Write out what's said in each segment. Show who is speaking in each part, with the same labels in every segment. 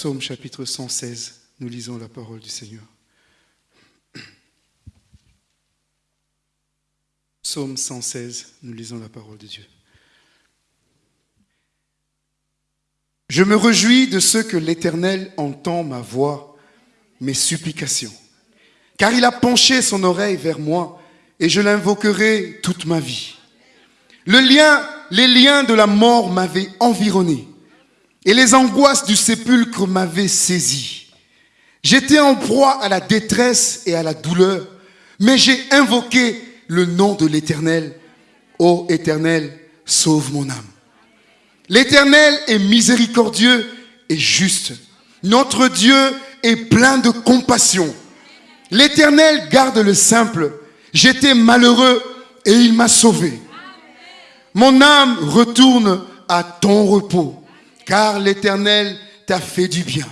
Speaker 1: Psaume chapitre 116, nous lisons la parole du Seigneur. Psaume 116, nous lisons la parole de Dieu. Je me réjouis de ce que l'Éternel entend ma voix, mes supplications, car il a penché son oreille vers moi et je l'invoquerai toute ma vie. Les liens de la mort m'avaient environné et les angoisses du sépulcre m'avaient saisi. J'étais en proie à la détresse et à la douleur, mais j'ai invoqué le nom de l'Éternel. Ô Éternel, sauve mon âme. L'Éternel est miséricordieux et juste. Notre Dieu est plein de compassion. L'Éternel garde le simple. J'étais malheureux et il m'a sauvé. Mon âme retourne à ton repos, car l'Éternel t'a fait du bien.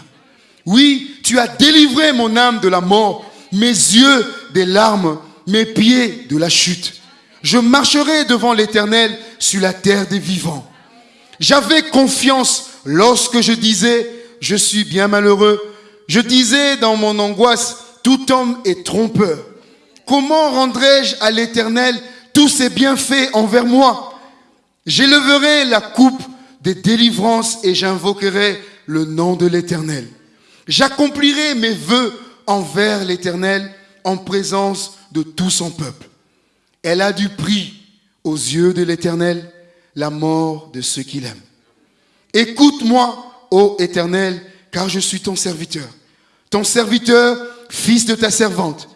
Speaker 1: Oui, tu as délivré mon âme de la mort, mes yeux des larmes, mes pieds de la chute. Je marcherai devant l'Éternel sur la terre des vivants. J'avais confiance lorsque je disais, je suis bien malheureux. Je disais dans mon angoisse, tout homme est trompeur. Comment rendrai-je à l'Éternel tous ses bienfaits envers moi? J'élèverai la coupe des délivrances et j'invoquerai le nom de l'Éternel. J'accomplirai mes voeux envers l'Éternel en présence de tout son peuple. Elle a du prix aux yeux de l'Éternel la mort de ceux qu'il aime. Écoute-moi, ô Éternel, car je suis ton serviteur. Ton serviteur, fils de ta servante.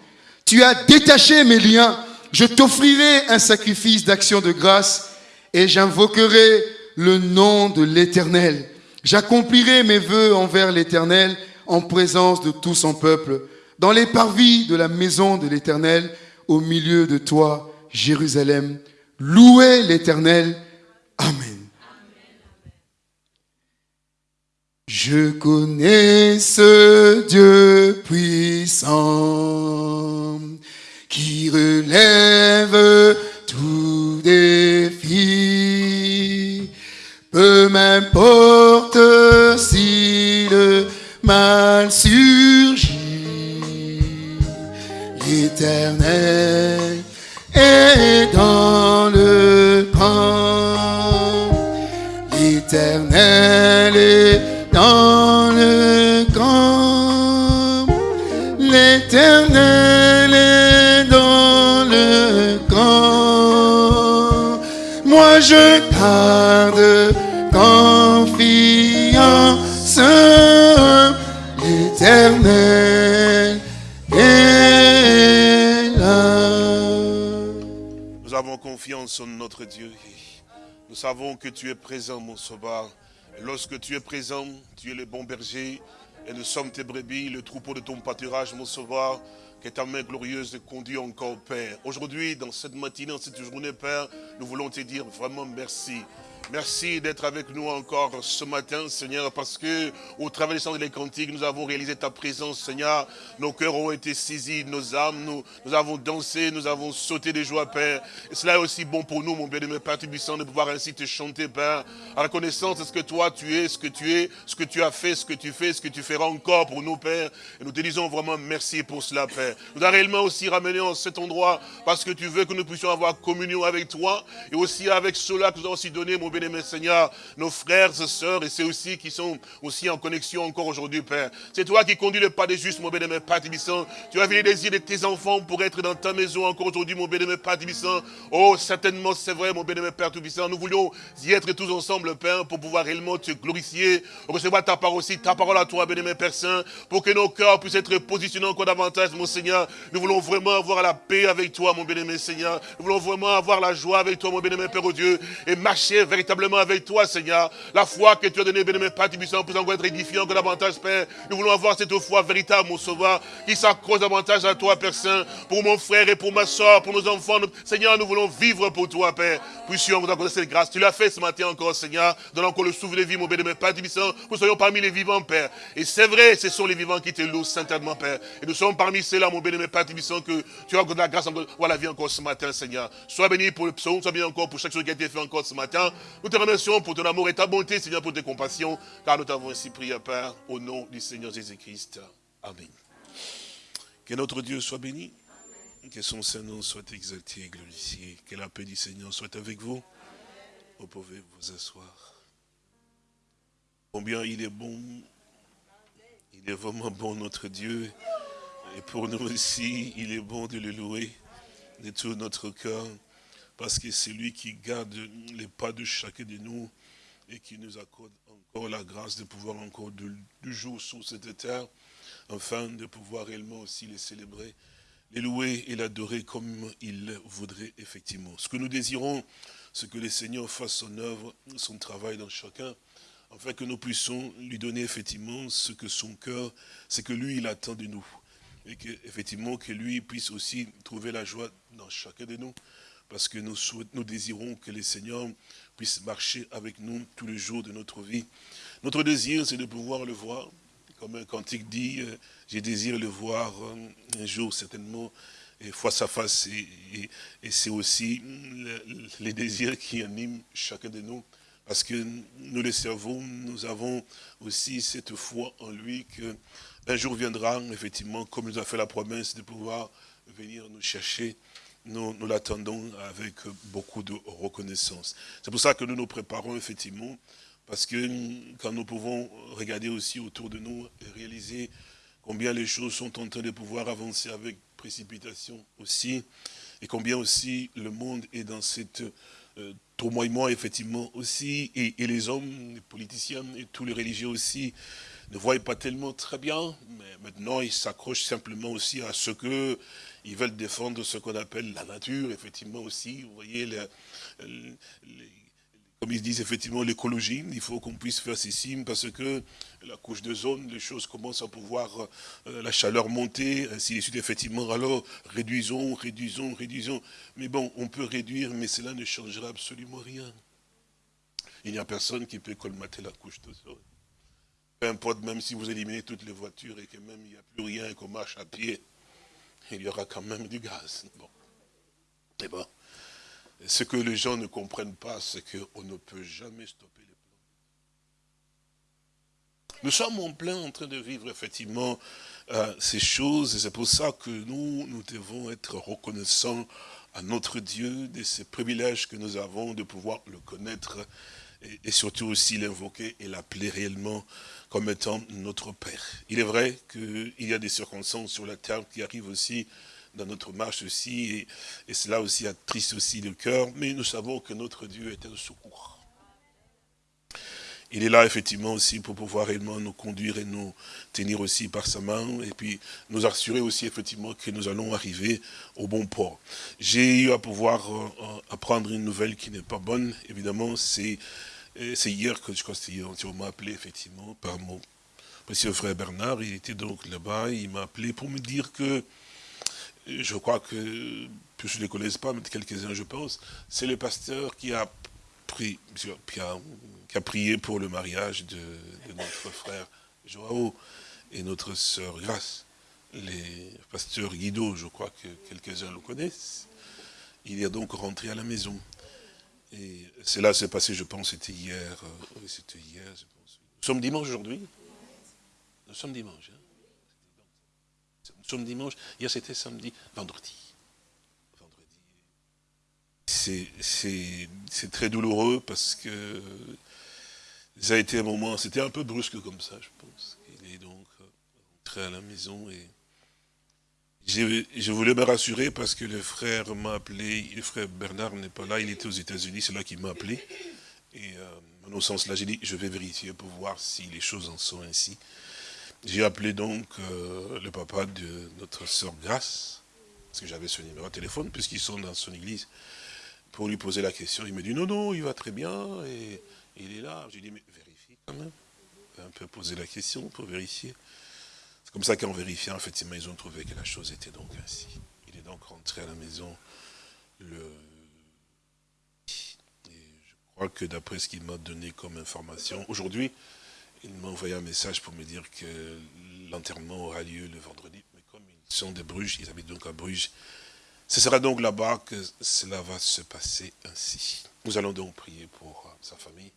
Speaker 1: Tu as détaché mes liens. Je t'offrirai un sacrifice d'action de grâce et j'invoquerai le nom de l'Éternel. J'accomplirai mes voeux envers l'Éternel en présence de tout son peuple, dans les parvis de la maison de l'Éternel, au milieu de toi, Jérusalem. Louez l'Éternel Amen. Je connais ce Dieu puissant qui relève tout défi. Peu m'importe si le mal surgit, l'éternel est dans le L'éternel est dans le camp. L'éternel est dans le camp. Moi je garde
Speaker 2: Nous avons confiance en notre Dieu. Nous savons que tu es présent, mon sauveur. Lorsque tu es présent, tu es le bon berger. Et nous sommes tes brebis, le troupeau de ton pâturage, mon sauveur. Que ta main glorieuse conduit encore, Père. Aujourd'hui, dans cette matinée, dans cette journée, Père, nous voulons te dire vraiment merci. Merci d'être avec nous encore ce matin, Seigneur, parce que au travers des chants des cantiques, nous avons réalisé ta présence, Seigneur. Nos cœurs ont été saisis, nos âmes, nous, avons dansé, nous avons sauté de joie, Père. Et cela est aussi bon pour nous, mon bien-aimé Père Tubissant, de pouvoir ainsi te chanter, Père, à reconnaissance de ce que toi tu es, ce que tu es, ce que tu as fait, ce que tu fais, ce que tu feras encore pour nous, Père. Et nous te disons vraiment merci pour cela, Père. Nous avons réellement aussi ramené en cet endroit parce que tu veux que nous puissions avoir communion avec toi et aussi avec ceux-là que nous avons aussi donné, mon Seigneur, nos frères et sœurs, et c'est aussi qui sont aussi en connexion encore aujourd'hui, Père. C'est toi qui conduis le pas des justes, mon bien-aimé Père Tibissant. Tu as vu les désirs de tes enfants pour être dans ta maison encore aujourd'hui, mon bien-aimé Père Tibissant. Oh, certainement, c'est vrai, mon bien-aimé Père Tibissant. Nous voulions y être tous ensemble, Père, pour pouvoir réellement te glorifier, recevoir ta parole aussi, ta parole à toi, bien-aimé Père Saint, pour que nos cœurs puissent être positionnés encore davantage, mon Seigneur. Nous voulons vraiment avoir la paix avec toi, mon bien-aimé Seigneur. Nous voulons vraiment avoir la joie avec toi, mon bien-aimé Père oh Dieu, et marcher véritablement avec toi, Seigneur. La foi que tu as donnée, bien-aimé Père Tibissant, pour encore être édifiant encore davantage, Père. Nous voulons avoir cette foi véritable, mon Sauveur, qui s'accroche davantage à toi, Père Saint, pour mon frère et pour ma soeur, pour nos enfants. Seigneur, nous voulons vivre pour toi, Père. Puissions vous accorder cette grâce. Tu l'as fait ce matin encore, Seigneur. Donne encore le souffle de vie, mon bien-aimé Père Tibissant. Nous soyons parmi les vivants, Père. Et c'est vrai, ce sont les vivants qui te louent saintement, Père. Et nous sommes parmi ceux-là, mon bien-aimé Père Tibissant, que tu as la grâce encore, voir la vie encore ce matin, Seigneur. Sois béni pour le psaume, sois béni encore pour chaque chose qui a été fait encore ce matin. Nous te remercions pour ton amour et ta bonté, Seigneur, pour tes compassions, car nous t'avons ainsi prié, Père, au nom du Seigneur Jésus-Christ. Amen. Que notre Dieu soit béni, que son Saint-Nom soit exalté et glorifié, que la paix du Seigneur soit avec vous. Vous pouvez vous asseoir. Combien il est bon, il est vraiment bon notre Dieu. Et pour nous aussi, il est bon de le louer de tout notre cœur, parce que c'est lui qui garde les pas de chacun de nous et qui nous accorde encore la grâce de pouvoir encore du jour sur cette terre, afin de pouvoir réellement aussi les célébrer, les louer et l'adorer comme il voudrait effectivement. Ce que nous désirons, c'est que le Seigneur fasse son œuvre, son travail dans chacun, afin que nous puissions lui donner effectivement ce que son cœur, c'est que lui, il attend de nous. Et que, effectivement, que lui puisse aussi trouver la joie dans chacun de nous. Parce que nous, désirons que le Seigneur puisse marcher avec nous tous les jours de notre vie. Notre désir, c'est de pouvoir le voir. Comme un cantique dit, euh, j'ai désiré le voir euh, un jour certainement, et face à face. Et, c'est aussi les désirs qui animent chacun de nous. Parce que nous le servons, nous avons aussi cette foi en lui qu'un jour viendra, effectivement, comme nous a fait la promesse de pouvoir venir nous chercher. Nous, l'attendons avec beaucoup de reconnaissance. C'est pour ça que nous nous préparons, effectivement, parce que quand nous pouvons regarder aussi autour de nous et réaliser combien les choses sont en train de pouvoir avancer avec précipitation aussi, et combien aussi le monde est dans cette euh, tourmoiement, effectivement, aussi, et, les hommes, les politiciens et tous les religieux aussi, ne voient pas tellement très bien, mais maintenant ils s'accrochent simplement aussi à ce que ils veulent défendre ce qu'on appelle la nature, effectivement aussi, vous voyez, comme ils disent effectivement l'écologie, il faut qu'on puisse faire ceci, parce que la couche de zone, les choses commencent à pouvoir, euh, la chaleur monter, ainsi de suite, effectivement, alors réduisons, réduisons, réduisons. Mais bon, on peut réduire, mais cela ne changera absolument rien. Il n'y a personne qui peut colmater la couche de zone. Peu importe, même si vous éliminez toutes les voitures et que même il n'y a plus rien et qu'on marche à pied, il y aura quand même du gaz. Bon. Bon. Ce que les gens ne comprennent pas, c'est qu'on ne peut jamais stopper les plans. Nous sommes en plein en train de vivre effectivement euh, ces choses, et c'est pour ça que nous, nous devons être reconnaissants à notre Dieu de ces privilèges que nous avons de pouvoir le connaître et surtout aussi l'invoquer et l'appeler réellement comme étant notre Père. Il est vrai qu'il y a des circonstances sur la terre qui arrivent aussi dans notre marche aussi, et, cela aussi attriste aussi le cœur, mais nous savons que notre Dieu est un secours. Il est là effectivement aussi pour pouvoir réellement nous conduire et nous tenir aussi par sa main et puis nous assurer aussi effectivement que nous allons arriver au bon port. J'ai eu à pouvoir euh, euh, apprendre une nouvelle qui n'est pas bonne, évidemment, c'est hier que je crois que hier, on m'a appelé effectivement par mon précieux frère Bernard, il était donc là-bas, il m'a appelé pour me dire que je crois que, je ne les connaisse pas, mais quelques-uns je pense, c'est le pasteur qui a, qui, a, prié pour le mariage de, notre frère Joao et notre sœur Grace. Les pasteurs Guido, je crois que quelques-uns le connaissent. Il est donc rentré à la maison. Et cela s'est passé, je pense, c'était hier. Euh, oui, c'était hier, je pense. Nous sommes dimanche aujourd'hui Nous sommes dimanche. Hein nous sommes dimanche, hier c'était samedi, vendredi. C'est très douloureux parce que ça a été un moment, c'était un peu brusque comme ça, je pense. Il est donc rentré à la maison et je voulais me rassurer parce que le frère m'a appelé, le frère Bernard n'est pas là, il était aux États-Unis, c'est là qu'il m'a appelé. Et euh, en sens là, j'ai dit, je vais vérifier pour voir si les choses en sont ainsi. J'ai appelé donc euh, le papa de notre sœur Grace, parce que j'avais son numéro de téléphone, puisqu'ils sont dans son église, pour lui poser la question. Il me dit, non, non, il va très bien, et il est là. J'ai dit, mais vérifie quand même. Un peu poser la question pour vérifier. Comme ça qu'en vérifiant, effectivement, ils ont trouvé que la chose était donc ainsi. Il est donc rentré à la maison le... Et je crois que d'après ce qu'il m'a donné comme information, aujourd'hui, il m'a envoyé un message pour me dire que l'enterrement aura lieu le vendredi. Mais comme ils sont de Bruges, ils habitent donc à Bruges, ce sera donc là-bas que cela va se passer ainsi. Nous allons donc prier pour euh, sa famille,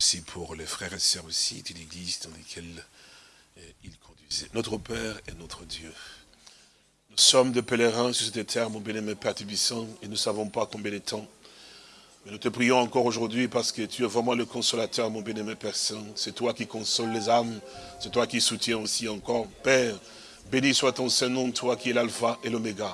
Speaker 2: aussi pour les frères et sœurs aussi de l'église dans lesquelles euh, il. Notre Père et notre Dieu. Nous sommes de pèlerins sur cette terre, mon bien-aimé Père Tubissant, et nous ne savons pas combien de temps. Mais nous te prions encore aujourd'hui parce que tu es vraiment le consolateur, mon bien-aimé Père Saint. C'est toi qui consoles les âmes, c'est toi qui soutiens aussi encore. Père, béni soit ton Saint-Nom, toi qui es l'alpha et l'oméga.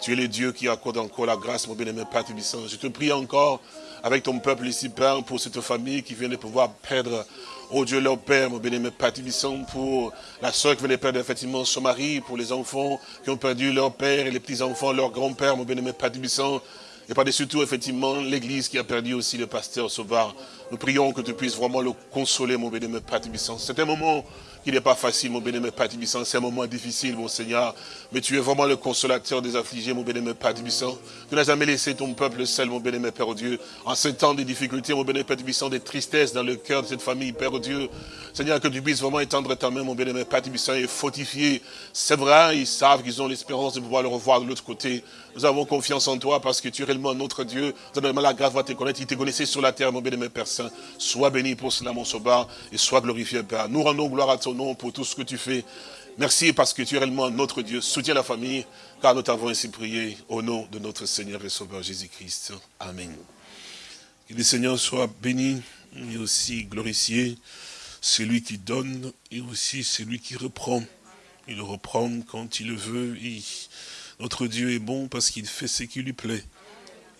Speaker 2: Tu es le Dieu qui accorde encore la grâce, mon bien-aimé Père Tubissant. Je te prie encore avec ton peuple ici, Père, pour cette famille qui vient de pouvoir perdre, oh Dieu, leur Père, mon Père Tubissant, pour la soeur qui de perdre effectivement son mari, pour les enfants qui ont perdu leur père et les petits-enfants, leur grand-père, mon Père Tubissant. Et par-dessus tout, effectivement, l'église qui a perdu aussi le pasteur Sauvard. Nous prions que tu puisses vraiment le consoler, mon bien-aimé Père Tubissant. C'est un moment il n'est pas facile, mon bénémoine Père Tibissant. C'est un moment difficile, mon Seigneur. Mais tu es vraiment le consolateur des affligés, mon bénémoine Père Tibissant. Tu n'as jamais laissé ton peuple seul, mon bénémoine Père Dieu. En ce temps de difficultés, mon bénémoine Père Tibissant, des tristesses dans le cœur de cette famille, Père Dieu. Seigneur, que tu puisses vraiment étendre ta main, mon bénémoine Père Tibissant, et fortifier. C'est vrai, ils savent qu'ils ont l'espérance de pouvoir le revoir de l'autre côté. Nous avons confiance en toi parce que tu es réellement notre Dieu. Nous avons la grâce de te connaître. Il te connaissait sur la terre, mon bénémoine Père Saint. Sois béni pour cela, mon sauveur, et sois glorifié, Père. Nous rendons gloire à nom pour tout ce que tu fais. Merci parce que tu es réellement notre Dieu. Soutiens la famille, car nous t'avons ainsi prié au nom de notre Seigneur et Sauveur Jésus-Christ. Amen. Que le Seigneur soit béni et aussi glorifié. Celui qui donne et aussi celui qui reprend. Il reprend quand il le veut. Notre Dieu est bon parce qu'il fait ce qui lui plaît.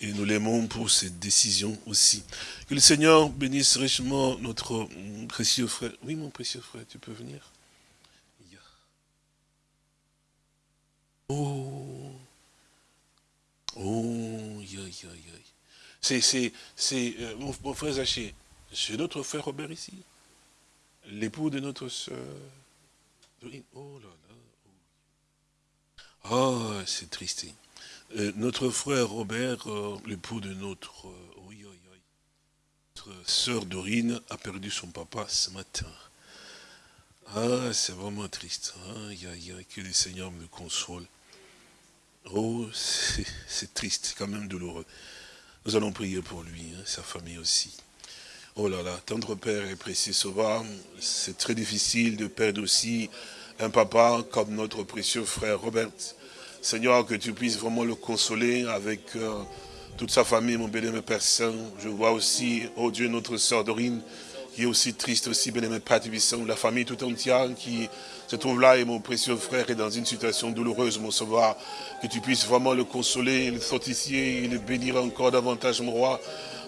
Speaker 2: Et nous l'aimons pour cette décision aussi. Que le Seigneur bénisse richement notre précieux frère. Oui, mon précieux frère, tu peux venir. Oh, oh, C'est, c'est, c'est, euh, mon, frère Zaché, c'est notre frère Robert ici, l'époux de notre soeur. Oh là là. Oh, c'est triste. Euh, notre frère Robert, euh, l'époux de oui, notre soeur Dorine, a perdu son papa ce matin. Ah, c'est vraiment triste. Aïe, que le Seigneur me console. Oh, c'est triste, quand même douloureux. Nous allons prier pour lui, hein, sa famille aussi. Oh là là, tendre Père et précieux Sauveur, c'est très difficile de perdre aussi un papa comme notre précieux frère Robert. Seigneur, que tu puisses vraiment le consoler avec euh, toute sa famille, mon bénémoine Père Saint. Je vois aussi, oh Dieu, notre sœur Dorine, qui est aussi triste aussi, bénémoine Père Tubissant, la famille tout entière qui se trouve là et mon précieux frère est dans une situation douloureuse, mon sauveur, que tu puisses vraiment le consoler, le fortifier et le bénir encore davantage, mon roi.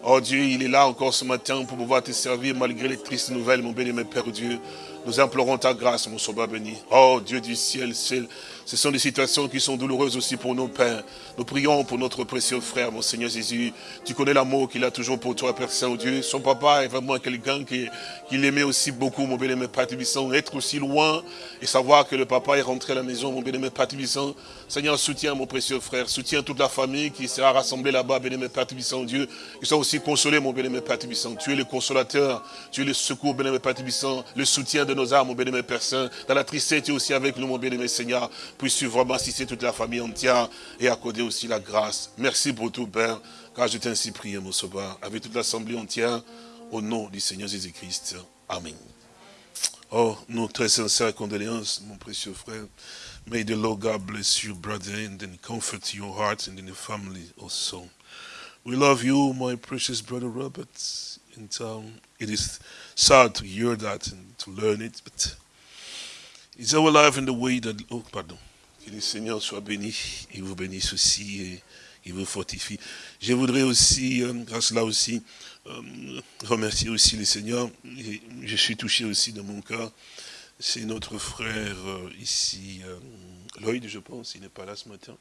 Speaker 2: Oh Dieu, il est là encore ce matin pour pouvoir te servir malgré les tristes nouvelles, mon mon Père Dieu. Nous implorons ta grâce, mon sauveur béni. Oh Dieu du ciel, ciel, ce sont des situations qui sont douloureuses aussi pour nos pères. Nous prions pour notre précieux frère, mon Seigneur Jésus. Tu connais l'amour qu'il a toujours pour toi, Père Saint-Dieu. Son papa est vraiment quelqu'un qui, qui l'aimait aussi beaucoup, mon bénémoine Père. Être aussi loin et savoir que le papa est rentré à la maison, mon Tibissant. Seigneur, soutiens mon précieux frère. Soutiens toute la famille qui sera rassemblée là-bas, bénémoine Père Tibissant, Dieu. Ils sont aussi consolés, mon Tibissant. Tu es le consolateur. Tu es le secours, bénémoine Père Tibissant. Le soutien de nos âmes, mon bénémoine Père Saint. Dans la tristesse, tu es aussi avec nous, mon bénémoine Seigneur. Puisses-tu vraiment assister toute la famille entière et accorder aussi la grâce. Merci pour tout, Père, car je t'ai ainsi prié, mon sauveur, avec toute l'assemblée entière, au nom du Seigneur Jésus-Christ. Amen. Oh, nos très sincères condoléances, mon précieux frère. May the Lord God bless you, brother, and then comfort your heart and in the family also. We love you, my precious brother Robert. And um, it is sad to hear that and to learn it, but it's our life in the way that... Oh, pardon. Que le Seigneur soit béni, il vous bénisse aussi et il vous fortifie. Je voudrais aussi, euh, grâce là aussi, euh, remercier aussi le Seigneur. Je suis touché aussi dans mon cas. C'est notre frère euh, ici, Lloyd, je pense, il n'est pas là ce matin.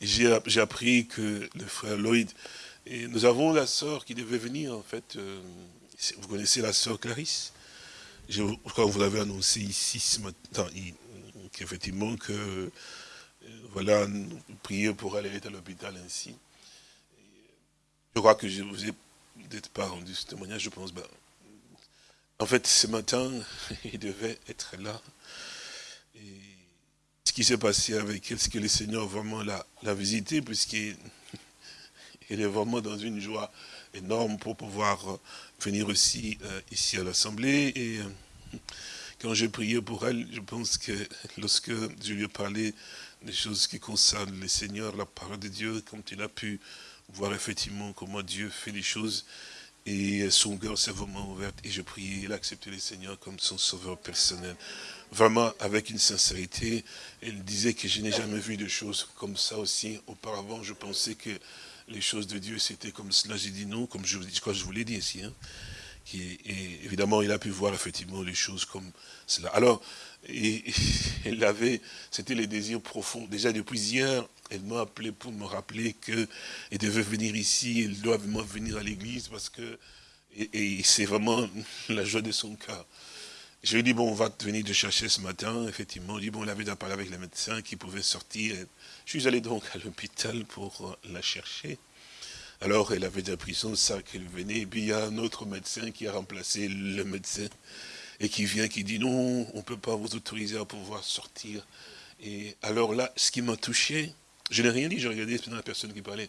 Speaker 2: J'ai appris que le frère Lloyd, et nous avons la sœur qui devait venir en fait, vous connaissez la sœur Clarisse? Je crois que vous l'avez annoncé ici ce matin, qu'effectivement que, euh, voilà, prions pour aller à l'hôpital ainsi. Je crois que je vous ai peut-être pas rendu ce témoignage, je pense, ben, en fait, ce matin, il devait être là. Et ce qui s'est passé avec elle, c'est que le Seigneur vraiment l'a, visité, puisqu'il elle est vraiment dans une joie énorme pour pouvoir euh, venir aussi euh, ici à l'Assemblée. Et quand j'ai prié pour elle, je pense que lorsque je lui ai parlé des choses qui concernent les seigneurs, la parole de Dieu, quand il a pu voir effectivement comment Dieu fait les choses, et son cœur s'est vraiment ouvert, et je priais, il a accepté les seigneurs comme son sauveur personnel. Vraiment, avec une sincérité, elle disait que je n'ai jamais vu de choses comme ça aussi. Auparavant, je pensais que les choses de Dieu, c'était comme cela. J'ai dit non, comme je, je vous l'ai dit ici. Hein. Et, évidemment, il a pu voir effectivement les choses comme cela. Alors, elle avait, c'était les désirs profonds. Déjà depuis hier, elle m'a appelé pour me rappeler qu'elle devait venir ici, elle doit vraiment venir à l'église parce que, c'est vraiment la joie de son cœur. Je lui ai dit, bon, on va venir te chercher ce matin. Effectivement, il dit, bon, il avait parlé avec les médecins qui pouvaient sortir. Je suis allé donc à l'hôpital pour la chercher. Alors, elle avait déjà pris son sac, elle venait, et puis il y a un autre médecin qui a remplacé le médecin, et qui vient, qui dit, non, on ne peut pas vous autoriser à pouvoir sortir. Et alors là, ce qui m'a touché, je n'ai rien dit, j'ai regardé la personne qui parlait.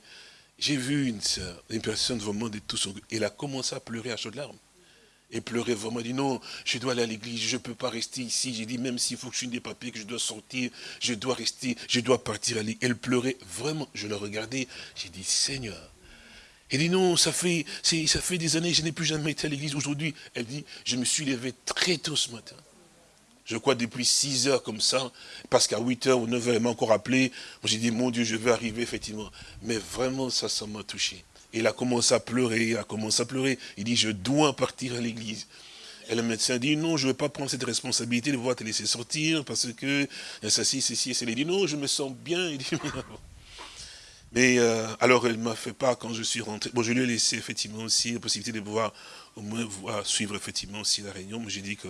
Speaker 2: J'ai vu une sœur, une personne vraiment de tout son... Elle a commencé à pleurer à chaudes larmes. Et pleurer vraiment, dit non, je dois aller à l'église, je ne peux pas rester ici. J'ai dit, même s'il faut que je signe des papiers, que je dois sortir, je dois rester, je dois partir à l'église. Elle pleurait vraiment, je la regardais, j'ai dit, Seigneur. Elle dit, non, ça fait, ça fait des années, je n'ai plus jamais été à l'église. Aujourd'hui, elle dit, je me suis levé très tôt ce matin je crois depuis 6 heures comme ça, parce qu'à 8 heures ou 9 heures, elle m'a encore appelé. J'ai dit, mon Dieu, je vais arriver, effectivement. Mais vraiment, ça, ça m'a touché. Il a commencé à pleurer, il a commencé à pleurer. Il dit, je dois partir à l'église. Et le médecin dit, non, je ne vais pas prendre cette responsabilité de voir te laisser sortir, parce que, ça, ci, ceci, et Il dit, non, je me sens bien. Il dit, mais euh, alors, elle m'a fait part quand je suis rentré. Bon, je lui ai laissé effectivement aussi la possibilité de pouvoir au moins suivre effectivement aussi la réunion. Mais j'ai dit que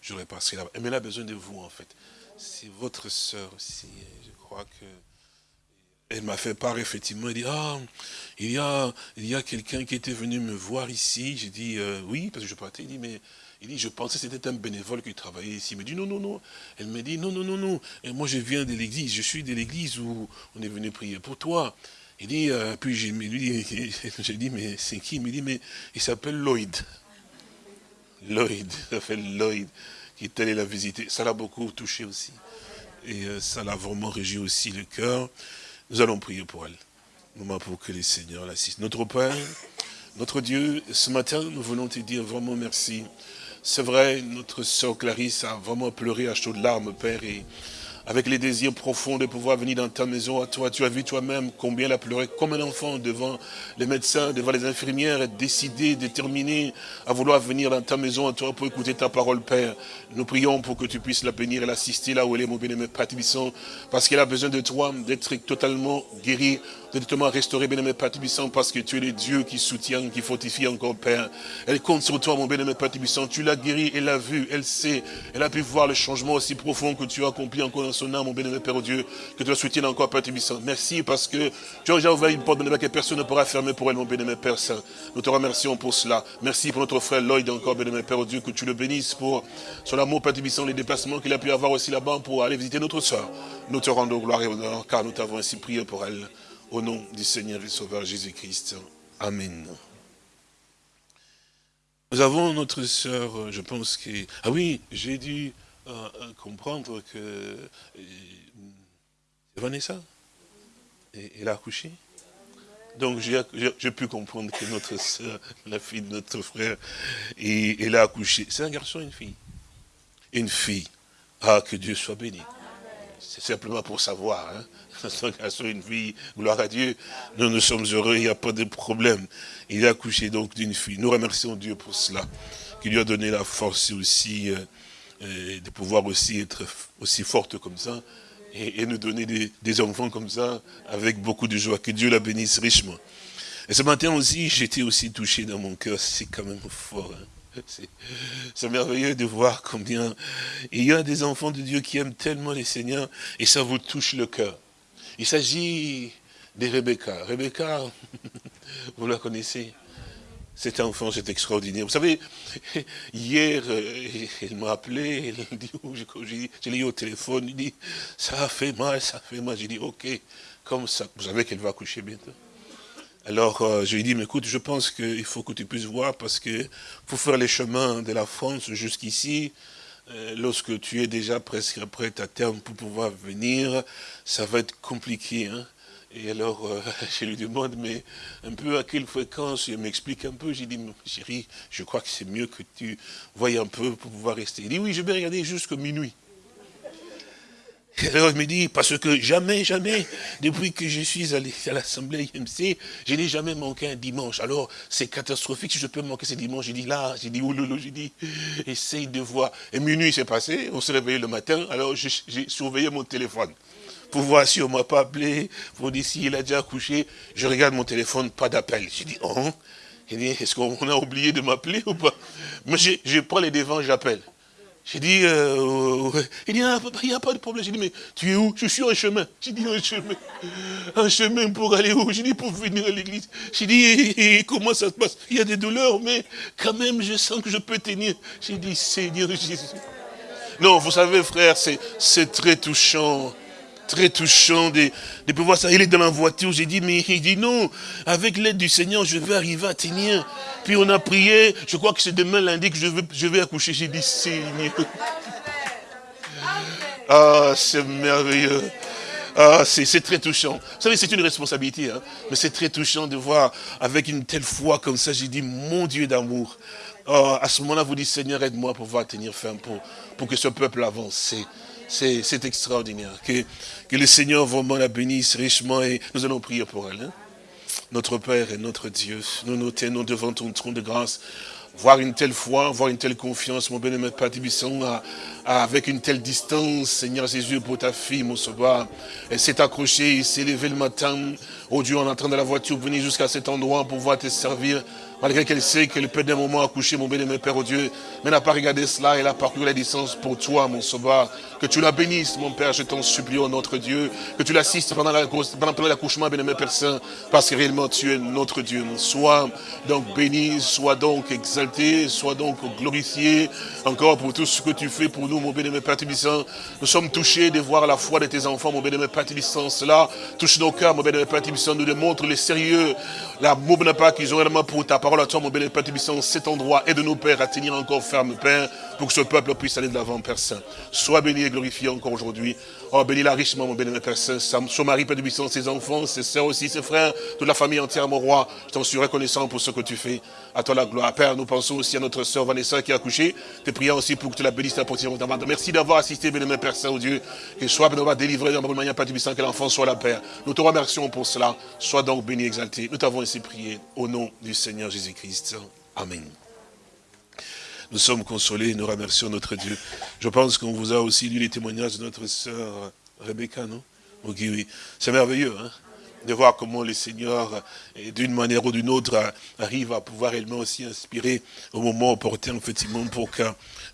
Speaker 2: j'aurais passé là-bas. Mais elle a besoin de vous, en fait. C'est votre sœur aussi. Je crois que... Elle m'a fait part, effectivement, elle dit, ah, il y a, il y a quelqu'un qui était venu me voir ici. J'ai dit, euh, oui, parce que je partais. Il dit, mais il dit, je pensais que c'était un bénévole qui travaillait ici. Il me dit, non, non, non. Elle me dit, non, non, non, non. Et moi, je viens de l'église. Je suis de l'église où on est venu prier pour toi. Il dit, euh, puis j'ai dit, mais c'est qui? Il me dit, mais il s'appelle Lloyd. Lloyd, il s'appelle Lloyd, qui est allé la visiter. Ça l'a beaucoup touché aussi. Et euh, ça l'a vraiment régi aussi le cœur. Nous allons prier pour elle. Moment pour que les seigneurs l'assistent. Notre Père, notre Dieu, ce matin, nous voulons te dire vraiment merci. C'est vrai, notre sœur Clarisse a vraiment pleuré à chaudes larmes, Père, et avec les désirs profonds de pouvoir venir dans ta maison à toi. Tu as vu toi-même combien elle a pleuré comme un enfant devant les médecins, devant les infirmières, et décidé, déterminé à vouloir venir dans ta maison à toi pour écouter ta parole, Père. Nous prions pour que tu puisses la bénir et l'assister là où elle est, mon bien-aimé parce qu'elle a besoin de toi, d'être totalement guérie, de totalement restaurer, bien-aimé Père parce que tu es le Dieu qui soutient, qui fortifie encore, Père. Elle compte sur toi, mon bien-aimé Père Tu l'as guérie, elle l'a vu, elle sait, elle a pu voir le changement aussi profond que tu as accompli encore dans son âme, mon bien-aimé Père Dieu, que tu la soutiennes encore, Père Merci parce que tu as déjà ouvert une porte, bien que personne ne pourra fermer pour elle, mon bien-aimé Père Saint. Nous te remercions pour cela. Merci pour notre frère Lloyd encore, bien-aimé Père Dieu, que tu le bénisses pour son amour, Père les déplacements qu'il a pu avoir aussi là-bas pour aller visiter notre soeur. Nous te rendons gloire et honneur, car nous t'avons ainsi prié pour elle. Au nom du Seigneur et Sauveur Jésus-Christ. Amen. Nous avons notre sœur, je pense que... Ah oui, j'ai dû euh, euh, comprendre que... Euh, Vanessa? Elle a accouché? Donc j'ai pu comprendre que notre soeur, la fille de notre frère, elle a accouché. C'est un garçon une fille? Une fille. Ah, que Dieu soit béni. C'est simplement pour savoir. Hein. Garçon, une fille, gloire à Dieu. Nous, nous sommes heureux, il n'y a pas de problème. Il a accouché donc d'une fille. Nous remercions Dieu pour cela, qui lui a donné la force aussi euh, euh, de pouvoir aussi être aussi forte comme ça et, nous donner des, enfants comme ça avec beaucoup de joie. Que Dieu la bénisse richement. Et ce matin aussi, j'étais aussi touché dans mon cœur. C'est quand même fort. Hein. C'est merveilleux de voir combien il y a des enfants de Dieu qui aiment tellement les Seigneurs et ça vous touche le cœur. Il s'agit de Rebecca. Rebecca, vous la connaissez cet enfant, c'est extraordinaire. Vous savez, hier, euh, il m'a appelé, il dit, oh, je l'ai eu au téléphone, il dit, ça fait mal, ça fait mal. J'ai dit, ok, comme ça, vous savez qu'elle va accoucher bientôt. Alors, euh, je lui ai dit, mais écoute, je pense qu'il faut que tu puisses voir, parce que pour faire les chemins de la France jusqu'ici, lorsque tu es déjà presque prêt à terme pour pouvoir venir, ça va être compliqué. Hein. Et alors, euh, je lui demande, mais un peu à quelle fréquence? Il m'explique un peu. J'ai dit, chérie, je crois que c'est mieux que tu voyes un peu pour pouvoir rester. Il dit, oui, je vais regarder jusqu'à minuit. Alors il me dit, parce que jamais, jamais, depuis que je suis allé à l'Assemblée IMC, je n'ai jamais manqué un dimanche. Alors c'est catastrophique si je peux manquer ce dimanche. J'ai dit là, j'ai dit ouloulou, j'ai dit, essaye de voir. Et minuit s'est passé, on s'est réveillé le matin, alors j'ai surveillé mon téléphone pour voir si on ne m'a pas appelé, pour dire s'il a déjà couché. Je regarde mon téléphone, pas d'appel. J'ai dit, oh, est-ce qu'on a oublié de m'appeler ou pas? Mais je prends les devants, j'appelle. J'ai dit, euh, il dit, il n'y a pas de problème. J'ai dit, mais tu es où? Je suis en chemin. J'ai dit, en chemin. Un chemin pour aller où? J'ai dit, pour venir à l'église. J'ai dit, comment ça se passe? Il y a des douleurs, mais quand même, je sens que je peux tenir. J'ai dit, Seigneur Jésus. Non, vous savez, frère, c'est très touchant très touchant de, de pouvoir ça. Il est dans la voiture, j'ai dit, mais il dit non, avec l'aide du Seigneur, je vais arriver à tenir. Puis on a prié, je crois que c'est demain lundi que je vais, je vais accoucher. J'ai dit, Seigneur. Ah, c'est merveilleux. Ah, c'est très touchant. Vous savez, c'est une responsabilité, hein, mais c'est très touchant de voir avec une telle foi comme ça. J'ai dit, mon Dieu d'amour. Ah, à ce moment-là, vous dites, Seigneur, aide-moi pour pouvoir tenir ferme, pour, pour que ce peuple avance. C'est extraordinaire. Que, le Seigneur vraiment la bénisse richement et nous allons prier pour elle. Hein. Notre Père et notre Dieu, nous nous tenons devant ton trône de grâce voir une telle foi, voir une telle confiance, mon bien-aimé Père avec une telle distance, Seigneur Jésus, pour ta fille, mon sauveur. Elle s'est accrochée, s'est levé le matin, oh Dieu, en entrant de la voiture, venir jusqu'à cet endroit pour pouvoir te servir malgré qu'elle sait qu'elle peut d'un moment accoucher, mon bien-aimé Père oh Dieu, mais n'a pas regardé cela, elle a parcouru la distance pour toi, mon sauveur. Que tu la bénisses, mon Père, je t'en supplie, au notre Dieu, que tu l'assistes pendant l'accouchement, bien-aimé Père Saint, parce que réellement tu es notre Dieu. Sois donc béni, sois donc exalté, sois donc glorifié, encore pour tout ce que tu fais pour nous, mon bien-aimé Père Tibissant. Nous sommes touchés de voir la foi de tes enfants, mon bien-aimé Père Tibissant. Cela touche nos cœurs, mon bien-aimé Père Tibissant, nous démontre le sérieux, l'amour pas qu'ils ont réellement pour ta parole parole à toi, mon béni Père cet endroit, et de nos pères. À tenir encore ferme, Père, pour que ce peuple puisse aller de l'avant, Père Saint. Sois béni et glorifié encore aujourd'hui. Oh, bénis-la richement, mon béni Père Saint, son mari, Père Tibissant, ses enfants, ses soeurs aussi, ses frères, toute la famille entière, mon roi. Je t'en suis reconnaissant pour ce que tu fais. À toi la gloire. Père, nous pensons aussi à notre sœur Vanessa qui a accouché. Te prions aussi pour que tu la bénisses partir de Merci d'avoir assisté, béni Père Saint, au Dieu. Que soit, béni, délivré dans la manière, Père Tibissant, que l'enfant soit la Père. Nous te remercions pour cela. Sois donc béni, exalté. Nous t'avons ainsi prié au nom du Seigneur Jésus. Jésus-Christ. Amen. Nous sommes consolés, nous remercions notre Dieu. Je pense qu'on vous a aussi lu les témoignages de notre sœur Rebecca, non? Oui, oui. C'est merveilleux, hein de voir comment le Seigneur, d'une manière ou d'une autre, arrive à pouvoir réellement aussi inspirer au moment opportun, effectivement, pour que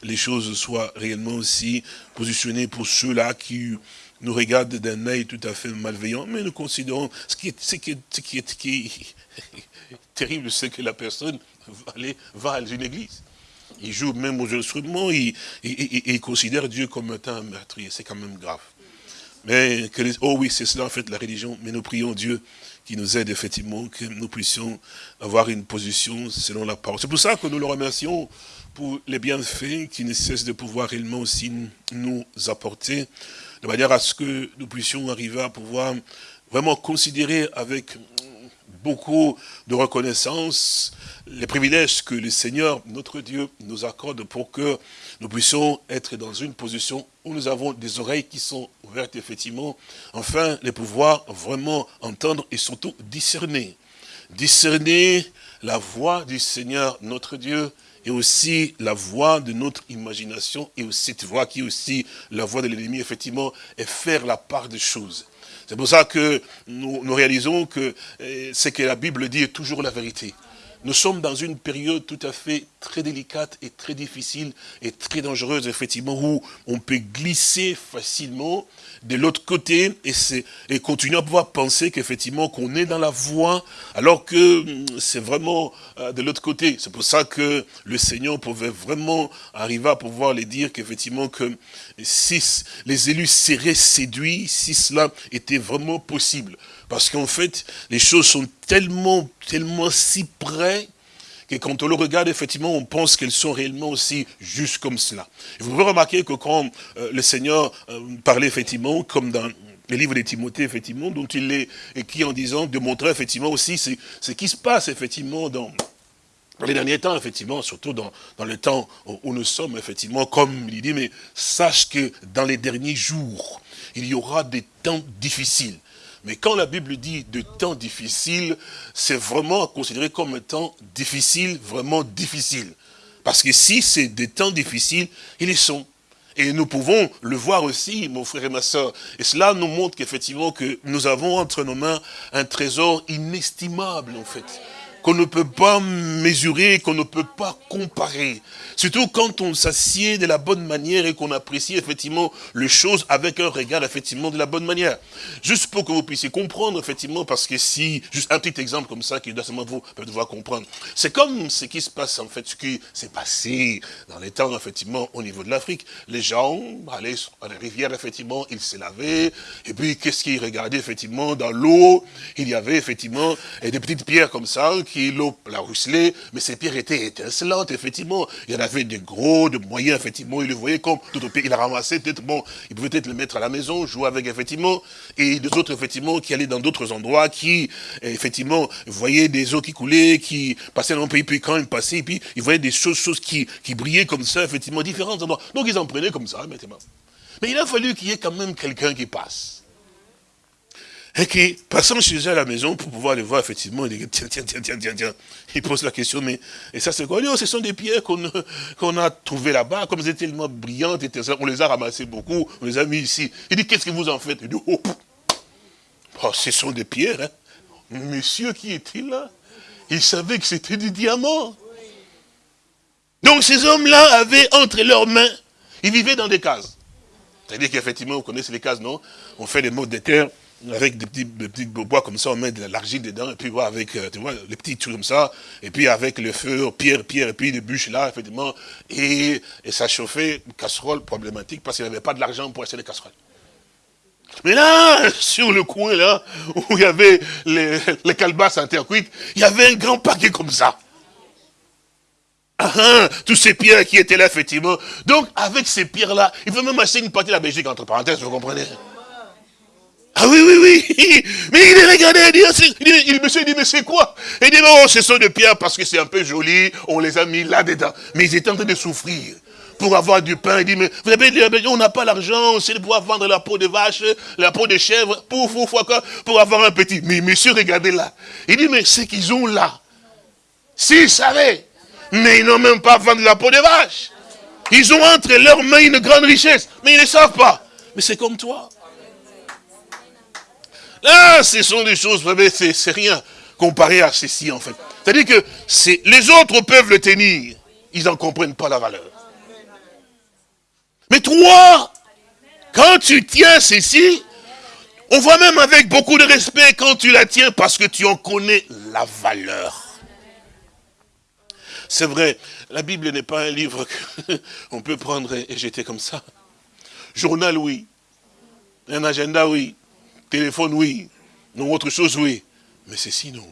Speaker 2: les choses soient réellement aussi positionnées pour ceux-là qui nous regardent d'un œil tout à fait malveillant, mais nous considérons ce qui est, ce qui est, ce qui est, qui terrible, c'est que la personne va, aller, va à une église. Il joue même aux instruments, il, il, considère Dieu comme un meurtrier. C'est quand même grave. Mais, oh oui, c'est cela en fait la religion. Mais nous prions Dieu qui nous aide effectivement, que nous puissions avoir une position selon la parole. C'est pour ça que nous le remercions pour les bienfaits qui ne cessent de pouvoir réellement aussi nous apporter, de manière à ce que nous puissions arriver à pouvoir vraiment considérer avec beaucoup de reconnaissance, les privilèges que le Seigneur, notre Dieu, nous accorde pour que nous puissions être dans une position où nous avons des oreilles qui sont ouvertes, effectivement, enfin, les pouvoir vraiment entendre et surtout discerner. Discerner la voix du Seigneur, notre Dieu, et aussi la voix de notre imagination, et aussi cette voix qui est aussi la voix de l'ennemi, effectivement, et faire la part des choses. C'est pour ça que nous, réalisons que eh, ce que la Bible dit est toujours la vérité. Nous sommes dans une période tout à fait très délicate et très difficile et très dangereuse, effectivement, où on peut glisser facilement de l'autre côté et, et continuer à pouvoir penser qu'effectivement qu'on est dans la voie, alors que hum, c'est vraiment euh, de l'autre côté. C'est pour ça que le Seigneur pouvait vraiment arriver à pouvoir les dire qu'effectivement que si les élus seraient séduits, si cela était vraiment possible. Parce qu'en fait, les choses sont tellement, tellement si près que quand on le regarde, effectivement, on pense qu'elles sont réellement aussi juste comme cela. vous pouvez remarquer que quand euh, le Seigneur euh, parlait, effectivement, comme dans le livre de Timothée, effectivement, dont il est écrit en disant, de montrer, effectivement, aussi ce qui se passe, effectivement, dans, les derniers temps, effectivement, surtout dans, dans le temps où nous sommes, effectivement, comme il dit, mais sache que dans les derniers jours, il y aura des temps difficiles. Mais quand la Bible dit de temps difficiles, c'est vraiment considéré comme un temps difficile, vraiment difficile. Parce que si c'est des temps difficiles, ils y sont. Et nous pouvons le voir aussi, mon frère et ma soeur. Et cela nous montre qu'effectivement, que nous avons entre nos mains un trésor inestimable, en fait qu'on ne peut pas mesurer, qu'on ne peut pas comparer. Surtout quand on s'assied de la bonne manière et qu'on apprécie effectivement les choses avec un regard effectivement de la bonne manière. Juste pour que vous puissiez comprendre effectivement, parce que si, juste un petit exemple comme ça qui doit seulement vous devoir comprendre. C'est comme ce qui se passe en fait, ce qui s'est passé dans les temps effectivement au niveau de l'Afrique. Les gens allaient à la rivière effectivement, ils se lavaient, et puis qu'est-ce qu'ils regardaient effectivement dans l'eau? Il y avait effectivement des petites pierres comme ça l'eau la ruisselait, mais ces pierres étaient étincelantes, effectivement. Il y en avait des gros, de moyens, effectivement. Il le voyait comme tout au pays. Il a ramassé, peut-être, bon, il pouvait peut-être le mettre à la maison, jouer avec, effectivement. Et des autres, effectivement, qui allaient dans d'autres endroits, qui, effectivement, voyaient des eaux qui coulaient, qui passaient dans le pays, puis quand ils passaient, puis ils voyaient des choses, choses qui, qui brillaient comme ça, effectivement, différents endroits. Donc ils en prenaient comme ça, Mais il a fallu qu'il y ait quand même quelqu'un qui passe et qui, passant chez eux à la maison pour pouvoir les voir, effectivement, il dit, tiens, tiens, tiens, tiens, tiens, tiens. Il pose la question, mais, et ça c'est quoi? Oh, Ce sont des pierres qu'on a trouvées là-bas, comme elles étaient tellement brillantes, on les a ramassées beaucoup, on les a mis ici. Il dit, qu'est-ce que vous en faites? Il dit, oh, oh, ce sont des pierres. Hein. Monsieur qui était là, il savait que c'était du diamant. Donc ces hommes-là avaient entre leurs mains, ils vivaient dans des cases. C'est-à-dire qu'effectivement, vous connaissez les cases, non? On fait des modes de terre, avec des petits, des bois comme ça, on met de l'argile dedans, et puis voilà, avec, euh, tu vois, les petits trucs comme ça, et puis avec le feu, pierre, pierre, et puis des bûches là, effectivement, et, et ça chauffait une casserole problématique, parce qu'il n'y avait pas de l'argent pour acheter des casseroles. Mais là, sur le coin là, où il y avait les, les calebasses en terre cuite, il y avait un grand paquet comme ça. Ah, ah, tous ces pierres qui étaient là, effectivement. Donc, avec ces pierres-là, il faut même acheter une partie de la Belgique, entre parenthèses, vous comprenez? Ah oui, oui, oui. Mais il est regardé, il dit, il monsieur, il dit, mais c'est quoi? Il dit, non, ce sont des pierres parce que c'est un peu joli, on les a mis là-dedans. Mais ils étaient en train de souffrir pour avoir du pain. Il dit, mais vous avez on n'a pas l'argent, on sait pouvoir vendre la peau de vache, la peau de chèvre, pour, pour, pour, pour avoir un petit. Mais monsieur, regardez là. Il dit, mais ce qu'ils ont là, s'ils savaient, mais ils n'ont même pas vendu la peau de vache. Ils ont entre leurs mains une grande richesse, mais ils ne savent pas. Mais c'est comme toi. Là, ce sont des choses, c'est rien comparé à ceci, en fait. C'est-à-dire que les autres peuvent le tenir. Ils n'en comprennent pas la valeur. Mais toi, quand tu tiens ceci, on voit même avec beaucoup de respect quand tu la tiens parce que tu en connais la valeur. C'est vrai, la Bible n'est pas un livre qu'on peut prendre et jeter comme ça. Journal, oui. Un agenda, oui. Téléphone, oui. Non, autre chose, oui. Mais c'est sinon.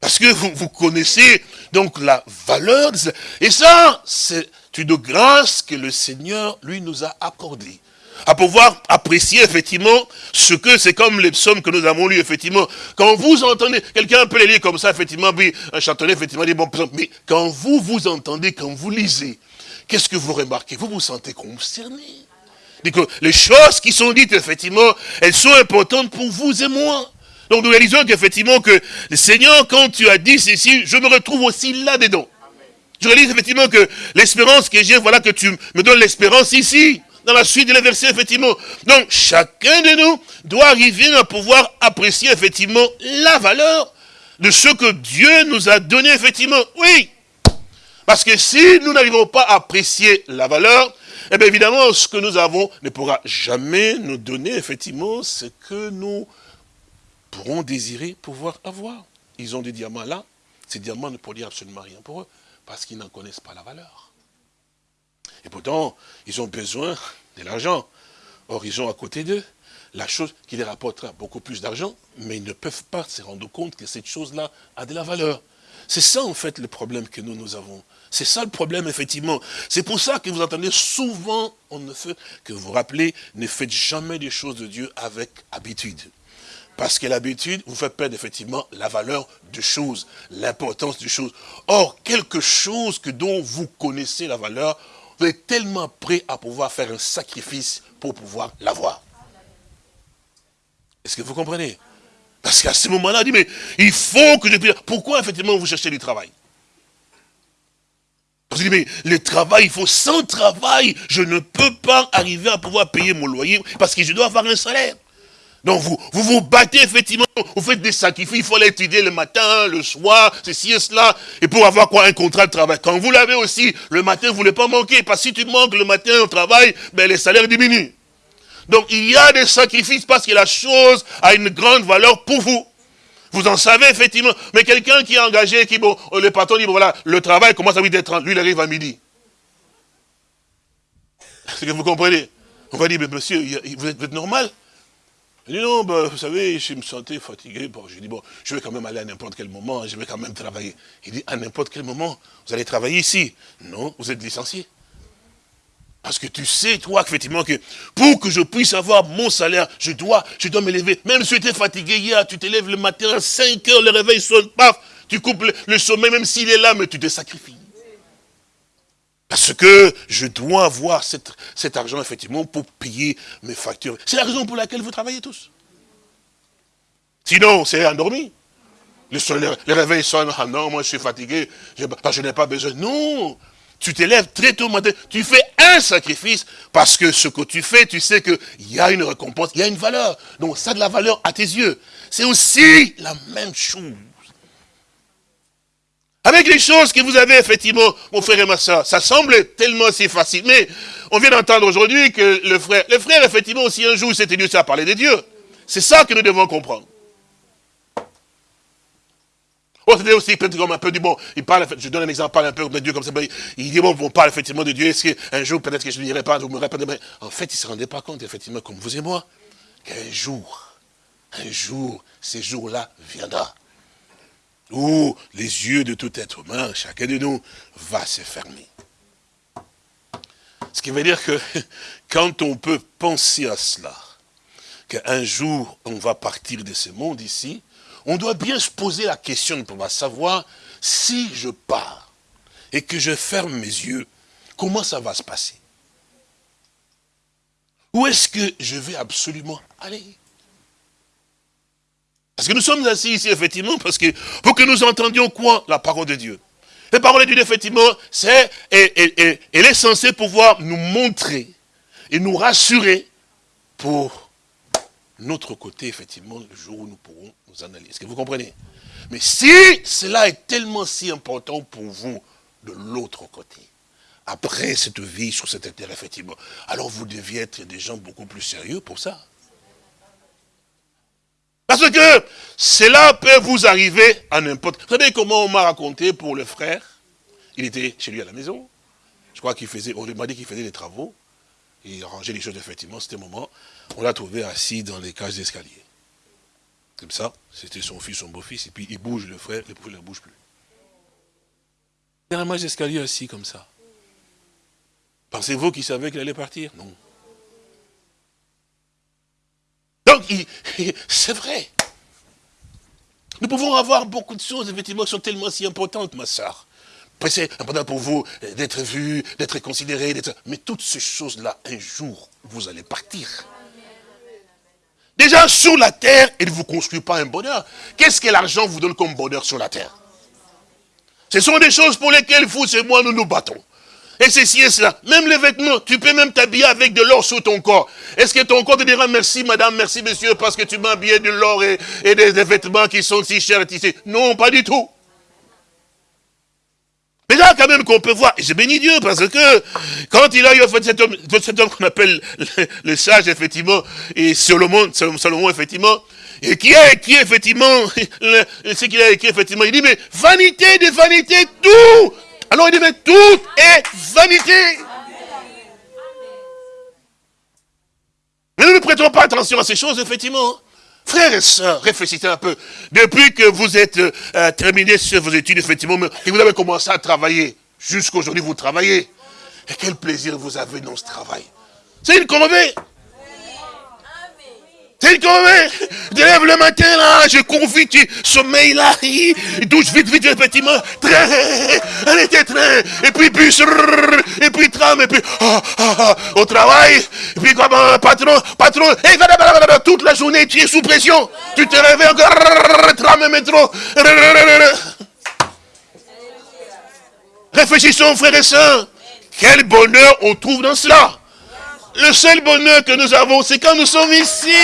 Speaker 2: Parce que vous, connaissez donc la valeur. Et ça, c'est une grâce que le Seigneur, lui, nous a accordée. À pouvoir apprécier, effectivement, ce que c'est comme les psaumes que nous avons lus, effectivement. Quand vous entendez, quelqu'un peut les lire comme ça, effectivement, puis un chantonnet, effectivement, dit bon Mais quand vous vous entendez, quand vous lisez, qu'est-ce que vous remarquez? Vous vous sentez concerné les choses qui sont dites, effectivement, elles sont importantes pour vous et moi. Donc nous réalisons qu'effectivement que le Seigneur, quand tu as dit ceci, je me retrouve aussi là-dedans. Je réalise effectivement que l'espérance que j'ai, voilà que tu me donnes l'espérance ici, dans la suite de la verset, effectivement. Donc chacun de nous doit arriver à pouvoir apprécier effectivement la valeur de ce que Dieu nous a donné, effectivement. Oui, Parce que si nous n'arrivons pas à apprécier la valeur, eh bien évidemment, ce que nous avons ne pourra jamais nous donner effectivement ce que nous pourront désirer pouvoir avoir. Ils ont des diamants là, ces diamants ne produisent absolument rien pour eux, parce qu'ils n'en connaissent pas la valeur. Et pourtant, ils ont besoin de l'argent. Or, ils ont à côté d'eux la chose qui les rapportera beaucoup plus d'argent, mais ils ne peuvent pas se rendre compte que cette chose-là a de la valeur. C'est ça, en fait, le problème que nous, nous avons. C'est ça le problème, effectivement. C'est pour ça que vous entendez souvent, on ne que vous rappelez, ne faites jamais des choses de Dieu avec habitude. Parce que l'habitude vous fait perdre effectivement la valeur de choses, l'importance des choses. Or, quelque chose que dont vous connaissez la valeur, vous êtes tellement prêt à pouvoir faire un sacrifice pour pouvoir l'avoir. Est-ce que vous comprenez? Parce qu'à ce moment-là, il dit, mais il faut que je puisse... Pourquoi, effectivement, vous cherchez du travail? Parce dit, mais le travail, il faut sans travail, je ne peux pas arriver à pouvoir payer mon loyer, parce que je dois avoir un salaire. Donc vous, vous vous battez effectivement, vous faites des sacrifices, il faut l'étudier le matin, le soir, ceci et cela, et pour avoir quoi? Un contrat de travail. Quand vous l'avez aussi, le matin, vous ne voulez pas manquer, parce que si tu manques le matin au travail, ben les salaires diminuent. Donc il y a des sacrifices parce que la chose a une grande valeur pour vous. Vous en savez effectivement. Mais quelqu'un qui est engagé, qui, bon, le patron dit, bon voilà, le travail commence à 8h30, lui il arrive à midi. Est-ce que vous comprenez? On va dire, mais monsieur, vous êtes, normal? Il dit, non, ben, vous savez, je me sentais fatigué. Bon, je dis, bon, je vais quand même aller à n'importe quel moment, je vais quand même travailler. Il dit, à n'importe quel moment, vous allez travailler ici? Non, vous êtes licencié. Parce que tu sais, toi, effectivement, que pour que je puisse avoir mon salaire, je dois, je dois. Même si tu étais fatigué hier, tu te lèves le matin à 5 heures, le réveil sonne, paf, tu coupes le, sommeil, même s'il est là, mais tu te sacrifies. Parce que je dois avoir cet argent, effectivement, pour payer mes factures. C'est la raison pour laquelle vous travaillez tous. Sinon, c'est endormi. Le, le, réveil sonne, ah non, moi je suis fatigué, je n'ai pas besoin. Non, tu te lèves très tôt matin, tu fais un sacrifice, parce que ce que tu fais, tu sais qu'il y a une récompense, il y a une valeur. Donc ça a de la valeur à tes yeux. C'est aussi la même chose. Avec les choses que vous avez, effectivement, mon frère et ma soeur, ça semble tellement si facile. Mais on vient d'entendre aujourd'hui que le frère, effectivement, aussi un jour, s'était dit ça à parler de Dieu. C'est ça que nous devons comprendre. C'était aussi peut-être comme un peu du bon. Il parle, je donne un exemple, parle un peu de Dieu comme ça. Il dit, bon, on parle effectivement de Dieu. Est-ce qu'un jour, peut-être que je ne dirai pas, vous me répondrez. En fait, il ne se rendait pas compte, effectivement, comme vous et moi, qu'un jour, un jour, ces jours-là viendra. Où les yeux de tout être humain, chacun de nous, va se fermer. Ce qui veut dire que quand on peut penser à cela, qu'un jour on va partir de ce monde ici, on doit bien se poser la question pour savoir si je pars et que je ferme mes yeux, comment ça va se passer? Où est-ce que je vais absolument aller? Parce que nous sommes assis ici, effectivement, parce que pour que nous entendions quoi? La parole de Dieu. La parole de Dieu, effectivement, c'est, elle est censée pouvoir nous montrer et nous rassurer pour notre côté, effectivement, le jour où nous pourrons nous analyser. Est-ce que vous comprenez? Mais si cela est tellement si important pour vous de l'autre côté, après cette vie sur cette terre, effectivement, alors vous deviez être des gens beaucoup plus sérieux pour ça. Parce que cela peut vous arriver à n'importe... Vous savez comment on m'a raconté pour le frère? Il était chez lui à la maison. Je crois qu'il faisait... On m'a dit qu'il faisait des travaux. Il rangeait les choses, effectivement, c'était un moment. On l'a trouvé assis dans les cages d'escalier. Comme ça, c'était son fils, son beau-fils, et puis il bouge, le frère, le frère ne bouge plus. Dans la cage d'escalier assis comme ça. Pensez-vous qu'il savait qu'il allait partir? Non. Donc, c'est vrai. Nous pouvons avoir beaucoup de choses, effectivement, qui sont tellement si importantes, ma soeur. C'est important pour vous d'être vu, d'être considéré, mais toutes ces choses-là, un jour, vous allez partir. Déjà sur la terre, il ne vous construit pas un bonheur. Qu'est-ce que l'argent vous donne comme bonheur sur la terre? Ce sont des choses pour lesquelles vous et moi nous nous battons. Et ceci et cela. Même les vêtements, tu peux même t'habiller avec de l'or sur ton corps. Est-ce que ton corps te dira merci madame, merci monsieur, parce que tu m'as habillé de l'or et, des, vêtements qui sont si chers et Non, pas du tout. Mais là, quand même, qu'on peut voir, et je bénis Dieu, parce que quand il a eu fait cet homme, cet homme qu'on appelle le, sage, effectivement, et Salomon, Salomon, effectivement, et qui a écrit, effectivement, ce qu'il a écrit, effectivement, il dit, mais vanité de vanité, tout Alors il dit, mais tout est vanité Mais nous ne prêtons pas attention à ces choses, effectivement. Frères et sœurs, réfléchissez un peu. Depuis que vous êtes euh, terminé sur vos études, effectivement, et vous avez commencé à travailler, jusqu'aujourd'hui vous travaillez, et quel plaisir vous avez dans ce travail. C'est une corvée. Une corvée. Je lève le matin, là, je confie, tu sommeil, là, douche vite, vite, effectivement, train, était train, et puis bus, et puis tram, et puis, ah, ah, ah, au travail, et puis comme patron, patron, et toute la journée, tu es sous pression. Tu te réveilles encore, tram métro. Réfléchissons, frères et sœurs. Quel bonheur on trouve dans cela. Le seul bonheur que nous avons, c'est quand nous sommes ici.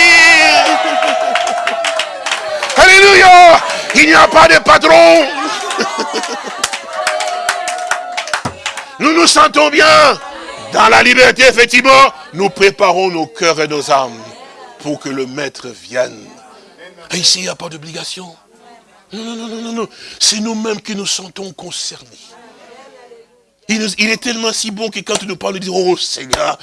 Speaker 2: Alléluia. Il n'y a pas de patron. Nous nous sentons bien. Dans la liberté, effectivement, nous préparons nos cœurs et nos âmes pour que le maître vienne. Et ici, il n'y a pas d'obligation. Non, non, non, non, non. C'est nous-mêmes qui nous sentons concernés. Il, est tellement si bon que quand tu nous parles, nous disons, oh Seigneur,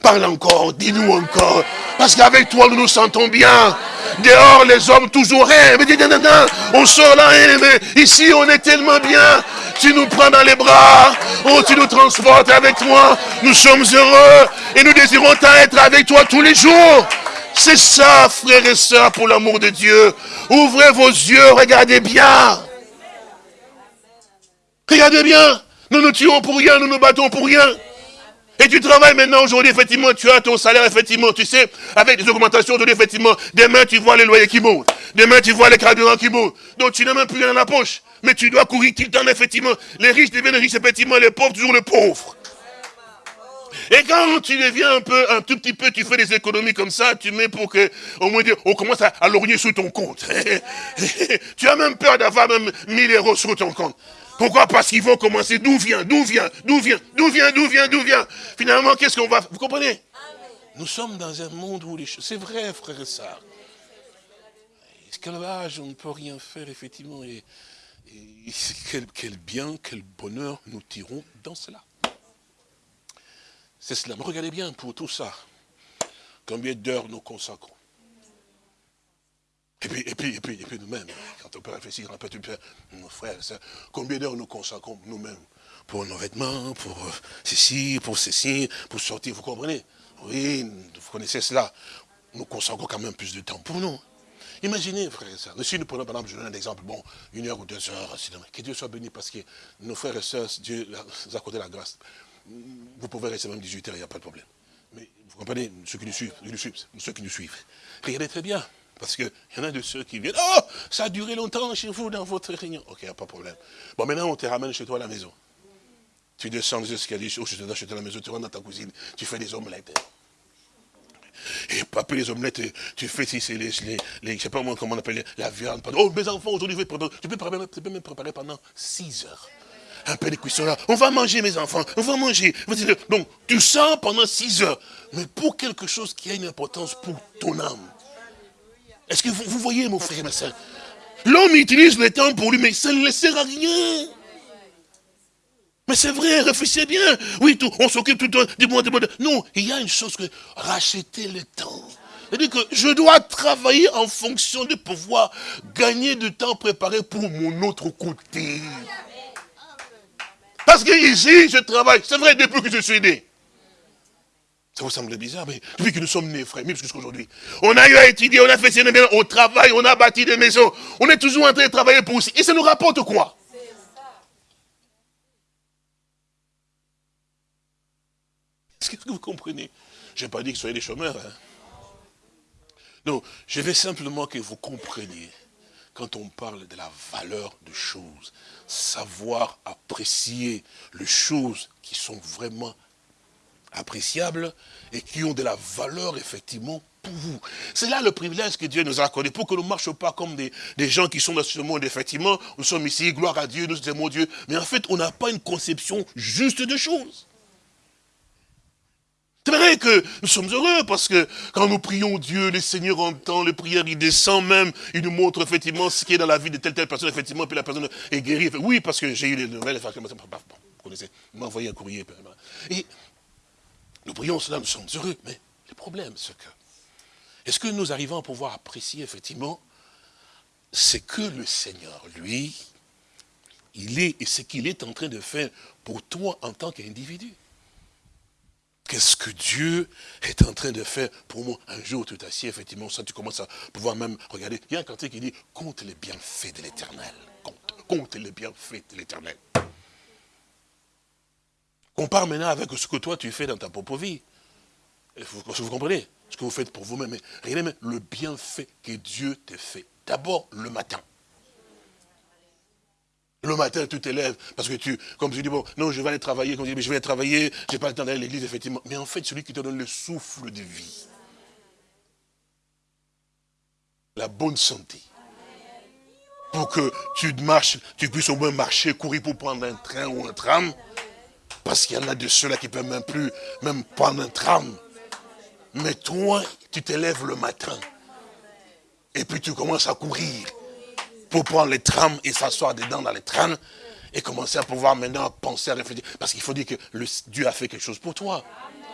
Speaker 2: parle encore, dis-nous encore. Parce qu'avec toi, nous nous sentons bien. Dehors, les hommes, toujours non, on sort là, hein, mais ici, on est tellement bien. Tu nous prends dans les bras. Oh, tu nous transportes avec toi. Nous sommes heureux. Et nous désirons être avec toi tous les jours. C'est ça, frères et sœurs, pour l'amour de Dieu. Ouvrez vos yeux, regardez bien. Regardez bien. Nous nous tuons pour rien, nous nous battons pour rien. Et tu travailles maintenant aujourd'hui, effectivement, tu as ton salaire, effectivement, tu sais, avec des augmentations aujourd'hui, effectivement. Demain, tu vois les loyers qui montent. Demain, tu vois les carburants qui montent. Donc, tu n'as même plus rien dans la poche. Mais tu dois courir le temps, effectivement. Les riches deviennent riches, effectivement, les pauvres, toujours les pauvres. Et quand tu deviens un peu, un tout petit peu, tu fais des économies comme ça, tu mets pour que, au moins, on commence à, à lorgner sous ton compte. tu as même peur d'avoir même 1000 euros sur ton compte. Pourquoi? Parce qu'ils vont commencer, d'où vient, d'où vient, d'où vient, d'où vient, d'où vient, d'où vient? Finalement, qu'est-ce qu'on va... Vous comprenez? Nous sommes dans un monde où les choses... C'est vrai, frère et sœurs. Esclavage, on ne peut rien faire, effectivement. Et, quel, quel, bien, quel bonheur nous tirons dans cela. C'est cela. Mais regardez bien pour tout ça. Combien d'heures nous consacrons et puis, et puis, et puis, et puis nous-mêmes, quand on peut réfléchir un peu, nos frères, combien d'heures nous consacrons nous-mêmes pour nos vêtements, pour euh, ceci, pour ceci, pour sortir, vous comprenez? Oui, vous connaissez cela. Nous consacrons quand même plus de temps pour nous. Imaginez, frères et sœurs, si nous prenons par exemple, je donne un exemple, bon, une heure ou deux heures, que Dieu soit béni parce que nos frères et sœurs, Dieu nous a accordé la grâce. Vous pouvez rester même 18 heures, il n'y a pas de problème. Mais vous comprenez, ceux qui nous suivent, ceux qui nous suivent, regardez très bien. Parce qu'il y en a de ceux qui viennent, oh, ça a duré longtemps chez vous dans votre réunion. Ok, pas de problème. Bon, maintenant on te ramène chez toi à la maison. Tu descends les escaliers, oh, je te donne chez toi à la maison, tu rentres dans ta cuisine, tu fais des omelettes. Et pas les omelettes, tu fais si c'est les, les, les, sais pas comment on appelle, la viande. Oh, mes enfants, aujourd'hui, tu peux, même préparer pendant 6 heures. Un peu de cuisson là. On va manger, mes enfants, on va manger. Donc, tu sens pendant 6 heures. Mais pour quelque chose qui a une importance pour ton âme. Est-ce que vous, voyez, mon frère et ma soeur? L'homme utilise le temps pour lui, mais ça ne le sert à rien. Mais c'est vrai, réfléchissez bien. Oui, tout, on s'occupe tout le temps du monde, du Non, il y a une chose que racheter le temps. C'est-à-dire que je dois travailler en fonction de pouvoir gagner du temps préparé pour mon autre côté. Parce que ici, je travaille. C'est vrai, depuis que je suis né. Ça vous semble bizarre, mais depuis que nous sommes nés, frère, même jusqu'aujourd'hui, on a eu à étudier, on a fait ses on travaille, on a bâti des maisons, on est toujours en train de travailler pour aussi. Et ça nous rapporte quoi? Est-ce que vous comprenez? Je n'ai pas dit que soyez des chômeurs. Hein. Non, je veux simplement que vous compreniez, quand on parle de la valeur de choses, savoir apprécier les choses qui sont vraiment appréciables et qui ont de la valeur, effectivement, pour vous. C'est là le privilège que Dieu nous a accordé, pour que nous ne marchions pas comme des, des, gens qui sont dans ce monde. Effectivement, nous sommes ici, gloire à Dieu, nous aimons Dieu. Mais en fait, on n'a pas une conception juste de choses. C'est vrai que nous sommes heureux parce que quand nous prions Dieu, le Seigneur entend les prières, il descend même, il nous montre effectivement ce qui est dans la vie de telle telle personne, effectivement, puis la personne est guérie. Oui, parce que j'ai eu les nouvelles, vous connaissez, il m'a envoyé un courrier. Et nous prions cela, nous sommes heureux, mais le problème, c'est que, est-ce que nous arrivons à pouvoir apprécier effectivement ce que le Seigneur, lui, il est et ce qu'il est en train de faire pour toi en tant qu'individu? Qu'est-ce que Dieu est en train de faire pour moi? Un jour, tu t'assieds, effectivement, ça, tu commences à pouvoir même regarder. Il y a un cantique qui dit, compte les bienfaits de l'éternel. Compte, compte les bienfaits de l'éternel. Compare maintenant avec ce que toi, tu fais dans ta propre vie. Vous, vous comprenez ce que vous faites pour vous-même. Regardez le bienfait que Dieu te fait. D'abord, le matin. Le matin, tu t'élèves, parce que tu, comme tu dis, bon, non, je vais aller travailler, comme tu dis, mais je vais aller travailler, j'ai pas le temps d'aller à l'église, effectivement. Mais en fait, celui qui te donne le souffle de vie, la bonne santé, pour que tu marches, tu puisses au moins marcher, courir pour prendre un train ou un tram, parce qu'il y en a de ceux-là qui ne peuvent même plus, même prendre un tram. Mais toi, tu t'élèves le matin, et puis tu commences à courir pour prendre les trams et s'asseoir dedans dans les trams et commencer à pouvoir maintenant penser à réfléchir. Parce qu'il faut dire que Dieu a fait quelque chose pour toi.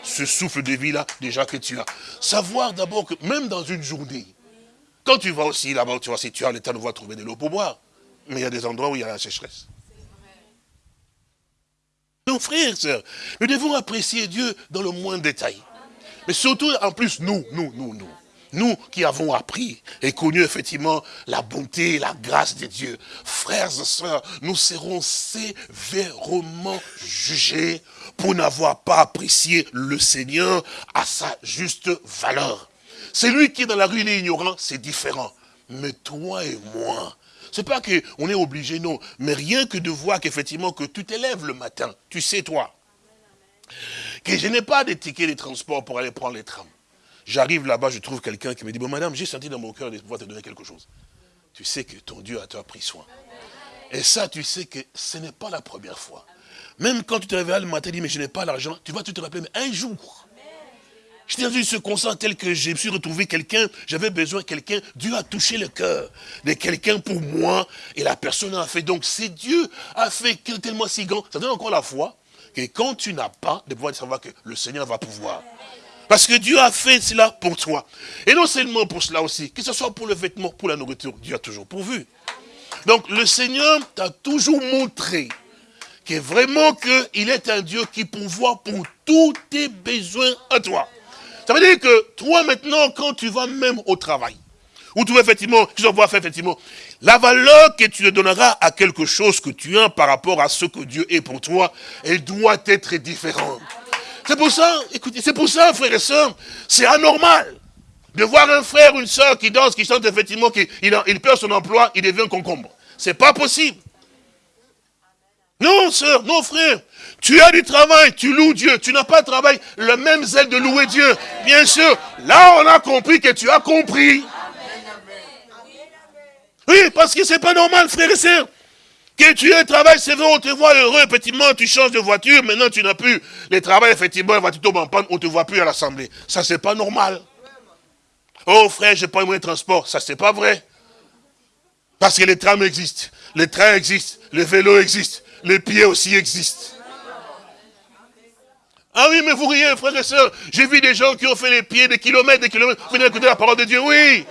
Speaker 2: Ce souffle de vie-là, déjà que tu as. Savoir d'abord que même dans une journée, quand tu vas aussi là-bas, tu vois, si tu as le temps de voir trouver de l'eau pour boire, mais il y a des endroits où il y a la sécheresse. Frères et sœurs, nous devons apprécier Dieu dans le moindre détail. Mais surtout, en plus, nous, nous, nous, nous. Nous qui avons appris et connu effectivement la bonté et la grâce de Dieu, frères et sœurs, nous serons sévèrement jugés pour n'avoir pas apprécié le Seigneur à sa juste valeur. Celui qui est dans la rue, il est ignorant, c'est différent. Mais toi et moi, c'est pas qu'on est obligé, non. Mais rien que de voir qu'effectivement, que tu t'élèves le matin, tu sais toi, que je n'ai pas de ticket de transport pour aller prendre les trams. J'arrive là-bas, je trouve quelqu'un qui me dit, bon madame, j'ai senti dans mon cœur de pouvoir te donner quelque chose. Tu sais que ton Dieu a pris soin. Et ça, tu sais que ce n'est pas la première fois. Même quand tu te réveilles le matin, tu dis, mais je n'ai pas l'argent, tu vas te rappeler, mais un jour, J'étais dans une circonstance telle que je me suis retrouvé quelqu'un, j'avais besoin de quelqu'un, Dieu a touché le cœur de quelqu'un pour moi, et la personne a fait. Donc, c'est Dieu a fait tellement si grand, ça donne encore la foi, que quand tu n'as pas, de pouvoir savoir que le Seigneur va pouvoir. Parce que Dieu a fait cela pour toi. Et non seulement pour cela aussi, que ce soit pour le vêtement, pour la nourriture, Dieu a toujours pourvu. Donc le Seigneur t'a toujours montré que vraiment qu'il est un Dieu qui pourvoit pour tous tes besoins à toi. Ça veut dire que toi maintenant, quand tu vas même au travail, où tu vas effectivement, tu vas voir faire effectivement, la valeur que tu donneras à quelque chose que tu as par rapport à ce que Dieu est pour toi, elle doit être différente. C'est pour ça, écoutez, c'est pour ça, frères et sœurs, c'est anormal de voir un frère, une sœur qui danse, qui chante effectivement, qu'il il perd son emploi, il devient concombre. C'est pas possible. Non, sœur, non, frère. Tu as du travail, tu loues Dieu. Tu n'as pas de travail, le même zèle de louer Dieu. Bien sûr, là, on a compris que tu as compris. Oui, parce que c'est pas normal, frère et sœur. Que tu aies un travail, c'est vrai, on te voit heureux, effectivement, tu changes de voiture, maintenant tu n'as plus les travail, effectivement, la voiture tombe en panne, on ne te voit plus à l'Assemblée. Ça, c'est pas normal. Oh frère, j'ai pas eu de transport. Ça, c'est pas vrai. Parce que les trams existent, les trains existent, les vélos existent, les pieds aussi existent. Ah oui, mais vous riez, frères et sœurs. J'ai vu des gens qui ont fait les pieds des kilomètres, des kilomètres. Venez écouter la parole de Dieu, oui.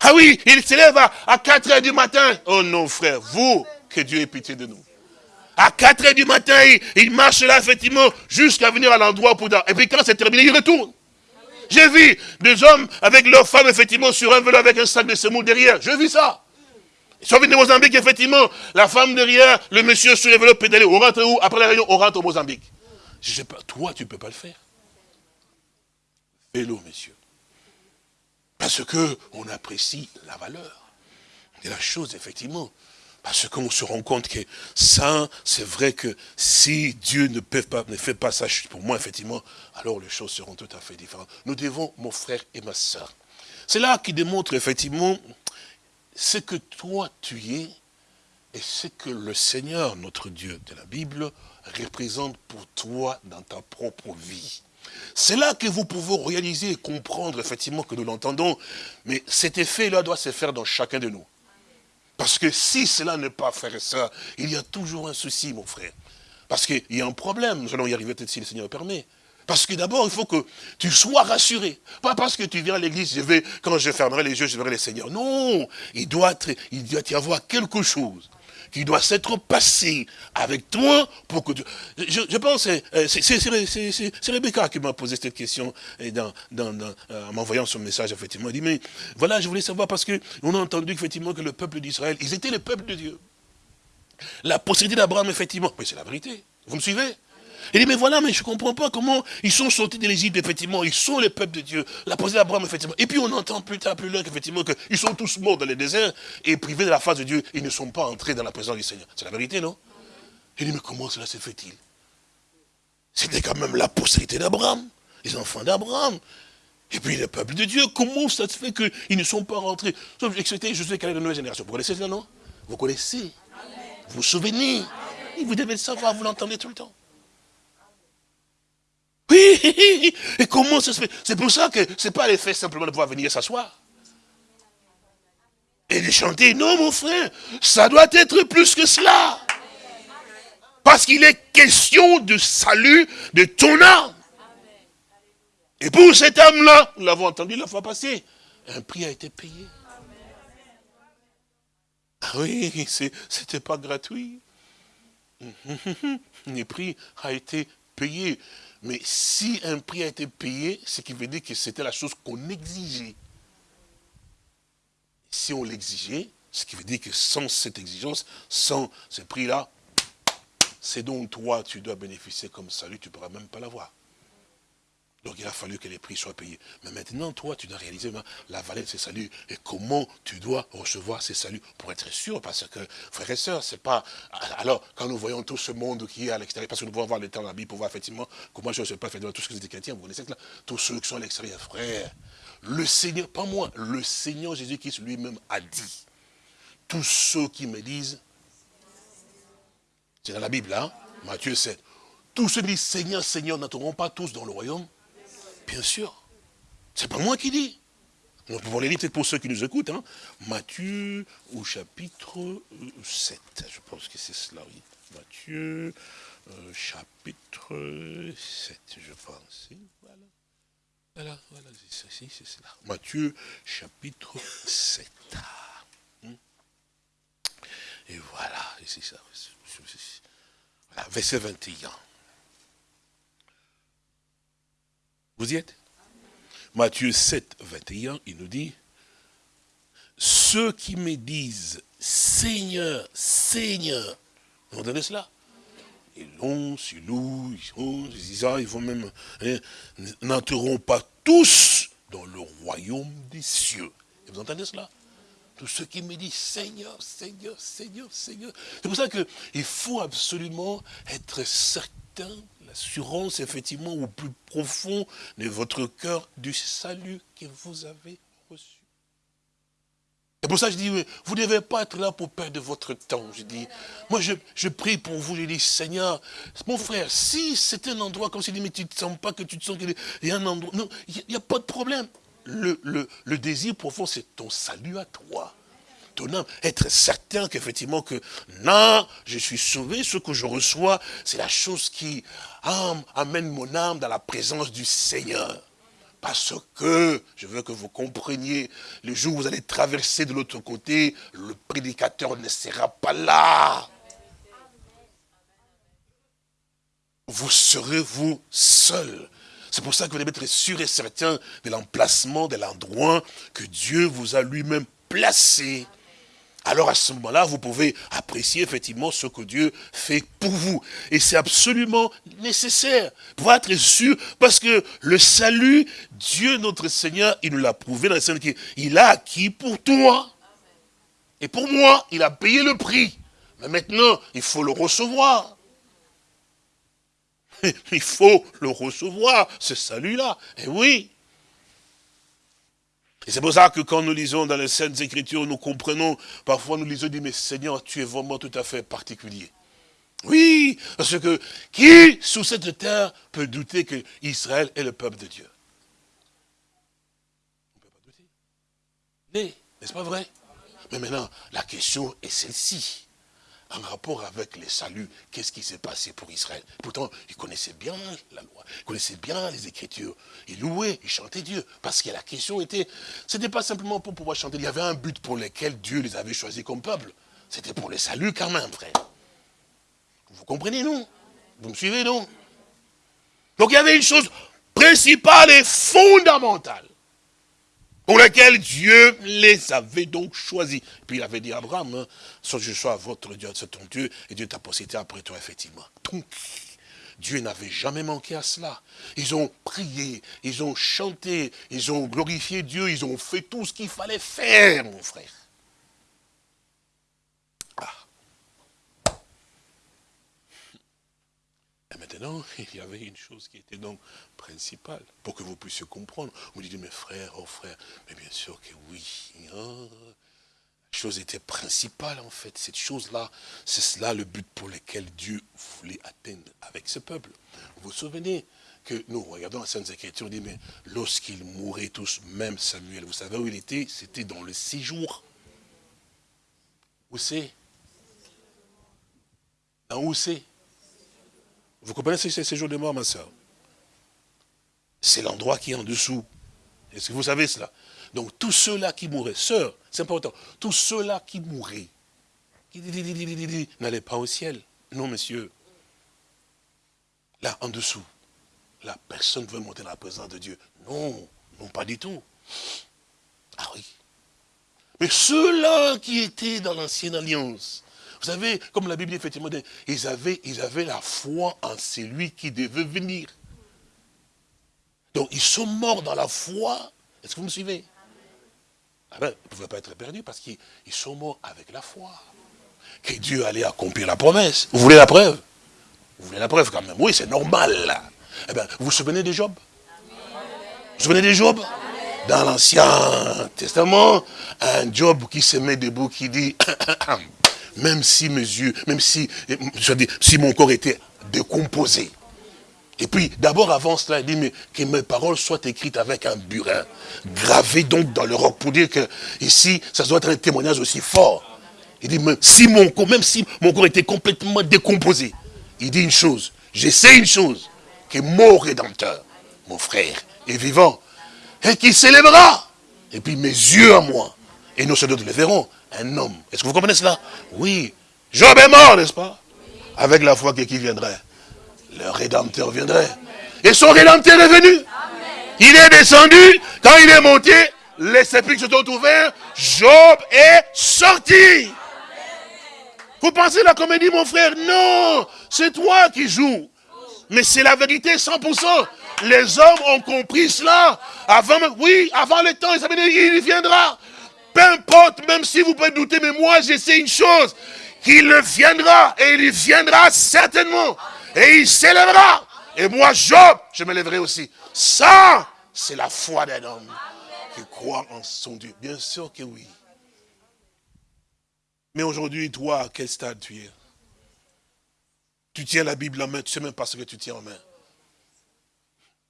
Speaker 2: Ah oui, il s'élève à, 4 heures du matin. Oh non, frère, vous, que Dieu ait pitié de nous. À 4 heures du matin, il, marche là, effectivement, jusqu'à venir à l'endroit pour... Et puis quand c'est terminé, il retourne. J'ai vu des hommes avec leurs femmes, effectivement, sur un vélo avec un sac de semoule derrière. J'ai vu ça. Venus au Mozambique, effectivement. La femme derrière, le monsieur sur le vélo pédalé. On rentre où? Après la réunion, on rentre au Mozambique. Je sais pas, toi, tu ne peux pas le faire. Vélo, messieurs. Parce qu'on apprécie la valeur de la chose, effectivement. Parce qu'on se rend compte que ça, c'est vrai que si Dieu ne, peut pas, ne fait pas ça pour moi, effectivement, alors les choses seront tout à fait différentes. Nous devons, mon frère et ma soeur. C'est là qui démontre effectivement ce que toi tu es et ce que le Seigneur, notre Dieu de la Bible, représente pour toi dans ta propre vie. C'est là que vous pouvez réaliser et comprendre effectivement que nous l'entendons, mais cet effet-là doit se faire dans chacun de nous. Parce que si cela n'est pas faire ça, il y a toujours un souci, mon frère. Parce qu'il y a un problème, nous allons y arriver peut-être si le Seigneur le permet. Parce que d'abord, il faut que tu sois rassuré. Pas parce que tu viens à l'église, je vais, quand je fermerai les yeux, je verrai le Seigneur. Non, il doit, y avoir quelque chose qui doit s'être passé avec toi pour que tu... Je, pense, euh, c'est Rebecca qui m'a posé cette question euh, en m'envoyant son message, effectivement. Elle dit, mais voilà, je voulais savoir parce qu'on a entendu effectivement que le peuple d'Israël, ils étaient le peuple de Dieu. La possibilité d'Abraham, effectivement, mais c'est la vérité. Vous me suivez? Il dit, mais voilà, mais je ne comprends pas comment ils sont sortis de l'Égypte, effectivement, ils sont le peuple de Dieu. La position d'Abraham, effectivement. Et puis on entend plus tard, plus loin, qu'effectivement, qu'ils sont tous morts dans les déserts et privés de la face de Dieu, ils ne sont pas entrés dans la présence du Seigneur. C'est la vérité, non? Il dit, mais comment cela se fait-il? C'était quand même la postérité d'Abraham, les enfants d'Abraham. Et puis le peuple de Dieu, comment ça se fait qu'ils ne sont pas rentrés? C'était je sais quelle est la nouvelle génération. Vous connaissez ça, non? Vous connaissez? Vous vous souvenez? Vous devez le savoir, vous l'entendez tout le temps. Oui, et comment ça se fait? C'est pour ça que ce n'est pas l'effet simplement de pouvoir venir s'asseoir. Et de chanter, non mon frère, ça doit être plus que cela. Parce qu'il est question de salut de ton âme. Et pour cette âme-là, nous l'avons entendu la fois passée, un prix a été payé. Ah oui, c'était pas gratuit. Le prix a été payé. Mais si un prix a été payé, ce qui veut dire que c'était la chose qu'on exigeait. Si on l'exigeait, ce qui veut dire que sans cette exigence, sans ce prix-là, c'est donc toi, tu dois bénéficier comme salut, tu ne pourras même pas l'avoir. Donc il a fallu que les prix soient payés. Mais maintenant, toi, tu dois réaliser la valeur de ces saluts et comment tu dois recevoir ces saluts pour être sûr. Parce que, frères et sœurs, c'est pas... Alors, quand nous voyons tout ce monde qui est à l'extérieur, parce que nous pouvons voir le temps de la Bible pour voir effectivement comment je ne sais pas fait tout ce que vous êtes chrétiens, vous connaissez cela, tous ceux qui sont à l'extérieur, frères, le Seigneur, pas moi, le Seigneur Jésus-Christ lui-même a dit, tous ceux qui me disent, c'est dans la Bible, hein, Matthieu 7, tous ceux qui disent Seigneur, Seigneur n'entreront pas tous dans le royaume Bien sûr. C'est pas moi qui dis. Nous pouvons les lire peut-être pour ceux qui nous écoutent. Hein. Matthieu au chapitre 7. Euh, Je pense que c'est cela, oui. Matthieu, euh, chapitre 7, je pense. Voilà. Voilà, c'est c'est cela. Matthieu, chapitre 7. Hmm. Et voilà, c'est ça. Voilà, verset 21. Vous y êtes? Matthieu 7, 21, il nous dit, ceux qui me disent, Seigneur, Seigneur, vous entendez cela? Ils l'ont, ils louent, ils disent, ils vont même, hein, n'entreront pas tous dans le royaume des cieux. Vous entendez cela? Tous ceux qui me disent Seigneur, Seigneur, Seigneur, Seigneur. C'est pour ça qu'il faut absolument être certain l'assurance, effectivement, au plus profond de votre cœur du salut que vous avez reçu. C'est pour ça je dis, vous ne devez pas être là pour perdre votre temps. Je dis, moi je, prie pour vous, je dis, Seigneur, mon frère, si c'est un endroit comme si mais tu ne sens pas que tu te sens qu'il y a un endroit, non, il n'y a, pas de problème. Le désir profond, c'est ton salut à toi être certain qu'effectivement que non, je suis sauvé, ce que je reçois, c'est la chose qui amène mon âme dans la présence du Seigneur. Parce que, je veux que vous compreniez, le jour où vous allez traverser de l'autre côté, le prédicateur ne sera pas là. Vous serez vous seul. C'est pour ça que vous devez être sûr et certain de l'emplacement, de l'endroit que Dieu vous a lui-même placé alors à ce moment-là, vous pouvez apprécier effectivement ce que Dieu fait pour vous. Et c'est absolument nécessaire pour être sûr, parce que le salut, Dieu notre Seigneur, il nous l'a prouvé dans le Seigneur, il a acquis pour toi. Et pour moi, il a payé le prix. Mais maintenant, il faut le recevoir. Il faut le recevoir, ce salut-là. Et oui. Et c'est pour ça que quand nous lisons dans les Saintes Écritures, nous comprenons, parfois nous lisons, dit, mais Seigneur, tu es vraiment tout à fait particulier. Oui, parce que qui, sous cette terre, peut douter que Israël est le peuple de Dieu? On ne peut pas douter. N'est-ce pas vrai? Mais maintenant, la question est celle-ci en rapport avec les saluts, qu'est-ce qui s'est passé pour Israël? Pourtant, ils connaissaient bien la loi, ils connaissaient bien les Écritures. Ils louaient, ils chantaient Dieu. Parce que la question était, ce n'était pas simplement pour pouvoir chanter, il y avait un but pour lequel Dieu les avait choisis comme peuple. C'était pour les saluts quand même, frère. Vous comprenez, non? Vous me suivez, non? Donc il y avait une chose principale et fondamentale pour laquelle Dieu les avait donc choisis. Puis il avait dit à Abraham, hein, soit je sois votre Dieu, c'est ton Dieu, et Dieu t'a possédé après toi, effectivement. Donc, Dieu n'avait jamais manqué à cela. Ils ont prié, ils ont chanté, ils ont glorifié Dieu, ils ont fait tout ce qu'il fallait faire, mon frère. Maintenant, il y avait une chose qui était donc principale, pour que vous puissiez comprendre. Vous dites, mes frères, oh frères, mais bien sûr que oui. Hein. La chose était principale en fait, cette chose-là, c'est cela le but pour lequel Dieu voulait atteindre avec ce peuple. Vous vous souvenez que nous regardons la Sainte Écriture, on dit, mais lorsqu'ils mouraient tous, même Samuel, vous savez où il était? C'était dans le séjour. Où c'est? Dans où c'est? Vous comprenez ce séjour de mort, ma soeur C'est l'endroit qui est en dessous. Est-ce que vous savez cela? Donc tous ceux-là qui mouraient, sœurs, c'est important, tous ceux-là qui mouraient, n'allaient pas au ciel. Non, monsieur. Là, en dessous. Là, personne ne veut monter dans la présence de Dieu. Non, non, pas du tout. Ah oui. Mais ceux-là qui étaient dans l'ancienne alliance, vous savez, comme la Bible effectivement dit, ils avaient, ils avaient la foi en celui qui devait venir. Donc ils sont morts dans la foi. Est-ce que vous me suivez? Ah ben, Ils ne pouvaient pas être perdus parce qu'ils sont morts avec la foi. Que Dieu allait accomplir la promesse. Vous voulez la preuve? Vous voulez la preuve quand même Oui, c'est normal. Eh bien, vous vous souvenez de Job? Vous vous souvenez de Job? Dans l'Ancien Testament, un Job qui se met debout, qui dit même si mes yeux, même si, je dis, si mon corps était décomposé. Et puis, d'abord, avant cela, il dit, mais que mes paroles soient écrites avec un burin, gravé donc dans le roc, pour dire que ici, ça doit être un témoignage aussi fort. Il dit, même si mon corps, même si mon corps était complètement décomposé, il dit une chose, j'essaie une chose, que mon Rédempteur, mon frère, est vivant, et qui s'élèvera. Et puis mes yeux à moi, et nos soldats le verront, un homme. Est-ce que vous comprenez cela? Oui. Job est mort, n'est-ce pas? Avec la foi que qui viendrait Le Rédempteur viendrait. Et son Rédempteur est venu. Il est descendu. Quand il est monté, les sépulcres se sont ouverts. Job est sorti. Vous pensez la comédie, mon frère? Non, c'est toi qui joues. Mais c'est la vérité 100%. Les hommes ont compris cela. Avant, oui, avant le temps, ils savaient, il viendra. Même si vous pouvez douter, mais moi j'essaie une chose, qu'il viendra, et il viendra certainement, et il s'élèvera. Et moi, Job, je me lèverai aussi. Ça, c'est la foi d'un homme qui croit en son Dieu. Bien sûr que oui. Mais aujourd'hui, toi, à quel stade tu es? Tu tiens la Bible en main, tu ne sais même pas ce que tu tiens en main.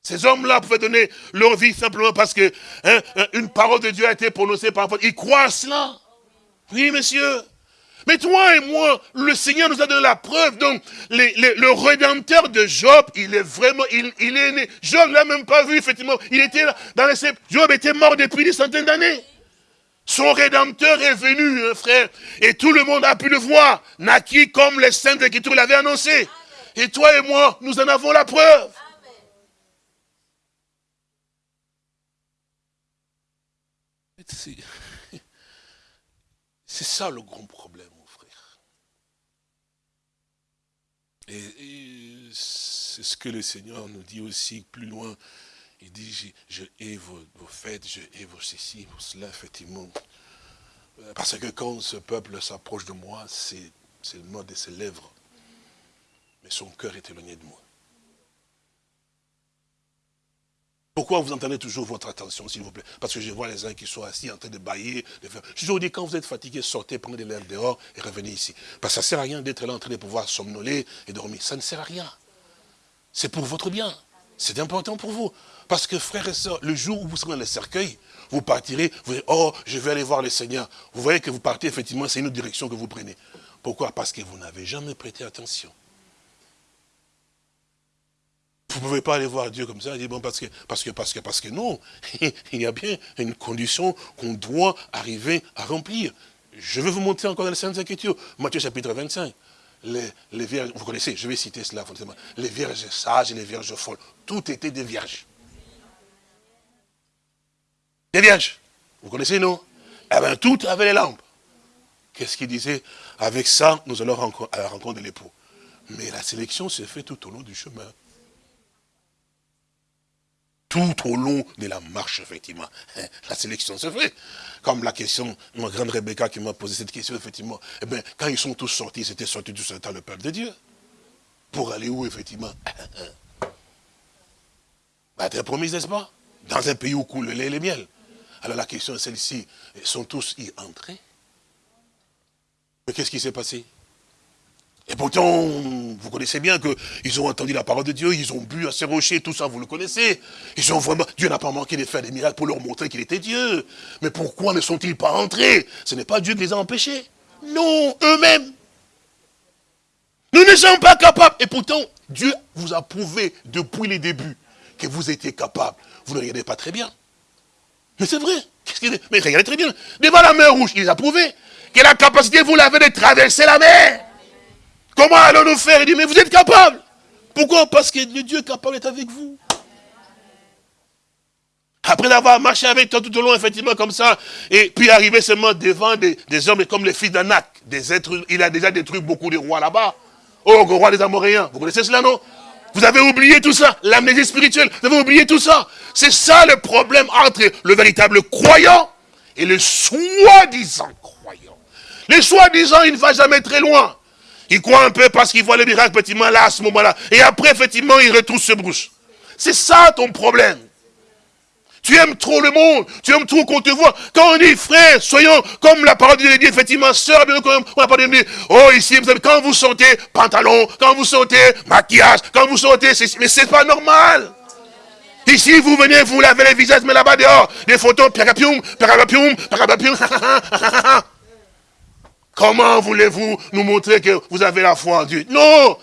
Speaker 2: Ces hommes-là pouvaient donner leur vie simplement parce que hein, une parole de Dieu a été prononcée par Ils croient à cela. Oui, monsieur. Mais toi et moi, le Seigneur nous a donné la preuve. Donc, le rédempteur de Job, il est vraiment, il, est né. Job ne l'a même pas vu, effectivement. Il était dans les Job était mort depuis des centaines d'années. Son rédempteur est venu, hein, frère. Et tout le monde a pu le voir. Naquit comme les saints Écritures l'avaient annoncé. Et toi et moi, nous en avons la preuve. C'est ça le grand problème, mon frère. Et, c'est ce que le Seigneur nous dit aussi plus loin. Il dit, je, hais vos, fêtes, je hais vos ceci, vos cela, effectivement. Parce que quand ce peuple s'approche de moi, c'est le mot de ses lèvres. Mais son cœur est éloigné de moi. Pourquoi vous entendez toujours votre attention, s'il vous plaît? Parce que je vois les uns qui sont assis en train de bailler. De faire... Je vous dis, quand vous êtes fatigué, sortez, prenez l'air dehors et revenez ici. Parce que ça ne sert à rien d'être là en train de pouvoir somnoler et dormir. Ça ne sert à rien. C'est pour votre bien. C'est important pour vous. Parce que frères et sœurs, le jour où vous serez dans le cercueil, vous partirez, vous dites, oh, je vais aller voir le Seigneur. Vous voyez que vous partez, effectivement, c'est une autre direction que vous prenez. Pourquoi? Parce que vous n'avez jamais prêté attention. Vous ne pouvez pas aller voir Dieu comme ça et dire, bon, parce que, parce que, parce que, parce que non. Il y a bien une condition qu'on doit arriver à remplir. Je vais vous montrer encore dans les Saintes Écritures. Matthieu chapitre 25. Les, les, vierges, vous connaissez, je vais citer cela forcément. Les vierges sages et les vierges folles. Tout était des vierges. Des vierges. Vous connaissez, non? Eh bien, tout avait les lampes. Qu'est-ce qu'il disait? Avec ça, nous allons à la rencontre de l'époux. Mais la sélection se fait tout au long du chemin tout au long de la marche, effectivement. Hein, la sélection se fait. Comme la question, ma grande Rebecca qui m'a posé cette question, effectivement. Eh bien, quand ils sont tous sortis, ils étaient sortis tous dans le peuple de Dieu. Pour aller où, effectivement? Bah, Être promis, n'est-ce pas? Dans un pays où coule le lait et le miel. Alors la question est celle-ci. Sont tous y entrés? Mais qu'est-ce qui s'est passé? Et pourtant, vous connaissez bien qu'ils ont entendu la parole de Dieu, ils ont bu à ces rochers, tout ça, vous le connaissez. Ils ont vraiment, Dieu n'a pas manqué de faire des miracles pour leur montrer qu'il était Dieu. Mais pourquoi ne sont-ils pas entrés? Ce n'est pas Dieu qui les a empêchés. Non, eux-mêmes. Nous ne sommes pas capables. Et pourtant, Dieu vous a prouvé depuis les débuts que vous étiez capable. Vous ne regardez pas très bien. Mais c'est vrai. Mais regardez très bien. Devant la mer rouge, il a prouvé que la capacité, vous l'avez de traverser la mer. Comment allons-nous faire? Il dit, mais vous êtes capable. Pourquoi? Parce que le Dieu capable est avec vous. Après avoir marché avec toi tout au long, effectivement, comme ça, et puis arriver seulement devant des, hommes comme les fils d'Anak, des êtres, il a déjà détruit beaucoup de rois là-bas. Oh, le roi des Amoréens, vous connaissez cela, non? Vous avez oublié tout ça, l'amnésie spirituelle, vous avez oublié tout ça. C'est ça le problème entre le véritable croyant et le soi-disant croyant. Le soi-disant, il ne va jamais très loin. Il croit un peu parce qu'il voit le miracle, effectivement, là, à ce moment-là. Et après, effectivement, il retrouve ce brouche. C'est ça ton problème. Tu aimes trop le monde, tu aimes trop qu'on te voit. Quand on dit, frère, soyons comme la parole de Dieu effectivement, sœur, on a parlé de oh, ici, quand vous sortez pantalon, quand vous sortez maquillage, quand vous sortez, mais c'est pas normal. Ici, vous venez, vous lavez les visages, mais là-bas, dehors, des photos, piagapium, piagapium, piagapium, Comment voulez-vous nous montrer que vous avez la foi en Dieu? Non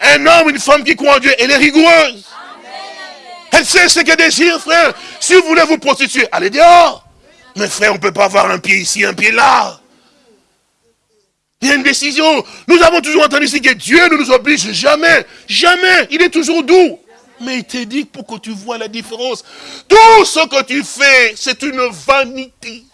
Speaker 2: Un homme, une femme qui croit en Dieu, elle est rigoureuse. Elle sait ce qu'elle désire, frère. Si vous voulez vous prostituer, allez dehors. Mais frère, on ne peut pas avoir un pied ici, un pied là. Il y a une décision. Nous avons toujours entendu ici que Dieu ne nous oblige jamais. Jamais. Il est toujours doux. Mais il te dit pour que tu vois la différence. Tout ce que tu fais, c'est une vanité.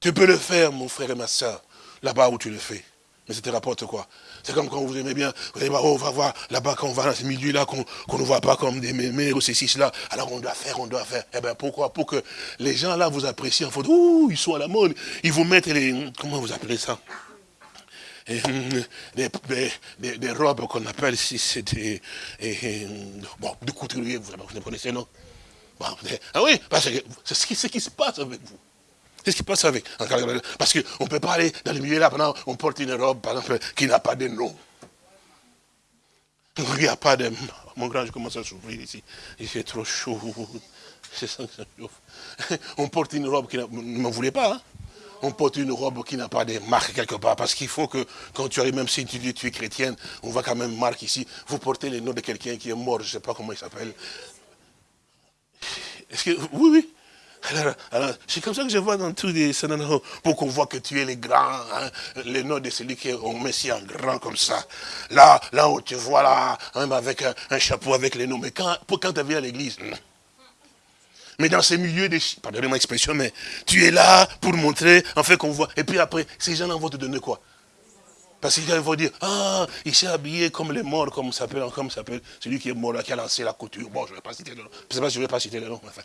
Speaker 2: Tu peux le faire, mon frère et ma soeur, là-bas où tu le fais. Mais ça te rapporte quoi? C'est comme quand vous aimez bien, vous allez oh, on va voir là-bas, quand on va dans ce milieu-là, qu'on ne voit pas comme des mémés ou ceci, cela. Alors on doit faire, on doit faire. Eh bien pourquoi? Pour que les gens là vous apprécient en faute. Ouh, ils sont à la mode. Ils vous mettent les. Comment vous appelez ça? Des, des, robes qu'on appelle si c'est des. bon, de couturier, vous, vous connaissez, non? Ah oui, parce que c'est ce qui se passe avec vous. Qu'est-ce qui passe avec? Parce qu'on ne peut pas aller dans le milieu là pendant on porte une robe, par exemple, qui n'a pas de nom. Il n'y a pas de... Mon grand, je commence à souffrir ici. Il fait trop chaud. C'est ça que ça chauffe. On porte une robe qui ne m'en voulait pas. Hein. On porte une robe qui n'a pas de marque quelque part. Parce qu'il faut que, quand tu arrives, même si tu dis tu es chrétienne, on voit quand même marque ici. Vous portez le nom de quelqu'un qui est mort, je ne sais pas comment il s'appelle. Est-ce que... Oui, oui. Alors, c'est comme ça que je vois dans tous les pour qu'on voit que tu es le grand, hein, le nom de celui qui est met si en grand comme ça. Là, là où tu vois là, hein, avec un, chapeau avec les noms. Mais quand, pour quand tu viens à l'église, mais dans ces milieux de... Pardonnez-moi l'expression, mais tu es là pour montrer, en fait, qu'on voit. Et puis après, ces gens-là vont te donner quoi? Parce qu'il vont dire, ah, il s'est habillé comme les morts, comme s'appelle, comme s'appelle, celui qui est mort là, qui a lancé la couture. Bon, je ne vais pas citer le nom. Je ne vais pas citer le nom. Enfin,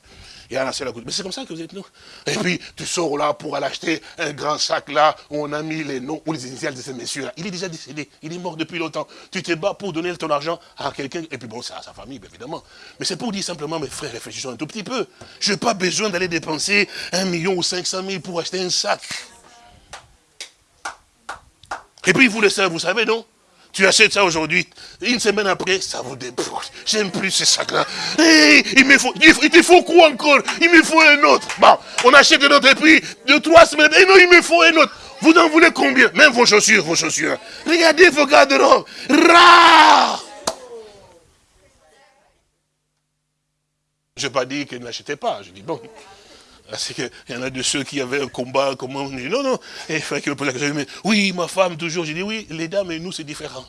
Speaker 2: il a lancé la couture. Mais c'est comme ça que vous êtes, nous. Et puis, tu sors là pour aller acheter un grand sac là, où on a mis les noms ou les initiales de ces messieurs-là. Il est déjà décédé. Il est mort depuis longtemps. Tu te bats pour donner ton argent à quelqu'un. Et puis bon, c'est à sa famille, évidemment. Mais c'est pour dire simplement, mes frères, réfléchissons un tout petit peu. Je n'ai pas besoin d'aller dépenser un million ou cinq cent mille pour acheter un sac. Et puis vous le savez, vous savez, non? Tu achètes ça aujourd'hui, une semaine après, ça vous débrouille. J'aime plus ces sacs-là. il me faut, il te faut quoi encore? Il me faut un autre. Bon, on achète un autre et puis, deux, trois semaines, et non, il me faut un autre. Vous en voulez combien? Même vos chaussures, vos chaussures. Regardez vos garde-robes. Je n'ai pas dit que ne l'achetez pas. Je dis, bon, c'est qu'il y en a de ceux qui avaient un combat, comment on dit, non, non. Et il me pose la question, oui, ma femme, toujours. J'ai dit, oui, les dames et nous, c'est différent.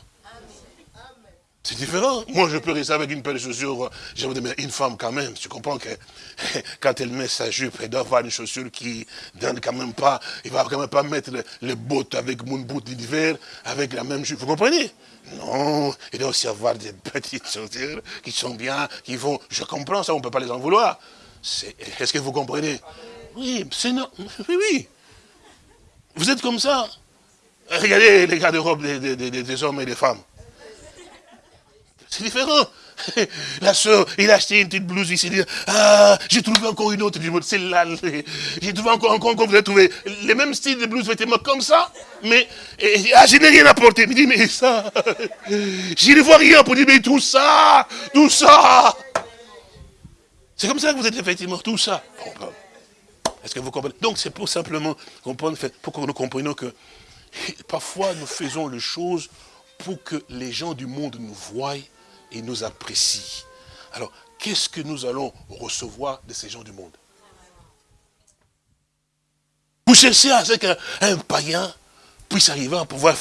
Speaker 2: C'est différent. Moi, je peux rester avec une paire de chaussures. Dire, mais une femme, quand même, tu comprends que quand elle met sa jupe, elle doit avoir une chaussure qui donne quand même pas, il va quand même pas mettre les, bottes avec mon bout d'hiver, avec la même jupe. Vous comprenez? Non, il doit aussi avoir des petites chaussures qui sont bien, qui vont... Je comprends ça, on ne peut pas les en vouloir. Est-ce que vous comprenez? Oui, c'est non. Oui, oui. Vous êtes comme ça. Regardez les garde-robes des, des, hommes et des femmes. C'est différent. La soeur, il a acheté une petite blouse ici, dit, ah, j'ai trouvé encore une autre, c'est là, j'ai trouvé encore, encore, encore, vous avez trouvé les mêmes styles de blouses, vêtements comme ça, mais, ah, je n'ai rien apporté. Il dit, mais ça, je ne vois rien pour dire, mais tout ça, tout ça. C'est comme ça que vous êtes effectivement tout ça. Est-ce que vous comprenez? Donc c'est pour simplement comprendre, pour que nous comprenions que parfois nous faisons les choses pour que les gens du monde nous voient et nous apprécient. Alors, qu'est-ce que nous allons recevoir de ces gens du monde? Vous cherchez à ce qu'un païen puisse arriver à pouvoir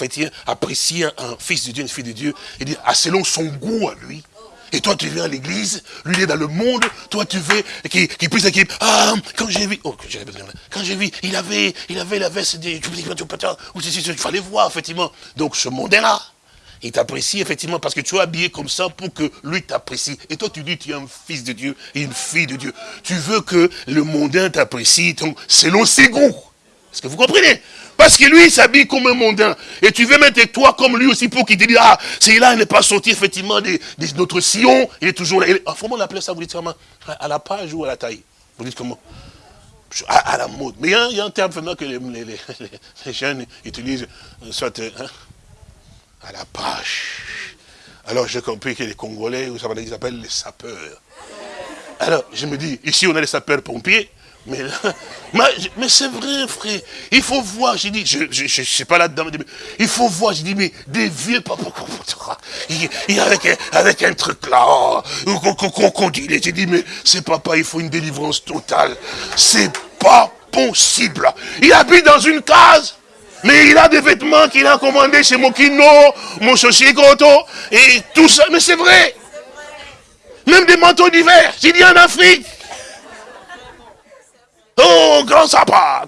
Speaker 2: apprécier un fils de Dieu, une fille de Dieu, et dire, ah, selon son goût à lui, et toi, tu viens à l'église, lui, est dans le monde, toi, tu veux qu'il puisse dire, ah, quand j'ai vu, oh, quand j'ai vu, il avait, il avait la veste des, il fallait voir, effectivement. Donc, ce mondain-là, il t'apprécie, effectivement, parce que tu es habillé comme ça pour que lui t'apprécie. Et toi, tu dis, tu es un fils de Dieu une fille de Dieu. Tu veux que le mondain t'apprécie selon ses goûts. Est-ce que vous comprenez? Parce que lui, il s'habille comme un mondain. Et tu veux mettre toi comme lui aussi pour qu'il te dise, ah, c'est là, il n'est pas sorti effectivement de, notre sillon. Il est toujours là. comment on appelle ça, vous dites comment? À la page ou à la taille? Vous dites comment? À, la mode. Mais il y, a, un terme que les, jeunes utilisent, euh, soit hein, à la page. Alors j'ai compris que les Congolais, ils appellent les sapeurs. Alors je me dis, ici on a les sapeurs-pompiers, mais, mais, c'est vrai, frère. Il faut voir, j'ai dit, je ne sais pas là-dedans, il faut voir, j'ai dit, mais des vieux papa, il, avec, avec un truc là, oh, qu'on dit, j'ai dit, mais c'est papa, il faut une délivrance totale. C'est pas possible. Il habite dans une case. Mais il a des vêtements qu'il a commandés chez Mokino, mon Goto, et tout ça. Mais c'est vrai. Même des manteaux d'hiver. J'ai dit en Afrique. Oh, grand sapin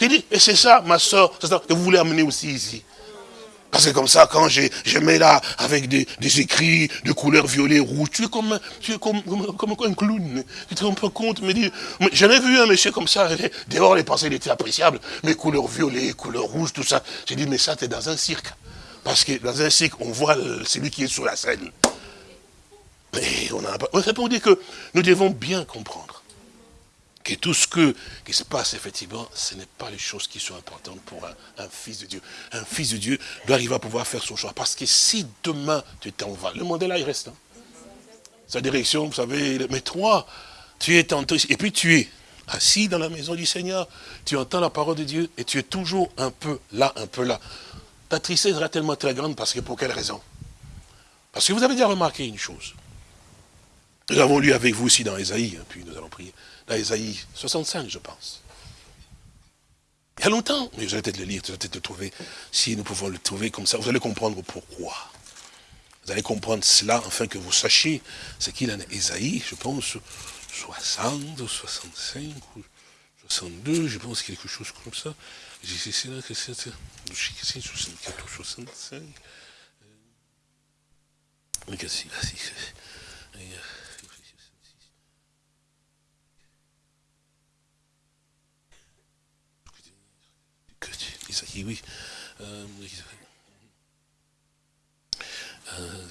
Speaker 2: J'ai dit, et c'est ça, ma soeur, ça que vous voulez amener aussi ici. Parce que comme ça, quand je, je mets là, avec des, des, écrits de couleur violet, rouge, tu es comme, tu es comme, comme, un clown. Tu te rends pas compte, dire, j'en ai vu un monsieur comme ça, dehors les pensées étaient appréciables, mais couleur violet, couleur rouge, tout ça. J'ai dit, mais ça, tu es dans un cirque. Parce que dans un cirque, on voit celui qui est sur la scène. Mais on a C'est pour dire que nous devons bien comprendre que tout ce que, qui se passe, effectivement, ce n'est pas les choses qui sont importantes pour un, fils de Dieu. Un fils de Dieu doit arriver à pouvoir faire son choix. Parce que si demain tu t'en vas, le monde est là, il reste. Hein. Sa direction, vous savez, mais toi, tu es tantôt. Et puis tu es assis dans la maison du Seigneur, tu entends la parole de Dieu et tu es toujours un peu là, un peu là. Ta tristesse sera tellement très grande parce que pour quelle raison? Parce que vous avez déjà remarqué une chose. Nous avons lu avec vous aussi dans Esaïe, hein, puis nous allons prier. Isaïe 65, je pense. Il y a longtemps, mais vous allez peut-être le lire, vous allez peut-être le trouver. Si nous pouvons le trouver comme ça, vous allez comprendre pourquoi. Vous allez comprendre cela, afin que vous sachiez ce qu'il en est. Isaïe, je pense, 60 ou 65 ou 62, je pense quelque chose comme ça. c'est là que c'est 64 65. Oui. Euh, euh,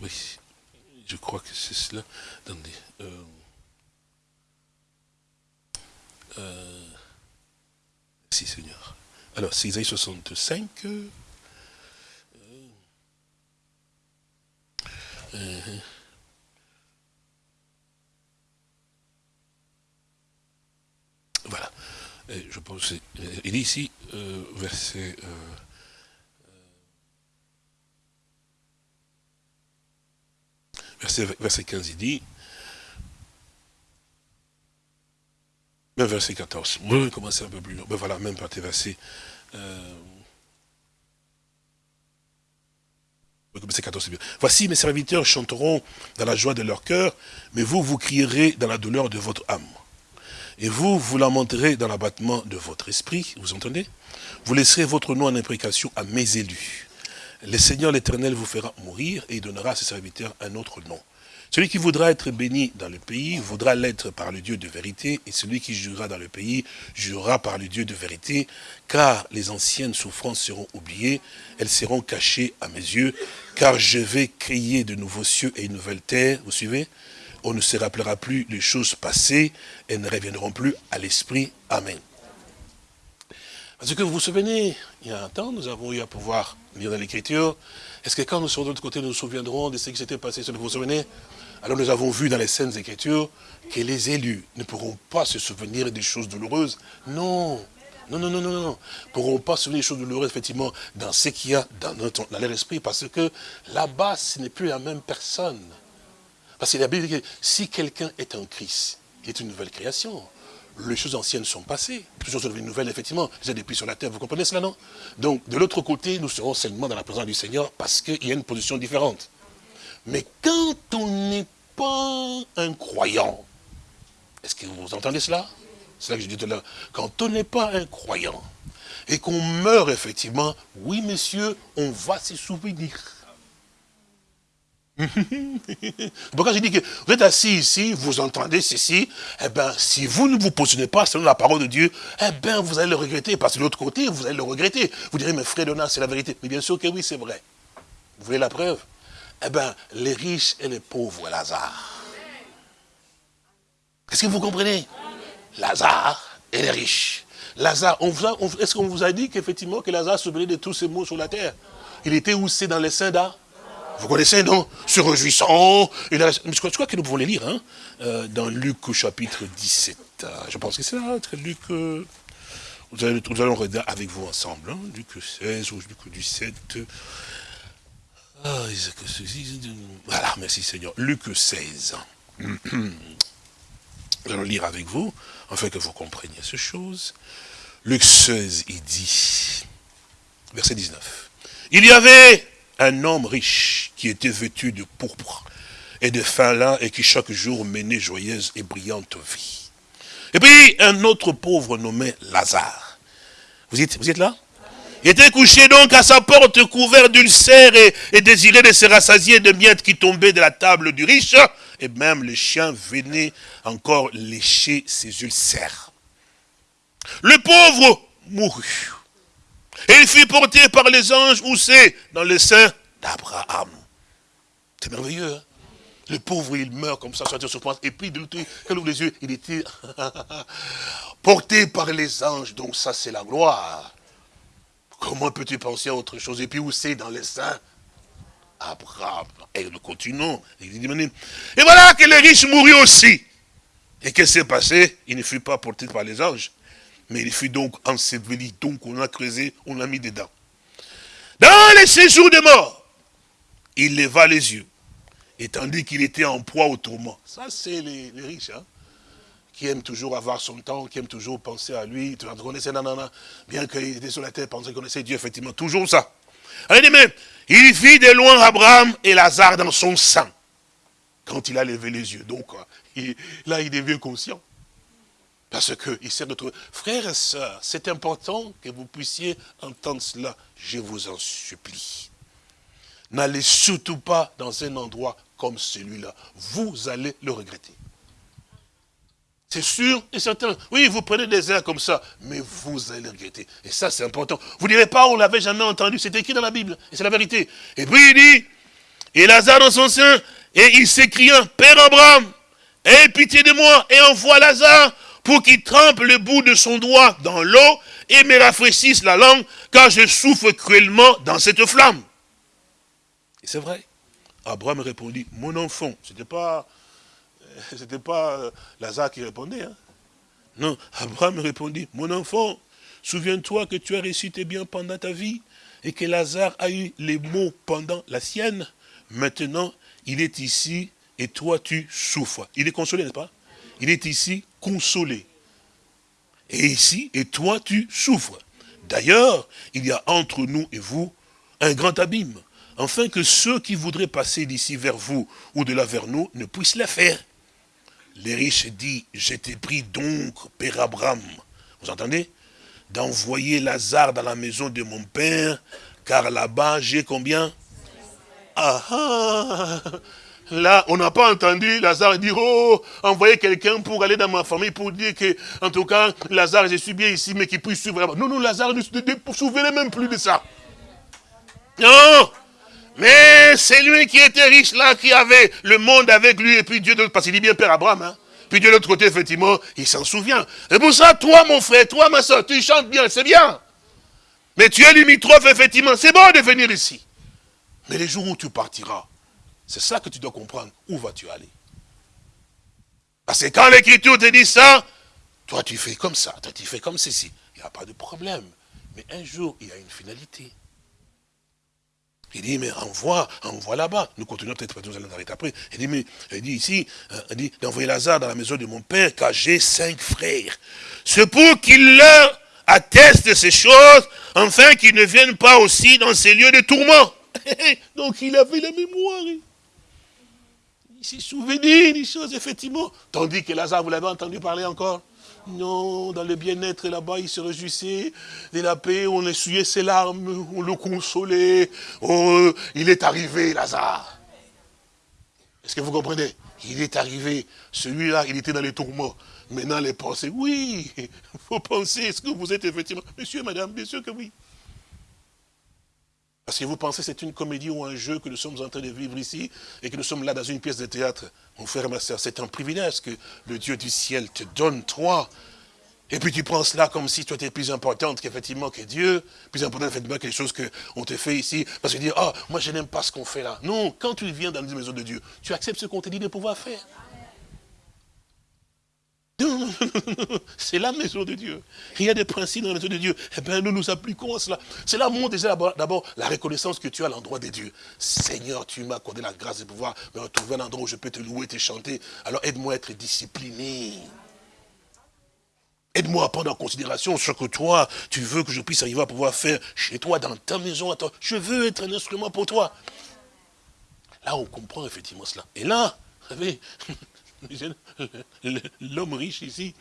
Speaker 2: oui. Je crois que c'est cela. Attendez. Euh, euh, si, Seigneur. Alors, c'est Isaïe 65. Euh, euh, voilà. je pense, il est ici, verset... verset, verset 15, il dit, même verset 14, on va commencer un peu plus long, ben voilà, même partie verset, euh, verset 14, c'est bien. Voici mes serviteurs chanteront dans la joie de leur cœur, mais vous, vous crierez dans la douleur de votre âme. Et vous, vous lamenterez dans l'abattement de votre esprit, vous entendez? Vous laisserez votre nom en imprécation à mes élus. Le Seigneur l'Éternel vous fera mourir et il donnera à ses serviteurs un autre nom. Celui qui voudra être béni dans le pays voudra l'être par le Dieu de vérité, et celui qui jurera dans le pays jurera par le Dieu de vérité, car les anciennes souffrances seront oubliées, elles seront cachées à mes yeux, car je vais créer de nouveaux cieux et une nouvelle terre, vous suivez? On ne se rappellera plus les choses passées, elles ne reviendront plus à l'esprit. Amen. Parce que vous vous souvenez, il y a un temps, nous avons eu à pouvoir lire dans l'Écriture. Est-ce que quand nous serons de l'autre côté, nous nous souviendrons de ce qui s'était passé, vous vous souvenez? Alors nous avons vu dans les scènes Écritures que les élus ne pourront pas se souvenir des choses douloureuses. Non, non, non, non, non, non. Ne pourront pas se souvenir des choses douloureuses, effectivement, dans ce qu'il y a dans, notre, dans leur esprit, parce que là-bas, ce n'est plus la même personne. Parce qu'il y a bien que si quelqu'un est en Christ, il est une nouvelle création les choses anciennes sont passées. Les choses sont devenues nouvelles, effectivement, déjà depuis sur la terre. Vous comprenez cela, non? Donc, de l'autre côté, nous serons seulement dans la présence du Seigneur parce qu'il y a une position différente. Mais quand on n'est pas un croyant, est-ce que vous entendez cela? C'est là que je dis tout à l'heure. Quand on n'est pas un croyant et qu'on meurt, effectivement, oui, messieurs, on va se souvenir. Pourquoi je dis que vous êtes assis ici, vous entendez ceci, eh bien, si vous ne vous positionnez pas selon la parole de Dieu, eh bien, vous allez le regretter, parce que de l'autre côté, vous allez le regretter. Vous direz, mais frère Donat, c'est la vérité. Mais bien sûr que oui, c'est vrai. Vous voulez la preuve? Eh bien, les riches et les pauvres, Lazare. Qu'est-ce que vous comprenez? Lazare et les riches. Lazare, est-ce qu'on vous a dit qu'effectivement que Lazare se venait de tous ces mots sur la terre? Il était où? C'est dans les saints d'art vous connaissez, non? Se réjouissant. Je crois que nous pouvons les lire, hein, euh, dans Luc au chapitre 17. Euh, je pense que c'est là, Luc... Euh, nous, allons, nous allons regarder avec vous ensemble, hein, Luc 16 ou Luc 17. Ah, voilà, merci Seigneur. Luc 16. Nous allons lire avec vous, afin que vous compreniez ces choses. Luc 16, il dit, verset 19. Il y avait un homme riche qui était vêtu de pourpre et de fin lin et qui chaque jour menait joyeuse et brillante vie. Et puis un autre pauvre nommé Lazare. Vous êtes, vous êtes là? Il était couché donc à sa porte couvert d'ulcères et, et désirait de se rassasier de miettes qui tombaient de la table du riche. Et même les chiens venaient encore lécher ses ulcères. Le pauvre mourut. Et il fut porté par les anges, où c'est Dans le sein d'Abraham. C'est merveilleux, hein le pauvre, il meurt comme ça, sur place. Et puis, de l'autre ouvre les yeux, il était porté par les anges. Donc ça, c'est la gloire. Comment peux-tu penser à autre chose? Et puis, où c'est dans les saints Abraham. Et nous continuons. Et voilà que le riche mourut aussi. Et qu'est-ce qui s'est passé? Il ne fut pas porté par les anges. Mais il fut donc enseveli, donc on a creusé, on l'a mis dedans. Dans les séjours de mort, il leva les yeux. Et tandis qu'il était en proie au tourment. Ça, c'est les, riches, hein, qui aime toujours avoir son temps, qui aime toujours penser à lui. Tu connaissais nanana, bien qu'il était sur la terre, pensait qu'il connaissait Dieu, effectivement, toujours ça. Dit, mais il vit de loin Abraham et Lazare dans son sang, quand il a levé les yeux. Donc, là, il devient conscient. Parce qu'il s'est retrouvé. Frères et sœurs, c'est important que vous puissiez entendre cela. Je vous en supplie. N'allez surtout pas dans un endroit comme celui-là. Vous allez le regretter. C'est sûr et certain. Oui, vous prenez des airs comme ça, mais vous allez le regretter. Et ça, c'est important. Vous ne direz pas, on ne l'avait jamais entendu. C'est écrit dans la Bible. Et c'est la vérité. Et puis il dit, et Lazare dans son sein, et il s'écria, Père Abraham, aie pitié de moi, et envoie Lazare pour qu'il trempe le bout de son doigt dans l'eau et me rafraîchisse la langue, car je souffre cruellement dans cette flamme. Et c'est vrai. Abraham répondit, mon enfant, ce n'était pas, c'était pas euh, Lazare qui répondait. Hein. Non, Abraham répondit, mon enfant, souviens-toi que tu as récité bien pendant ta vie et que Lazare a eu les mots pendant la sienne. Maintenant, il est ici et toi tu souffres. Il est consolé, n'est-ce pas? Il est ici Et ici, et toi, tu souffres. D'ailleurs, il y a entre nous et vous un grand abîme, afin que ceux qui voudraient passer d'ici vers vous ou de là vers nous ne puissent le faire. Les riches disent, j'étais pris donc, Père Abraham, vous entendez D'envoyer Lazare dans la maison de mon père, car là-bas j'ai combien? Ah ah Là, on n'a pas entendu Lazare dire, oh, envoyer quelqu'un pour aller dans ma famille, pour dire que, en tout cas, Lazare, je suis bien ici, mais qu'il puisse suivre. Non, non, Lazare ne se souvenait même plus de ça. Non Mais c'est lui qui était riche là, qui avait le monde avec lui, et puis Dieu, parce qu'il dit bien Père Abraham, hein. Puis de l'autre côté, effectivement, il s'en souvient. Et pour ça, toi, mon frère, toi, ma soeur, tu chantes bien, c'est bien. Mais tu es limitrophe, effectivement, c'est bon de venir ici. Mais les jours où tu partiras, c'est ça que tu dois comprendre. Où vas-tu aller? Parce que quand l'écriture te dit ça, toi tu fais comme ça, toi tu fais comme ceci. Il n'y a pas de problème. Mais un jour, il y a une finalité. Il dit, mais envoie, envoie là-bas. Nous continuons peut-être, nous allons arrêter après. Il dit, mais, il dit ici, euh, il dit, d'envoyer Lazare dans la maison de mon père, car j'ai cinq frères. C'est pour qu'il leur atteste ces choses, afin qu'ils ne viennent pas aussi dans ces lieux de tourment. Donc il avait la mémoire s'est souvenu des choses, effectivement. Tandis que Lazare, vous l'avez entendu parler encore Non, dans le bien-être là-bas, il se réjouissait de la paix, on essuyait ses larmes, on le consolait. Oh, il est arrivé, Lazare. Est-ce que vous comprenez? Il est arrivé. Celui-là, il était dans les tourments. Maintenant, les pensées, oui, il faut penser, est-ce que vous êtes effectivement... Monsieur, madame, bien sûr que oui. Parce que vous pensez que c'est une comédie ou un jeu que nous sommes en train de vivre ici et que nous sommes là dans une pièce de théâtre? Mon frère et ma soeur, c'est un privilège que le Dieu du ciel te donne, toi. Et puis tu prends cela comme si toi étais plus importante qu'effectivement que Dieu, plus important effectivement que les choses qu'on te fait ici. Parce que tu dis, ah, moi je n'aime pas ce qu'on fait là. Non, quand tu viens dans une maison de Dieu, tu acceptes ce qu'on te dit de pouvoir faire. C'est la maison de Dieu. Il y a des principes dans la maison de Dieu. Eh bien, nous nous appliquons à cela. C'est là mon désir d'abord la reconnaissance que tu as à l'endroit de Dieu. Seigneur, tu m'as accordé la grâce de pouvoir me retrouver un endroit où je peux te louer, te chanter. Alors aide-moi à être discipliné. Aide-moi à prendre en considération ce que toi, tu veux que je puisse arriver à pouvoir faire chez toi, dans ta maison. Je veux être un instrument pour toi. Là, on comprend effectivement cela. Et là, vous savez, l'homme riche ici,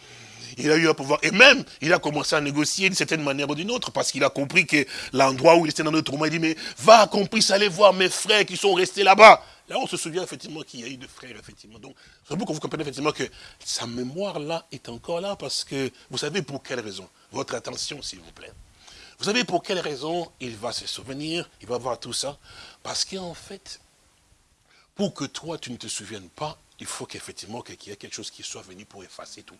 Speaker 2: il a eu un pouvoir. Et même, il a commencé à négocier d'une certaine manière ou d'une autre, parce qu'il a compris que l'endroit où il était dans notre roman, il dit, mais va qu'on puisse aller voir mes frères qui sont restés là-bas. Là, on se souvient effectivement qu'il y a eu de frères, effectivement. Donc, c'est pour que vous compreniez effectivement que sa mémoire-là est encore là, parce que vous savez pour quelle raison Votre attention, s'il vous plaît. Vous savez pour quelle raison il va se souvenir, il va voir tout ça? Parce qu'en fait, pour que toi, tu ne te souviennes pas, il faut qu'effectivement qu'il y ait quelque chose qui soit venu pour effacer tout.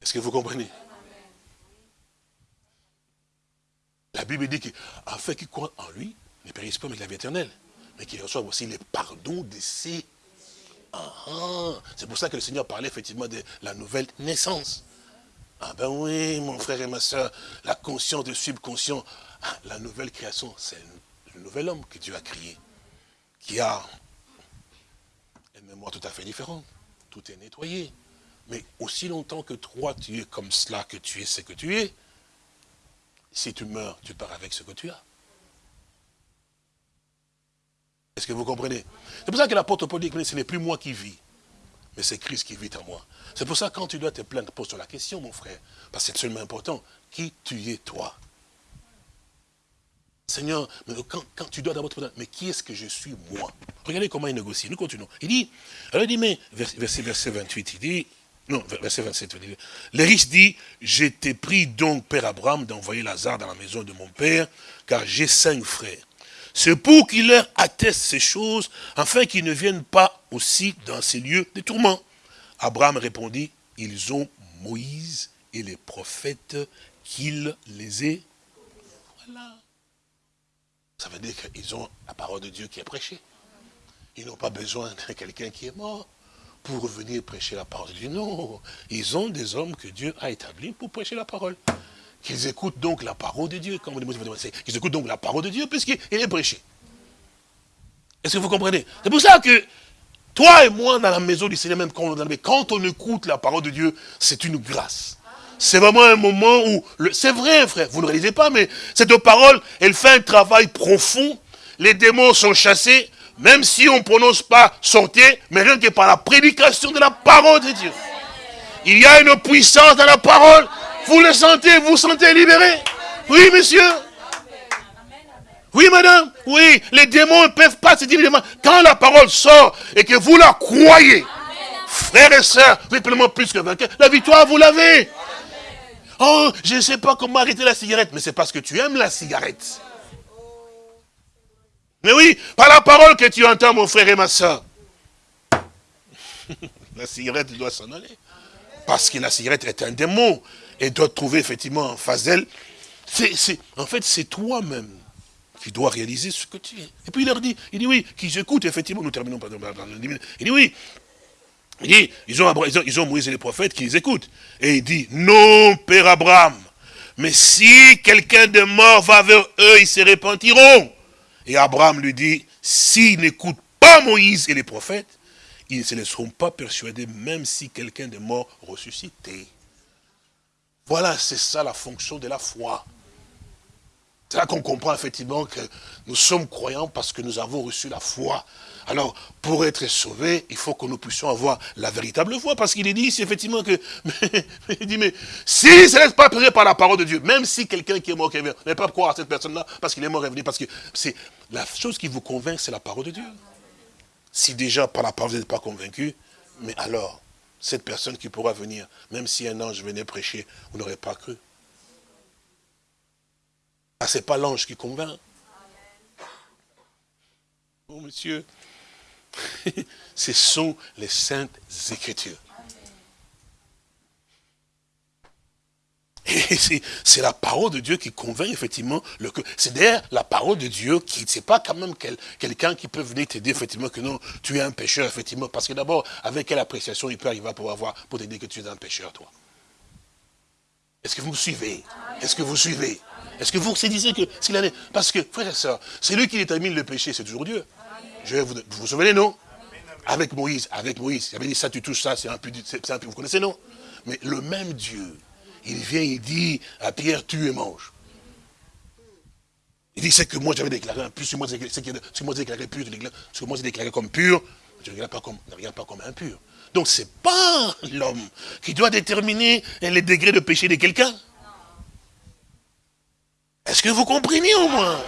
Speaker 2: Est-ce que vous comprenez? La Bible dit qu'afin qu'il croit en lui, ne périsse pas avec la vie éternelle, mais qu'il reçoive aussi les pardons de ses... Ah. C'est pour ça que le Seigneur parlait effectivement de la nouvelle naissance. Ah ben oui, mon frère et ma soeur, la conscience du subconscient, ah, la nouvelle création, c'est le nouvel homme que Dieu a créé qui a un une mémoire tout à fait différente. Tout est nettoyé. Mais aussi longtemps que toi, tu es comme cela, que tu es ce que tu es, si tu meurs, tu pars avec ce que tu as. Est-ce que vous comprenez? C'est pour ça que l'apôtre Paul dit que ce n'est plus moi qui vis, mais c'est Christ qui vit en moi. C'est pour ça que quand tu dois te plaindre, pose-toi la question, mon frère, parce que c'est seulement important. Qui tu es, toi? Seigneur, mais quand, tu dois d'abord te mais qui est-ce que je suis, moi? Regardez comment il négocie. Nous continuons. Il dit, alors il dit, mais, verset, verset 28, il dit, non, verset 27, il dit, les riches dit, j'étais pris donc, Père Abraham, d'envoyer Lazare dans la maison de mon Père, car j'ai cinq frères. C'est pour qu'il leur atteste ces choses, afin qu'ils ne viennent pas aussi dans ces lieux de tourments. Abraham répondit, ils ont Moïse et les prophètes qu'il les ait. Voilà. Ça veut dire qu'ils ont la parole de Dieu qui est prêchée. Ils n'ont pas besoin de quelqu'un qui est mort pour venir prêcher la parole de Dieu. Non, ils ont des hommes que Dieu a établis pour prêcher la parole. Qu'ils écoutent donc la parole de Dieu. Comme Qu'ils écoutent donc la parole de Dieu puisqu'il est prêché. Est-ce que vous comprenez? C'est pour ça que toi et moi, dans la maison du Seigneur, même quand on écoute la parole de Dieu, c'est une grâce. C'est vraiment un moment où, c'est vrai frère, vous ne réalisez pas, mais cette parole, elle fait un travail profond. Les démons sont chassés, même si on ne prononce pas sortir, mais rien que par la prédication de la parole de Dieu. Il y a une puissance dans la parole. Vous le sentez, vous sentez libéré Oui, monsieur oui, madame, oui, les démons ne peuvent pas se dire, quand la parole sort et que vous la croyez, frères et sœurs, vous êtes plus que vainqueurs, la victoire, vous l'avez. Oh, je ne sais pas comment arrêter la cigarette. Mais c'est parce que tu aimes la cigarette. Mais oui, par la parole que tu entends, mon frère et ma soeur. la cigarette doit s'en aller. Parce que la cigarette est un démon. Et doit trouver effectivement en face d'elle. En fait, c'est toi-même qui dois réaliser ce que tu es. Et puis il leur dit, il dit oui, qu'ils écoutent, effectivement, nous terminons par Il dit oui, il dit, ils ont, Moïse et les prophètes qui les écoutent. Et il dit, non, Père Abraham, mais si quelqu'un de mort va vers eux, ils se repentiront. Et Abraham lui dit, s'ils n'écoutent pas Moïse et les prophètes, ils ne se laisseront pas persuadés, même si quelqu'un de mort ressuscité. Voilà, c'est ça la fonction de la foi. C'est là qu'on comprend effectivement que nous sommes croyants parce que nous avons reçu la foi. Alors, pour être sauvés, il faut que nous puissions avoir la véritable foi. Parce qu'il est dit ici, effectivement, que, il dit, mais si ne laisse pas périr par la parole de Dieu, même si quelqu'un qui est mort, qui est ne pas croire à cette personne-là, parce qu'il est mort revenu, parce que c'est la chose qui vous convainc, c'est la parole de Dieu. Si déjà par la parole vous n'êtes pas convaincu, mais alors, cette personne qui pourra venir, même si un ange venait prêcher, vous n'aurez pas cru. Ah, ce n'est pas l'ange qui convainc. Oh, monsieur, ce sont les saintes écritures. Et c'est la parole de Dieu qui convainc effectivement. C'est d'ailleurs la parole de Dieu qui, c'est pas quand même quelqu'un qui peut venir t'aider effectivement que non, tu es un pécheur effectivement. Parce que d'abord, avec quelle appréciation il peut arriver pour avoir, pour t'aider que tu es un pécheur, toi Est-ce que vous me suivez? Est-ce que vous suivez? Est-ce que vous saisissez que s'il en est Parce que, frère et soeur, c'est lui qui détermine le péché, c'est toujours Dieu. Vous, vous souvenez, non? Avec Moïse, avec Moïse, il avait dit ça, tu touches ça, c'est un peu, vous connaissez, non? Mais le même Dieu, il vient, il dit à Pierre, tu et mange. Il dit, c'est que moi j'avais déclaré impur, ce que moi j'ai déclaré pur, ce que moi j'ai déclaré comme pur, je ne regarde pas comme, ne regarde pas comme impur. Donc c'est pas l'homme qui doit déterminer les degrés de péché de quelqu'un. Est-ce que vous comprenez au moins?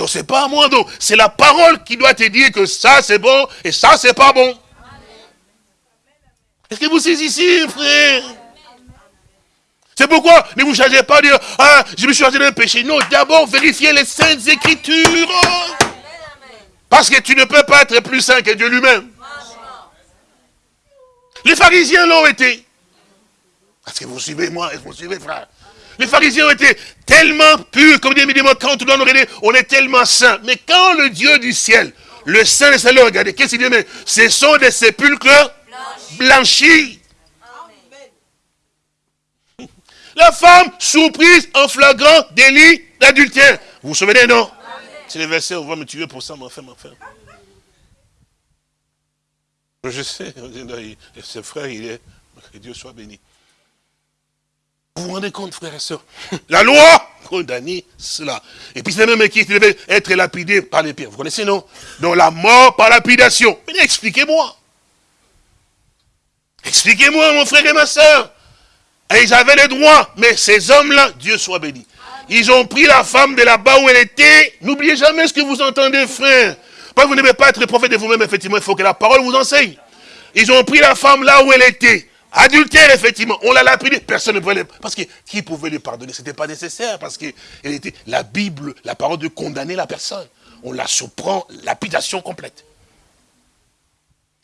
Speaker 2: Donc c'est pas à moi, donc c'est la parole qui doit te dire que ça c'est bon et ça c'est pas bon. Est-ce que vous saisissez, frère? C'est pourquoi ne vous chargez pas de dire, ah, je me suis chargé d'un péché. Non, d'abord vérifiez les saintes écritures. Parce que tu ne peux pas être plus saint que Dieu lui-même. Les pharisiens l'ont été. Est-ce que vous suivez moi Est-ce que vous suivez, frère les pharisiens ont été tellement purs, comme dit évidemment, quand on doit nous regarder, on est tellement saints. Mais quand le Dieu du ciel, le Saint et le regardez, qu'est-ce qu'il dit Mais ce sont des sépulcres blanchis. La femme surprise en flagrant délit d'adultère. Vous vous souvenez, non? C'est le verset, on va me tuer pour ça, mon frère, mon frère. Je sais, ce frère, il est, que Dieu soit béni. Vous vous rendez compte, frères et sœurs? La loi condamnait cela. Et puis c'est même qui devait être lapidé par les pierres. Vous connaissez, non? Donc la mort par lapidation. Mais expliquez-moi. Expliquez-moi, mon frère et ma soeur. Et ils avaient les droits. Mais ces hommes-là, Dieu soit béni. Ils ont pris la femme de là-bas où elle était. N'oubliez jamais ce que vous entendez, frère. Pas vous n'aimez pas être prophète de vous-même, effectivement, il faut que la parole vous enseigne. Ils ont pris la femme là où elle était. Adultère, effectivement. On l'a lapidé. Personne ne pouvait Parce que qui pouvait lui pardonner? Ce n'était pas nécessaire. Parce que était la Bible, la parole de condamner la personne. On la surprend, lapidation complète.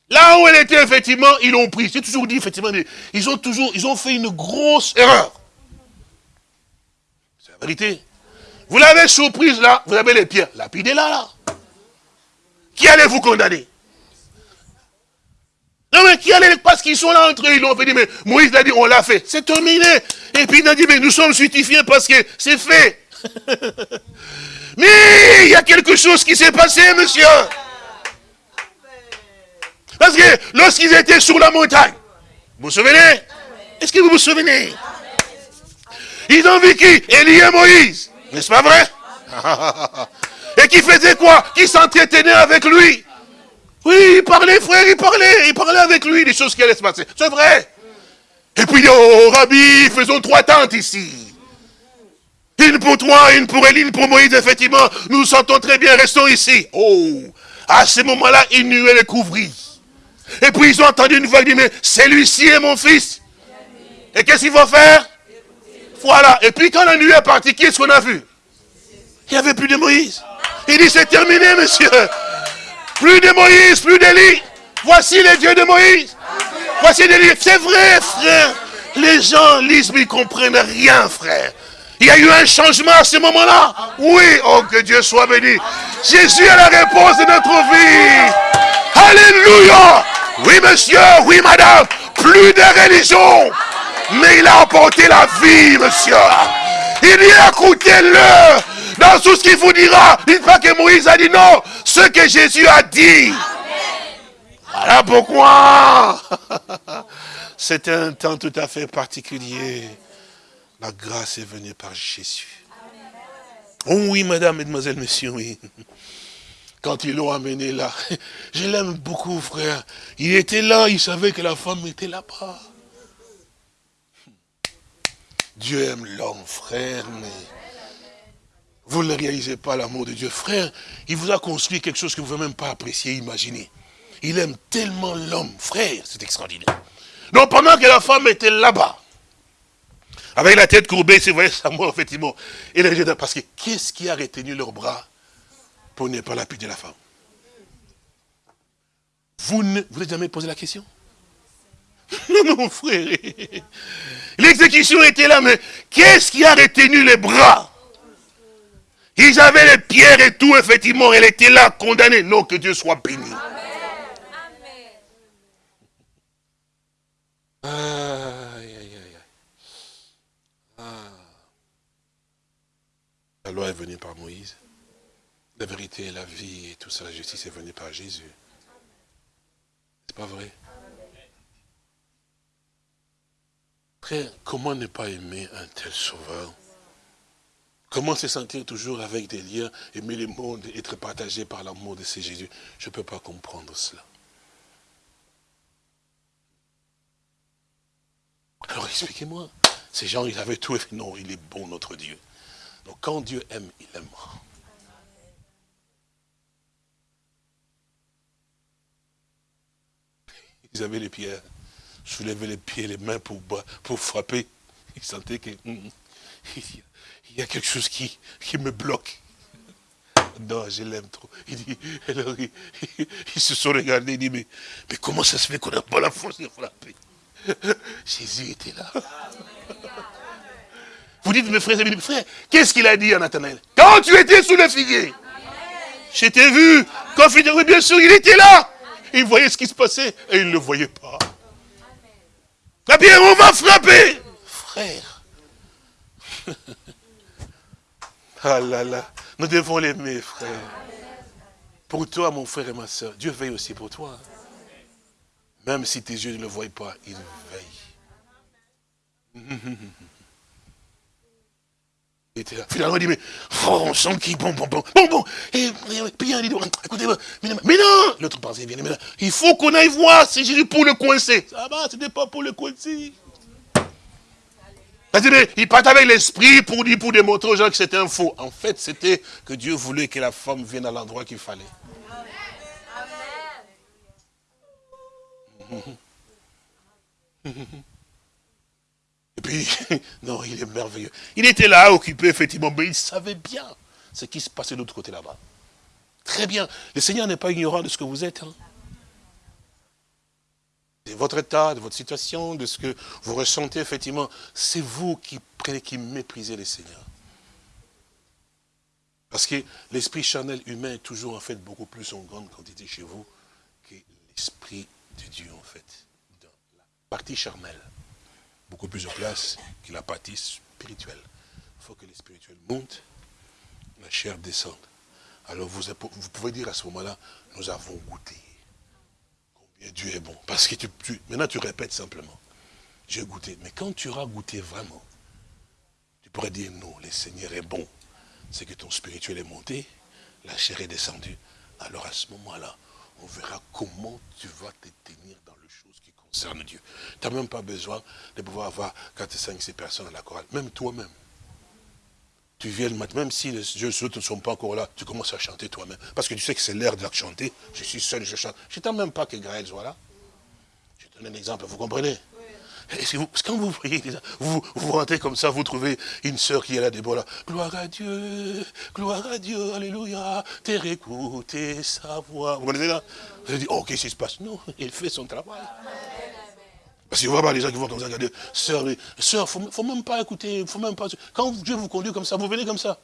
Speaker 2: Là où elle était, effectivement, ils l'ont pris. J'ai toujours dit, effectivement, ils ont toujours, ils ont fait une grosse erreur. C'est la vérité. Vous l'avez surprise là, vous avez les pierres. Lapidez là. Qui allait vous condamner? Non mais qui allait, parce qu'ils sont là entre eux, ils l'ont fait, mais Moïse a dit, on l'a fait, c'est terminé. Et puis il a dit, mais nous sommes justifiés parce que c'est fait. mais il y a quelque chose qui s'est passé, monsieur. Parce que lorsqu'ils étaient sur la montagne, vous vous souvenez? Est-ce que vous vous souvenez? Ils ont vu qui Élie et Moïse. N'est-ce pas vrai? Et qui faisait quoi? Qui s'entretenait avec lui. Oui, il parlait, frère, il parlait. Il parlait avec lui des choses qui allaient se passer. C'est vrai. Et puis, oh, Rabbi, faisons trois tentes ici. Une pour toi, une pour Élie, une pour Moïse, effectivement. Nous nous sentons très bien, restons ici. Oh, à ce moment-là, une nuée les couvrit. Et puis ils ont entendu une voix qui dit, mais celui-ci est mon fils. Et qu'est-ce qu'il faut faire? Voilà. Et puis quand la nuit est partie, qui est-ce qu'on a vu? Il n'y avait plus de Moïse. Il dit, c'est terminé, monsieur. Plus de Moïse, plus d'Élie. Voici les dieux de Moïse. Voici l'Élie. C'est vrai, frère. Les gens lisent, mais ils ne comprennent rien, frère. Il y a eu un changement à ce moment-là. Oui, oh que Dieu soit béni. Jésus est la réponse de notre vie. Alléluia. Oui, monsieur, oui, madame. Plus de religion. Mais il a apporté la vie, monsieur. Il dit, écoutez-le. Dans tout ce qu'il vous dira. Dites pas que Moïse a dit non. Ce que Jésus a dit. Voilà pourquoi. C'est un temps tout à fait particulier. La grâce est venue par Jésus. Oh oui, madame, mesdemoiselles, messieurs, oui. Quand ils l'ont amené là, je l'aime beaucoup, frère. Il était là, il savait que la femme était là-bas. Dieu aime l'homme, frère, mais vous ne réalisez pas l'amour de Dieu. Frère, il vous a construit quelque chose que vous ne pouvez même pas apprécier, imaginer. Il aime tellement l'homme, frère, c'est extraordinaire. Donc pendant que la femme était là-bas, avec la tête courbée, c'est vrai, ça moi, effectivement. Et là, parce que qu'est-ce qui a retenu leurs bras pour ne pas lapider la femme? Vous ne vous avez jamais posé la question? Non, mon frère. L'exécution était là, mais qu'est-ce qui a retenu les bras? Ils avaient les pierres et tout, effectivement, elle était là, condamnée. Non, que Dieu soit béni. Amen. La loi est venue par Moïse. La vérité, la vie et tout ça, la justice est venue par Jésus. C'est pas vrai? Frère, comment ne pas aimer un tel sauveur? Comment se sentir toujours avec des liens, aimer le monde, être partagé par l'amour de ce Jésus? Je ne peux pas comprendre cela. Alors expliquez-moi. Ces gens, ils avaient tout. Non, il est bon, notre Dieu. Donc quand Dieu aime, il aimera. Ils avaient les pierres, soulevaient les pieds, les mains pour, pour frapper. Ils sentaient qu'il hum, hum, y a quelque chose qui, qui me bloque. Non, je l'aime trop. Il dit, ils, se sont regardés, ils disent, mais, mais comment ça se fait qu'on n'a pas la force de frapper? Jésus était là. Vous dites, mes frères et mes frères, qu'est-ce qu'il a dit à Nathanaël? Quand tu étais sous le figuier, je t'ai vu. Quand bien sûr, il était là. Il voyait ce qui se passait et il ne le voyait pas. La bien, on va. Frère. ah là là. Nous devons l'aimer, frère. Pour toi, mon frère et ma soeur, Dieu veille aussi pour toi. Même si tes yeux ne le voient pas, il veille. Il était là. Finalement, il dit, mais oh, on sent qu'il bon, bon, bon, bon, bon. Et, puis il dit, écoutez, mais, mais non L'autre pensait, bien, mais là, il faut qu'on aille voir si Jésus pour le coincer. Ça va, ce n'est pas pour le coincer. Il part avec l'esprit pour dire, pour démontrer aux gens que c'était un faux. En fait, c'était que Dieu voulait que la femme vienne à l'endroit qu'il fallait. Et puis, non, il est merveilleux. Il était là, occupé, effectivement, mais il savait bien ce qui se passait de l'autre côté là-bas. Très bien. Le Seigneur n'est pas ignorant de ce que vous êtes. Hein. De votre état, de votre situation, de ce que vous ressentez, effectivement. C'est vous qui, qui méprisez le Seigneur. Parce que l'esprit charnel humain est toujours, en fait, beaucoup plus en grande quantité chez vous que l'esprit de Dieu, en fait. Dans la partie charnelle beaucoup plus de place que la partie spirituelle. Il faut que le spirituel monte, la chair descende. Alors vous, pouvez dire à ce moment-là, nous avons goûté combien Dieu est bon. Parce que tu, maintenant tu répètes simplement, j'ai goûté. Mais quand tu auras goûté vraiment, tu pourrais dire non, le Seigneur est bon. C'est que ton spirituel est monté, la chair est descendue. Alors à ce moment-là, on verra comment tu vas te tenir dans le chose qui concerne Dieu. Tu n'as même pas besoin de pouvoir avoir 4, 5, 6 personnes à la chorale. Même toi-même. Tu viens le matin, même si les jeux ne sont pas encore là, tu commences à chanter toi-même. Parce que tu sais que c'est l'heure de chanter. Je suis seul, je chante. Je ne même pas que Graël soit là. Je donne un exemple, vous comprenez? Et vous, quand vous voyez, vous, vous rentrez comme ça, vous trouvez une sœur qui est là, Déborah, gloire à Dieu, gloire à Dieu, alléluia, t'es écouté sa voix. Vous connaissez là Vous dites, oh, qu'est-ce qui se passe? Non, il fait son travail. Parce que voyez les gens qui vont comme ça, regarder, sœur, sœur, faut, faut même pas écouter, faut même pas. Quand Dieu vous conduit comme ça, vous venez comme ça.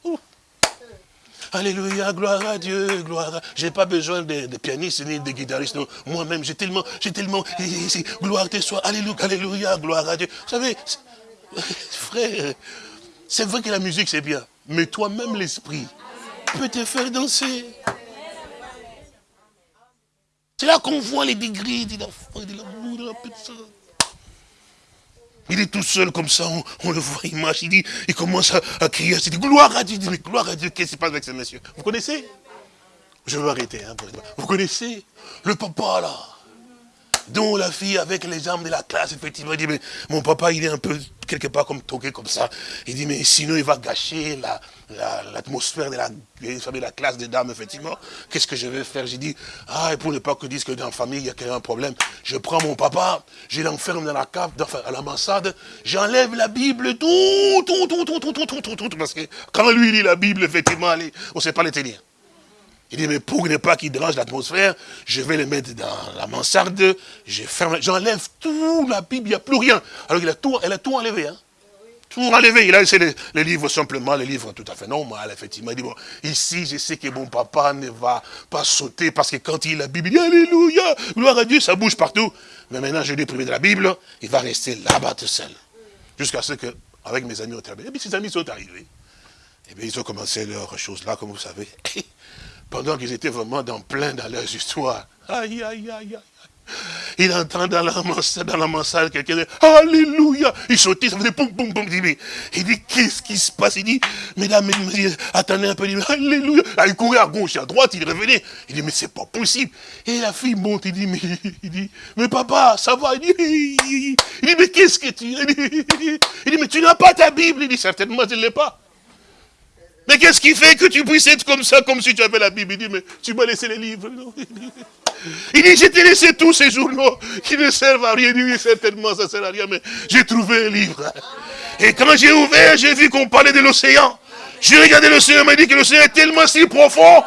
Speaker 2: Alléluia, gloire à Dieu, gloire à... J'ai pas besoin de, pianistes ni de guitaristes, Moi-même, j'ai tellement, j'ai tellement, gloire à soit, alléluia, alléluia, gloire à Dieu. Vous savez, frère, c'est vrai que la musique c'est bien, mais toi-même l'esprit peut te faire danser. C'est là qu'on voit les degrés de la foi, de l'amour, de la personne. Il est tout seul comme ça, on, le voit, il marche, il, dit, il commence à, crier, il dit gloire à Dieu, il dit, mais gloire à Dieu, qu'est-ce qui se passe avec ce monsieur? Vous connaissez? Je vais arrêter. Hein, vous connaissez? Le papa là dont la fille avec les armes de la classe, effectivement, dit, mais mon papa, il est un peu quelque part comme toqué comme ça. Il dit, mais sinon, il va gâcher l'atmosphère de, la, de la classe des dames, effectivement. Qu'est-ce que je vais faire J'ai dit, ah, et pour ne pas que disent que dans la famille, il y a un problème, je prends mon papa, je l'enferme dans la cave, à la j'enlève la Bible, tout, tout, tout, tout, tout, tout, tout, tout, tout, parce que quand lui lit la Bible, effectivement, on ne sait pas les tenir. Il dit, mais pour ne pas qu'il dérange l'atmosphère, je vais le mettre dans la mansarde, je j'enlève tout la Bible, il n'y a plus rien. Alors il a tout, elle a tout enlevé. Hein. Tout enlevé. Il a laissé les, livres simplement, les livres tout à fait normal, effectivement. Il dit, bon, ici, je sais que mon papa ne va pas sauter parce que quand il lit la Bible, il dit, Alléluia, gloire à Dieu, ça bouge partout. Mais maintenant, je lui ai privé de la Bible, il va rester là-bas tout seul. Jusqu'à ce que, avec mes amis, on travaille. Et puis ses amis sont arrivés. Et bien, ils ont commencé leurs choses là, comme vous savez. pendant qu'ils étaient vraiment dans plein dans leurs histoires. Aïe, aïe, aïe, aïe. Il entend dans la mansarde, quelqu'un dit Alléluia. Il sautait, ça faisait poum, poum, poum. Il dit, qu'est-ce qui se passe? Il dit, mesdames, mesdames, attendez un peu. Il dit, Alléluia. il courait à gauche à droite, il revenait. Il dit, mais c'est pas possible. Et la fille monte, il dit, mais, il dit, mais papa, ça va? Il dit, il dit mais qu'est-ce que tu. Il dit mais tu n'as pas ta Bible? Il dit, certainement, je ne l'ai pas. Mais qu'est-ce qui fait que tu puisses être comme ça, comme si tu avais la Bible? Il dit, mais tu m'as laissé les livres. Il dit, j'ai t'ai laissé tous ces journaux qui ne servent à rien. Il dit, certainement, ça ne sert à rien, mais j'ai trouvé un livre. Et quand j'ai ouvert, j'ai vu qu'on parlait de l'océan. J'ai regardé l'océan, m'a dit que l'océan est tellement si profond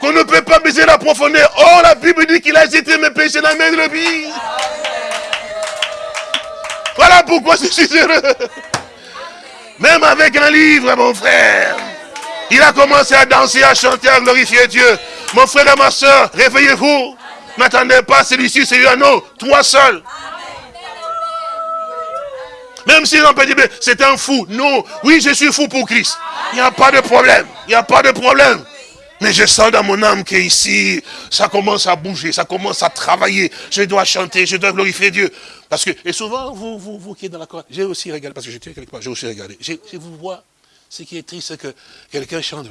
Speaker 2: qu'on ne peut pas baiser la profondeur. Oh, la Bible dit qu'il a jeté mes péchés dans la main de l'obéi. Voilà pourquoi je suis heureux. Même avec un livre, mon frère. Il a commencé à danser, à chanter, à glorifier Dieu. Mon frère et ma soeur, réveillez-vous. N'attendez pas celui-ci, un autre. Toi seul. Même si on peut dire, c'est un fou. Non, oui, je suis fou pour Christ. Il n'y a pas de problème. Il n'y a pas de problème. Mais je sens dans mon âme qu'ici, ça commence à bouger, ça commence à travailler. Je dois chanter, je dois glorifier Dieu. Parce que, et souvent, vous, vous, vous qui êtes dans la chorale, j'ai aussi regardé, parce que j'étais quelque part, j'ai aussi regardé. Je vous vois, ce qui est triste, c'est que quelqu'un chante.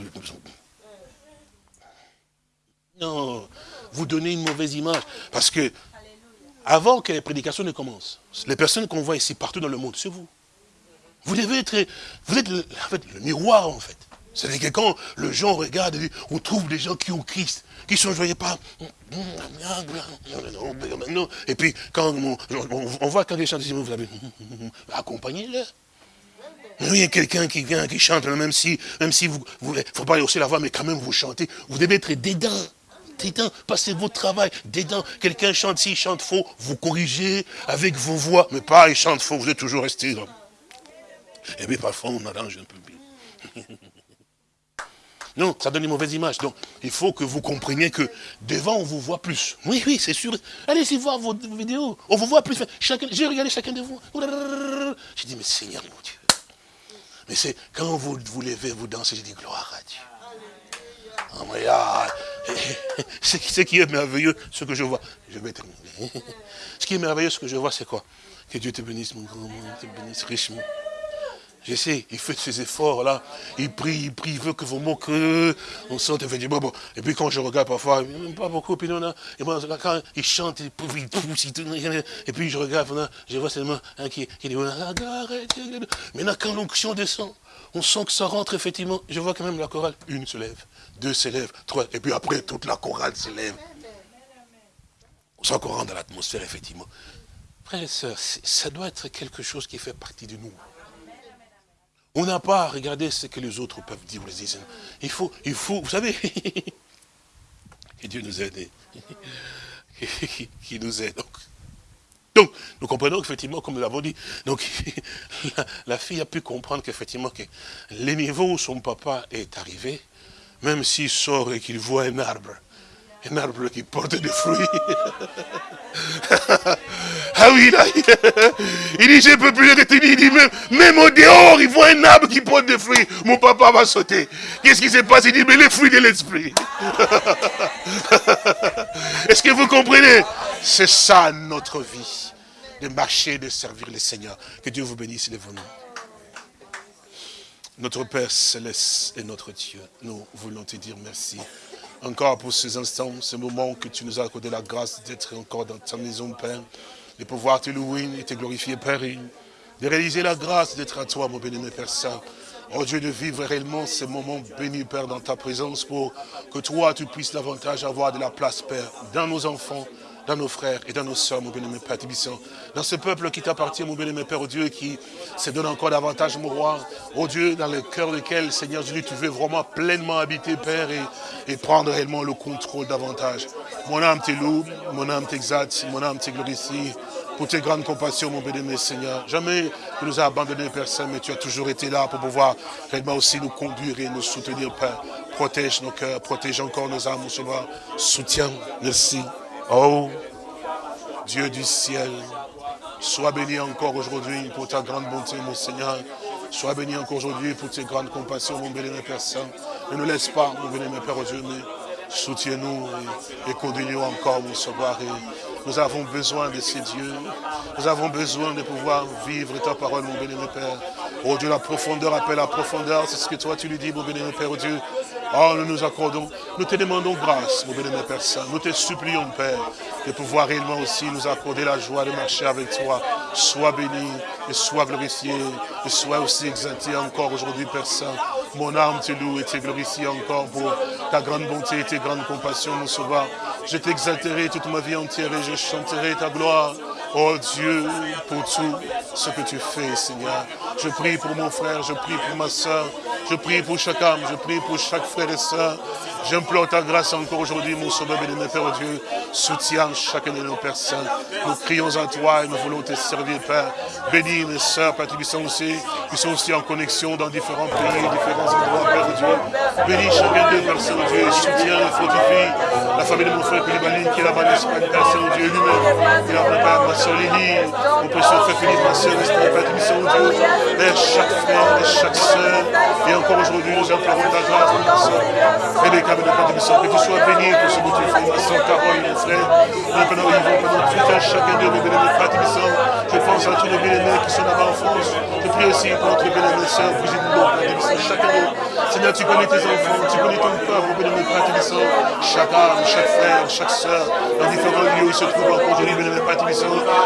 Speaker 2: Non, vous donnez une mauvaise image. Parce que, avant que les prédications ne commencent, les personnes qu'on voit ici partout dans le monde, c'est vous. Vous devez être, vous êtes le, miroir, en fait. C'est-à-dire que quand le gens regarde, on trouve des gens qui ont Christ, qui sont joyeux pas. Et puis, quand on, voit quand les chants, vous avez accompagnez-le. Il y a quelqu'un qui vient, qui chante, même si, même si vous, ne faut pas aussi la voix, mais quand même vous chantez, vous devez être dedans. Dedans, passez votre travail, dedans. Quelqu'un chante, s'il chante faux, vous corrigez avec vos voix, mais pas il chante faux, vous êtes toujours resté. Et puis parfois on arrange un peu. Non, ça donne une mauvaise image. Donc, il faut que vous compreniez que devant, on vous voit plus. Oui, oui, c'est sûr. Allez-y voir vos vidéos. On vous voit plus. J'ai regardé chacun de vous. J'ai dit, mais Seigneur mon Dieu. Mais c'est quand vous vous levez, vous dansez, j'ai dit, gloire à Dieu. Oh, ah, ce qui est merveilleux, ce que je vois. Je vais terminer. Ce qui est merveilleux, ce que je vois, c'est quoi? Que Dieu te bénisse, mon grand, te bénisse richement. Je sais, il fait ses efforts là, il prie, il prie, il veut que vous moquez, on sent, il fait bon. Et puis quand je regarde parfois, pas beaucoup, puis non, non. Et moi, quand il chante, il pousse, il et puis je regarde, je vois seulement un qui, qui dit, maintenant quand l'onction descend, on sent que ça rentre effectivement, je vois quand même la chorale, une se lève, deux se lèvent, trois, et puis après toute la chorale se lève. On sent qu'on rentre dans l'atmosphère, effectivement. Frères et sœurs, ça doit être quelque chose qui fait partie de nous. On n'a pas à regarder ce que les autres peuvent dire Il faut, il faut, vous savez, que Dieu nous aide, qui nous aide. Donc, nous comprenons effectivement, comme nous l'avons dit, donc la, fille a pu comprendre qu'effectivement, que les niveaux où son papa est arrivé, même s'il sort et qu'il voit un arbre, un arbre qui porte des fruits. ah oui, là, il dit, je ne peux plus retenir. Il dit, même, même au dehors, il voit un arbre qui porte des fruits. Mon papa va sauter. Qu'est-ce qui se passe Il dit, mais les fruits de l'esprit. Est-ce que vous comprenez? C'est ça notre vie. De marcher, de servir le Seigneur. Que Dieu vous bénisse, les nous Notre Père céleste et notre Dieu, nous voulons te dire merci encore pour ces instants, ce moment que tu nous as accordé la grâce d'être encore dans ta maison, Père, de pouvoir te louer et te glorifier, Père, de réaliser la grâce d'être à toi, mon béni, Père Saint. Oh Dieu, de vivre réellement ces moments bénis, Père, dans ta présence pour que toi, tu puisses davantage avoir de la place, Père, dans nos enfants, dans nos frères et dans nos soeurs, mon bien-aimé Père Tibissant. Dans ce peuple qui t'appartient, mon bien-aimé Père, oh Dieu, qui se donne encore davantage, mon roi. Oh Dieu, dans le cœur lequel, Seigneur Jésus, tu veux vraiment pleinement habiter, Père, et, prendre réellement le contrôle davantage. Mon âme te loue, mon âme t'exalte, mon âme te glorifie pour tes grandes compassions, mon bien-aimé Seigneur. Jamais tu nous as abandonné, Père Saint, mais tu as toujours été là pour pouvoir réellement aussi nous conduire et nous soutenir, Père. Protège nos cœurs, protège encore nos âmes, mon Seigneur. Soutiens, merci. Oh, Dieu du ciel, sois béni encore aujourd'hui pour ta grande bonté, mon Seigneur. Sois béni encore aujourd'hui pour tes grandes compassions, mon béni, Père Saint. Ne nous laisse pas, mon béni, Père Dieu, mais soutiens-nous et, et conduis-nous encore, mon sauveur. nous avons besoin de ces dieux. Nous avons besoin de pouvoir vivre ta parole, mon béni, Père. Oh Dieu, la profondeur appelle la profondeur. C'est ce que toi tu lui dis, mon béni, Père, oh Dieu. Oh, nous nous accordons, nous te demandons grâce, mon bénémoine Père Saint. Nous te supplions, Père, de pouvoir réellement aussi nous accorder la joie de marcher avec toi. Sois béni et sois glorifié et sois aussi exalté encore aujourd'hui, Père. Mon âme te loue et te glorifie encore pour ta grande bonté et tes grandes compassions, mon sauveur. Je t'exalterai toute ma vie entière et je chanterai ta gloire. Oh Dieu, pour tout ce que tu fais, Seigneur. Je prie pour mon frère, je prie pour ma soeur, je prie pour chaque âme, je prie pour chaque frère et soeur. J'implore ta grâce encore aujourd'hui, mon sauveur béni, Père Dieu. Soutiens chacun de nos personnes. Nous crions à toi et nous voulons te servir, Père. Bénis mes sœurs, Père qui sont aussi, qui sont aussi en connexion dans différents pays, différents endroits, Père Dieu. Bénis chacun de nos personnes, Dieu. Soutiens et fortifie la famille de mon frère Koulibaly qui est là-bas en Espagne, Père Saint-Dieu lui-même. Il a Père, ma soeur Lily, mon précieux frère Philippe, ma soeur Esther, Père Saint-Dieu. Père, chaque frère et chaque soeur. Et encore aujourd'hui, nous implorons ta grâce, mon soeur. Et les câbles de Père que tu sois béni pour ce que tu fais, ma soeur Carole, mon frère. Nous pendant Yvon, pendant tout un chacun de nos bénémoines, Père Je pense à tous nos bénémoines qui sont là-bas en France. Je prie aussi pour notre bénémoine sœur, Brigitte Boulot, Père chacun d'eux. Seigneur, tu connais tes enfants, tu connais ton peuple, bénémoine, Père Chaque âme, chaque frère, chaque soeur, dans différents lieux où ils se trouvent encore aujourd'hui, bénémoine, Père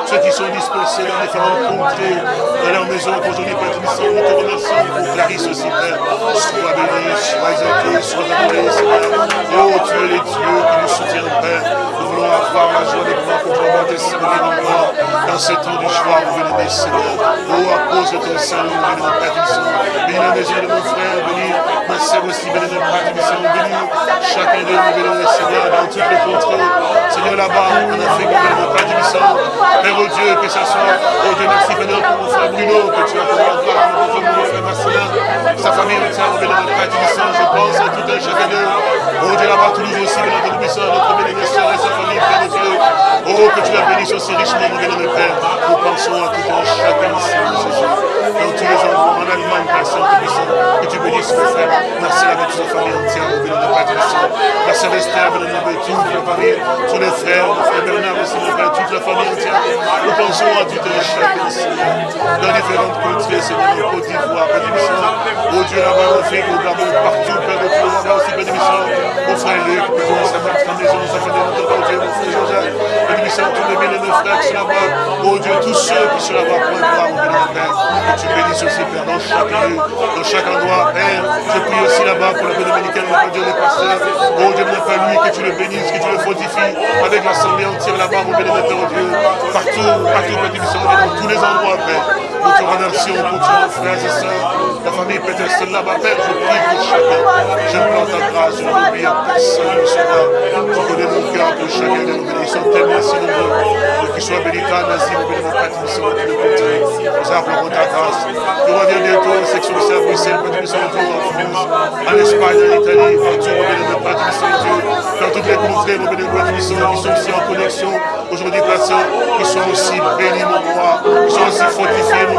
Speaker 2: Ceux qui sont dispersés dans différentes contrées, dans leur maison, aujourd'hui, Père nous te remercions pour Clarisse aussi, Père. Sois béni, sois exalté, sois adoré, Seigneur. Oh, tu es les dieux qui nous soutiennent, Père. Voulons avoir la joie de pouvoir comprendre tes servir encore dans ce temps du choix, vous venez, Seigneur. Oh, à cause de ton salut, nous venons, Père Bénis la maison de mon frère, bénis ma sœur aussi, bénis notre Père bénis chacun de nous, bénis, Seigneur, dans toutes les contrées. Seigneur, là-bas, en Afrique, bénis notre Père Père, oh Dieu, que ce soit, oh Dieu, merci, bénis pour mon frère Bruno, que tu as pour sa famille entière, béni notre Père je pense à tout un chacun d'eux. Oh Dieu, là-bas, Toulouse aussi, béni notre puissant, notre béni soeur et sa famille, Père de. Oh, que tu la bénisses aussi richement, mon notre Père. Nous pensons à tout un chacun ici, Jésus. Dans tous les endroits, en Allemagne, Père Saint-Puissant, que tu bénisses mon frère. Merci avec toute sa famille entière, mon notre Père Saint. Père, toute la tous les frères, mon frère Bernard aussi, mon Père, toute la famille entière. Nous pensons à tout un chacun ici, dans différentes contrées, Seigneur, en Oh Dieu, là-bas, on fait, au Gabon, partout, Père de frère Père Dieu, Joseph, bénémission, tous les frères qui sont là-bas. Oh Dieu, tous ceux qui sont là-bas pour voir, mon béni, Père. Que tu bénisses aussi, Père, dans chaque lieu, dans chaque endroit, Père. Je prie aussi là-bas pour la paix dominicaine, mon Dieu, les pasteurs. Oh Dieu, mon Père, lui, que tu le bénisses, que tu le fortifies avec l'assemblée entière là-bas, mon Père, oh Dieu. Partout, partout, Père, dans tous les endroits, Père. Nous pour tous nos frères et sœurs la famille peut-être là-bas, je prie pour chacun. Je prends ta grâce, je n'oublie à personne, Seigneur. Tu connais mon cœur pour chacun de nous. Ils sont tellement si nombreux. Qu'ils soient bénis, Nazir, bénis, mon Père, qui sont tous les. Nous implorons ta grâce. Nous reviens bientôt en section de à nous sommes en France, en Espagne, en Italie, partout, mon béni, mon Père, qui sont Dieu. Dans toutes les contrées, mon béni, mon Père, qui sont aussi en connexion. Aujourd'hui, Père qui sont aussi bénis, mon roi, qui sont aussi fortifiés, mon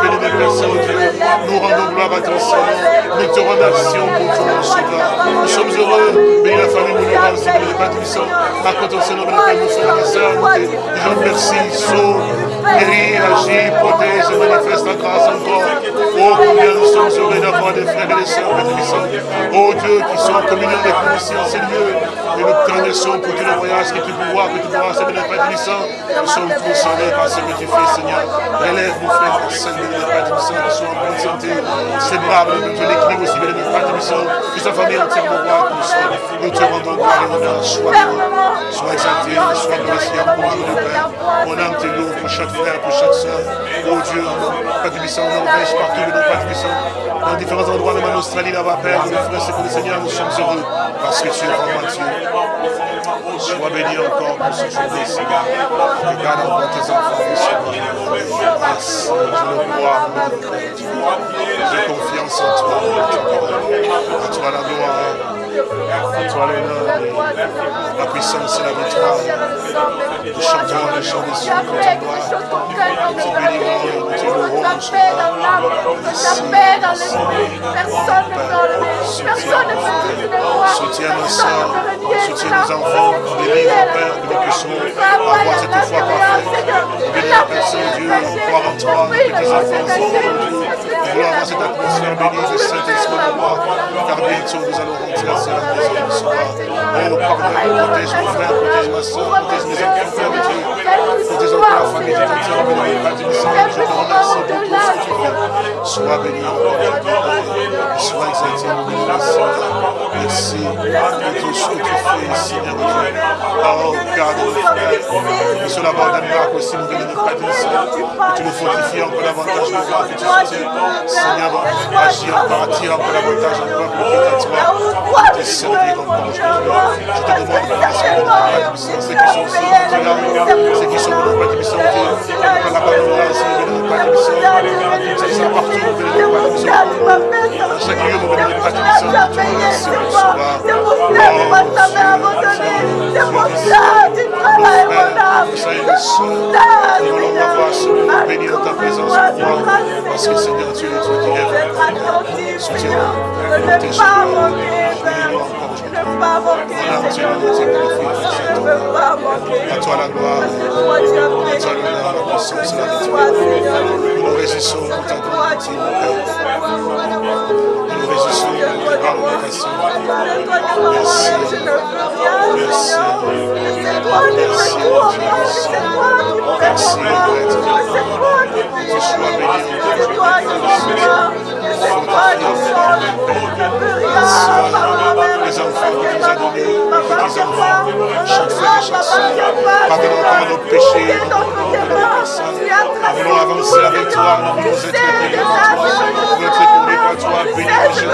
Speaker 2: Nous rendons gloire à ton Seigneur. Nous te remercions pour ton sauveur. Nous sommes heureux. Bénis la famille Moulera, aussi, bénis le Père Tout-Puissant. Accorde ton Seigneur, bénis nos frères et sœurs. Nous sauve, agis, protège et manifeste la grâce encore. Oh, combien nous sommes heureux d'avoir des frères et des sœurs, Tout-Puissant. Oh Dieu, qui sont en communion avec nous en ces lieux. Et nous te remercions pour tous les voyages que tu pouvoir, que tu pourras, Seigneur, Père. Nous sommes concernés par ce que tu fais, Seigneur. Relève nos frères et sœurs, Père Tout-Puissant, qui sont en bonne santé. C'est brave, de l'équilibre aussi, bien Père Tout-Puissant. Que sa famille entièrement roi, nous sois. Nous te rendons gloire et honneur. Sois sois exalté, sois glorifié pour aujourd'hui, Père. Mon âme te loue pour chaque pour chaque soeur. Oh Dieu, Père Tout-Puissant, en Norvège, partout, de notre Père Tout-Puissant. Dans différents endroits, même en Australie, là-bas, Père, nous frères, le Seigneur, nous sommes heureux. Parce que tu es vraiment Dieu. Sois béni encore pour ce jour Seigneur. Regarde encore tes enfants, Merci, je le crois, j'ai confiance en toi. À toi la gloire. Toi la puissance et la victoire. Nous chantons les chants des cieux. Nous bénirons, te louerons, nous
Speaker 3: La paix dans l'esprit. Personne ne peut enlever. Personne ne peut moi.
Speaker 2: Soutiens nos soeurs, soutiens nos enfants. Délivre, Père, cette foi parfaite. Bénis la personne, Dieu, croire en toi, que tes enfants sont cette atmosphère bénie du Saint-Esprit de moi, car bientôt nous allons rentrer à la maison du soir. Oh, pardonne, protège mon frère, protège ma soeur, protège mes enfants, Père de Dieu. Protège encore. Je te remercie pour tout ce que tu fais. Sois mon. Merci tu. Nous Danemark aussi, tu nous fortifies encore davantage, que tu te. Je que Seigneur, tu
Speaker 3: nous ne pas manquer, ne veux rien, Seigneur. C'est toi qui fais tout en moi. C'est toi qui fais en moi. C'est toi qui fais en moi. C'est toi qui fais en moi. C'est toi qui change. Je ne peux rien par moi-même.
Speaker 2: Les enfants que tu nous as donnés,
Speaker 3: Ma
Speaker 2: les petits enfants, chaque frère et chaque soeur, pardonne encore nos péchés, nous voulons avancer avec toi, nous voulons être bénis par toi, nous voulons être tournés par toi, bénis en Jésus.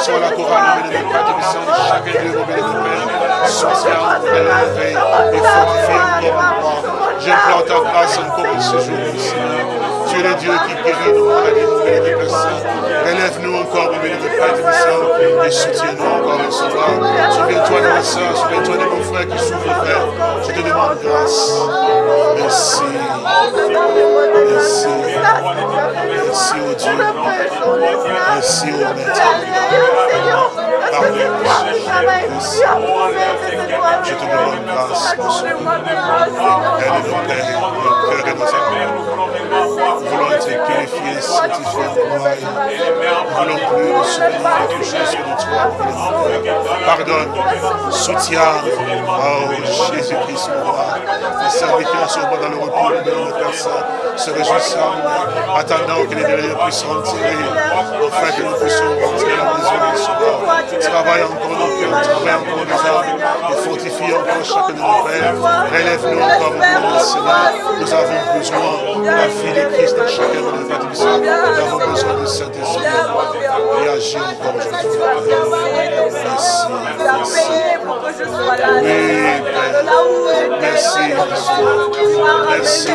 Speaker 2: Sois la couronne, de Père, de sang de chacun de Père, soutien, élevé et fortifié encore en moi. J'implore ta grâce encore ce jour, Seigneur. Tu es le Dieu qui guérit nos maladies, mon béni de Père Saint. Relève-nous encore, mon béni de de sang, et soutiens-nous encore, mon Sauveur. Souviens-toi de ma soeur, souviens-toi de mon frère qui souffre, Père. Je te demande grâce. Merci. Merci. Merci, oh Dieu. Merci, oh Maître. Je te demande grâce, mon Sauveur. Aide nos pères, nos cœurs et nos âmes. Nous voulons être purifiés, sanctifiés en gloire. Nous voulons plus souvenir de toi. Pardonne, soutiens, oh Jésus-Christ, mon roi. Les serviteurs sont dans le repos de nos personnes, se réjouissant, attendant que les délais puissent rentrer, afin que nous puissions rentrer à la maison de Seigneur. Travaille encore nos cœurs, travaille encore nos âmes, et fortifie encore chacun de nos pères. Relève-nous encore, mon Dieu, Seigneur. Nous avons besoin de la vie de Christ dans chacun de nos. Nous avons besoin de Saint-Esprit.
Speaker 3: réagindo comme je dois.
Speaker 2: Merci. Merci. Merci.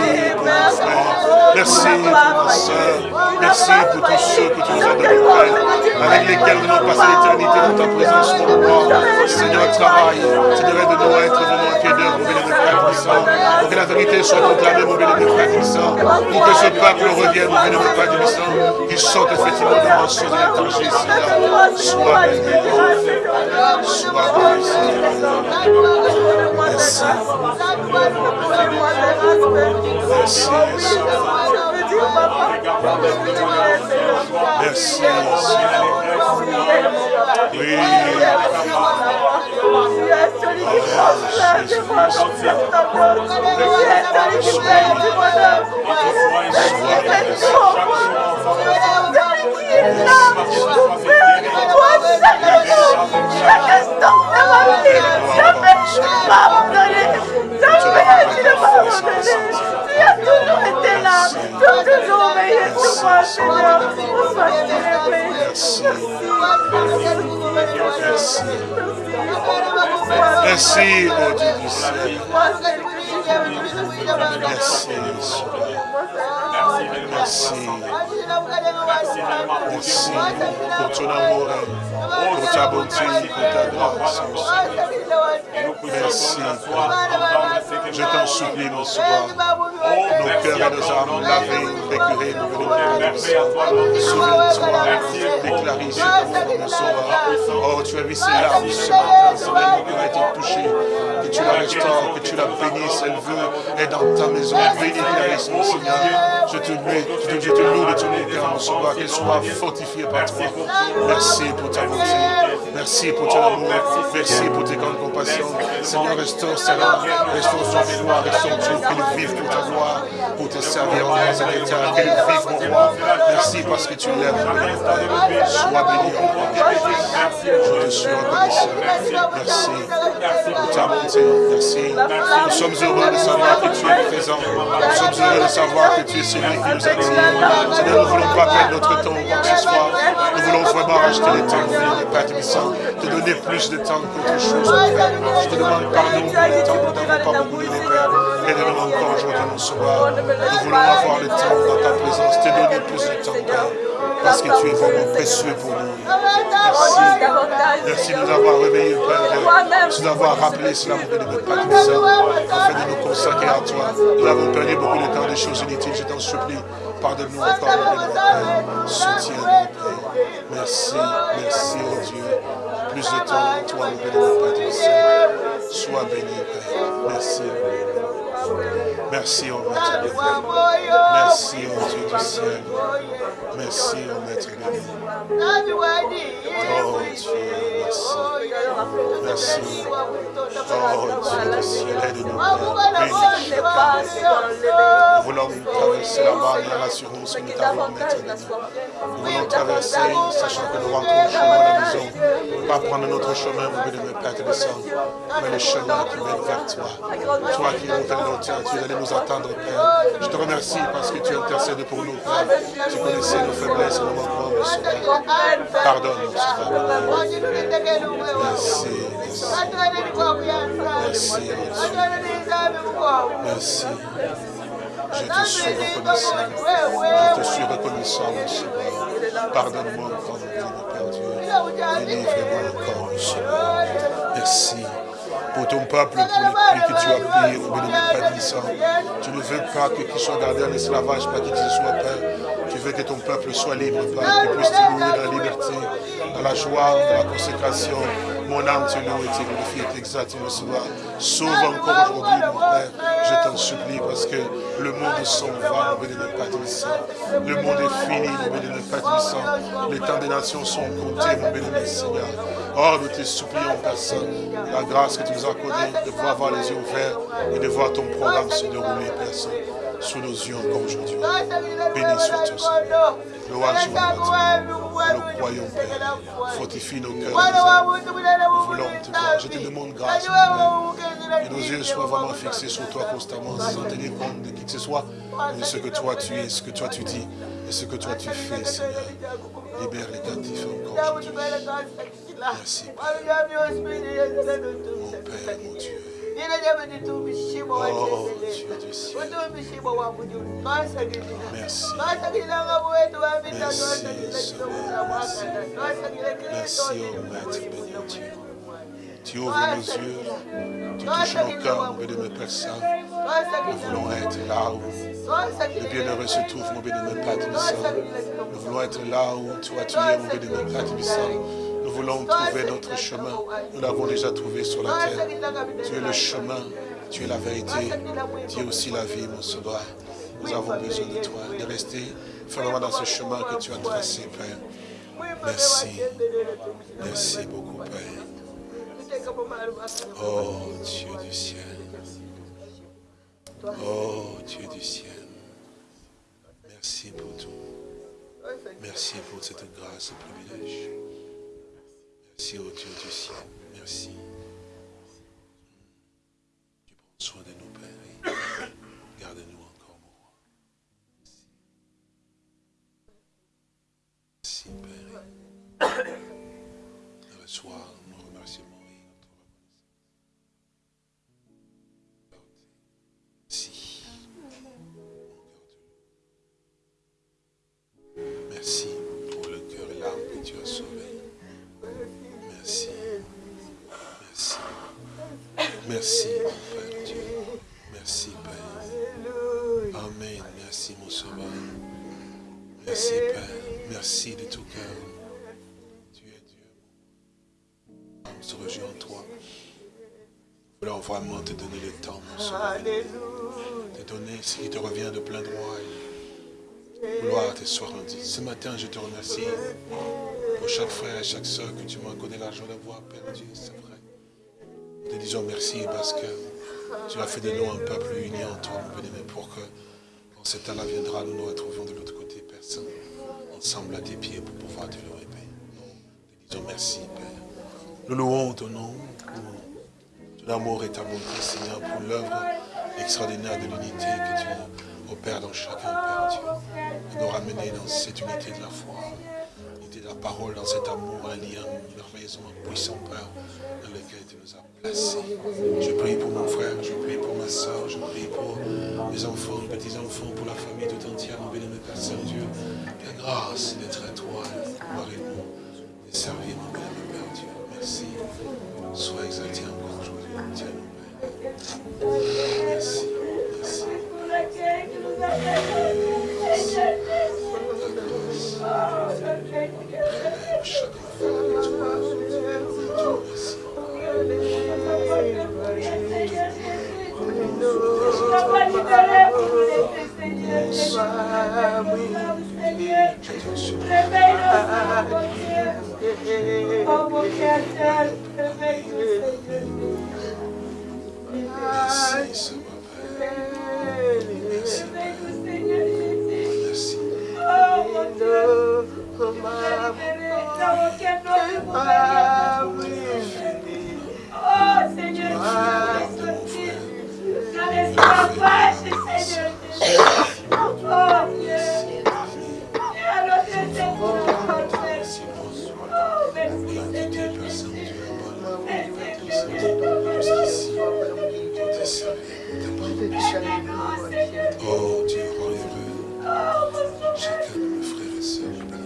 Speaker 3: Merci,
Speaker 2: ma soeur. Merci pour tous ceux que tu nous as
Speaker 3: demandés.
Speaker 2: Avec lesquels nous allons passer l'éternité dans ta présence, mon roi.
Speaker 3: Seigneur.
Speaker 2: Seigneur, travaille. Tu devrais de nous être vraiment un pied d'œuvre, mon Tibissant. Pour que la vérité soit proclamée, mon béni de Père Tibissant. Pour que ce peuple revienne, mon Père Tibissant. Qu'il sorte effectivement de mensonges et d'étrangers, Seigneur. Sois béni. Sois béni, Seigneur. Merci. Merci,
Speaker 3: Seigneur. Sois célébré.
Speaker 2: Merci.
Speaker 3: Merci.
Speaker 2: Mon Dieu du ciel. Merci, Merci. Merci pour ton amour, pour ta bonté, pour ta grâce. Merci. Je t'en supplie, mon soir. Nos cœurs et nos âmes lavés, récurés, nous venons de ta Souviens-toi, déclarer cet amour, mon sauveur. Oh, tu as vu ces larmes ce matin, Seigneur, mon cœur a été touché. Que tu la restaures, que tu la bénisses, elle veut être dans ta maison. Bénis Clarisse, mon Seigneur. Je te loue, je te, loue de ton sauveur, qu'elle soit fortifiée par toi. Merci pour ta bonté. Merci pour ton amour. Merci pour tes grandes compassions. Seigneur, restaure âme, restaure son mémoire, restaure tout, qu'elle vive pour ta gloire, pour te servir dans cet état, vive mon roi. Merci parce que tu l'aimes. Sois béni encore. Je te suis reconnaissant. Merci pour ta bonté. Merci. Nous sommes heureux de savoir que tu es présent. Nous sommes heureux de savoir que tu es attire. Seigneur, nous ne voulons pas perdre notre temps quoi ce soit. Nous voulons vraiment racheter le temps, mon Père te donner plus de temps qu'autre chose. Je te demande pardon pour le temps que nous n'avons pas beaucoup donné, Père. Aide-nous encore aujourd'hui, mon sauveur. Nous voulons avoir le temps dans ta présence, te donner plus de temps, Père. Parce que tu es vraiment précieux pour nous. Merci. Merci de nous avoir réveillés, Père. Merci d'avoir rappelé cela, mon Père, afin de nous consacrer à toi. Nous avons perdu beaucoup de temps des choses inutiles, je t'en supplie. pardonne-nous encore, mon Père. Soutiens-nous. Merci, merci, oh Dieu. Plus de temps, toi, Père du ciel. Sois béni, Père. Merci. Merci, oh Maître béni. Merci, oh Dieu du ciel. Merci, oh Maître béni. Oh Dieu, merci. Merci. Oh Dieu du ciel, aide-nous. Nous voulons traverser la barrière, l'assurance que nous t'avons, Maître. Nous voulons traverser, sachant que nous rentrons au chemin à la maison. Pas prendre notre chemin, mon béni, Père Télésant, mais le chemin qui mène vers toi. Toi qui nous fais l'entier, tu allais nous attendre, Père. Je te remercie parce que tu intercèdes pour nous, Père. Tu connaissais nos faiblesses nos manquements, mon Sauveur. Pardonne-nous, merci. Merci, Merci. Je te suis reconnaissant. Je te suis reconnaissant, mon Sauveur. Pardonne-moi encore, mon Père Dieu. Délivre-moi encore, mon Sauveur. Merci pour ton peuple, pour le prix que tu as payé au béni de Père. Tu ne veux pas que qu'il soit gardé en esclavage, pas qu'il soit Père. Tu veux que ton peuple soit libre, Père, qu'il puisse te louer dans la liberté, dans la joie, dans la consécration. Mon âme te loue et te glorifie et t'exalte le soir. Sauve encore aujourd'hui, mon Père. Je t'en supplie parce que le monde s'en va, mon béni de Père. Le monde est fini, mon béni de Père. Les temps des nations sont comptés, mon béni de Seigneur. Oh, nous te supplions, personne, la grâce que tu nous de pouvoir avoir les yeux ouverts et de voir ton programme se dérouler, personne, sous nos yeux encore aujourd'hui. Béni sois-tu, Seigneur. Louange et Nous croyons, Père. Fortifie nos cœurs. Nous voulons te voir. Je te demande grâce, Père. Que nos yeux soient vraiment fixés sur toi constamment, sans tenir compte de qui que ce soit, de ce que toi tu es, ce que toi tu dis et ce que toi tu fais, Seigneur. Libère les captifs. Merci. Mon Père, mon Dieu. Oh, Dieu du ciel. Merci. Merci, Seigneur. Merci. Merci, oh Maître béni Dieu. Tu ouvres nos yeux, tu touches nos cœurs, mon béni Père Saint. Nous voulons être là où le bienheureux se trouve, mon béni Père Tibissant. Nous voulons être là où toi tu es, mon béni Père Tibissant. Nous voulons trouver notre chemin. Nous l'avons déjà trouvé sur la terre. Tu es le chemin, tu es la vérité, tu es aussi la vie, mon sauveur. Nous avons besoin de toi, de rester fermement dans ce chemin que tu as tracé, Père. Merci. Merci beaucoup, Père. Oh, Dieu du ciel. Oh, Dieu du ciel. Merci pour tout. Merci pour cette grâce et privilège. Merci, oh Dieu du ciel. Merci. Tu prends soin de nous, Père. Garde-nous encore, mon roi. Merci. Merci, Père. Reçois Merci, Père. Merci de tout cœur. Tu es Dieu. On se rejoint en toi. Nous voulons vraiment te donner le temps, mon Sauveur. Te donner ce qui te revient de plein droit. Gloire te soit rendue. Ce matin, je te remercie pour chaque frère et chaque soeur que tu m'as accordé l'argent de voir, Père Dieu, c'est vrai. Nous te disons merci parce que tu as fait de nous un peuple uni en toi, mon béni, pour que, quand ce temps-là viendra, nous nous retrouvions de l'autre côté, Ensemble à tes pieds pour pouvoir te louer, Père. Nous te disons merci, Père. Nous louons ton nom pour ton amour et ta bonté, Seigneur, pour l'œuvre extraordinaire de l'unité que tu opères dans chacun, Père Dieu. Et nous ramener dans cette unité de la foi, parole, dans cet amour, un lien merveilleusement puissant, Père, dans lequel tu nous as placés. Je prie pour mon frère, je prie pour ma soeur, je prie pour mes enfants, mes petits-enfants, pour la famille tout entière, mon béni, Père Saint-Dieu. La grâce d'être à toi, de pouvoir nous et servir, mon béni, Père Dieu. Merci. Sois exalté encore aujourd'hui. Tiens, Père. Merci. Merci. Merci. Senhor. Oh Seigneur Dieu, rendez-le.
Speaker 1: Chacun de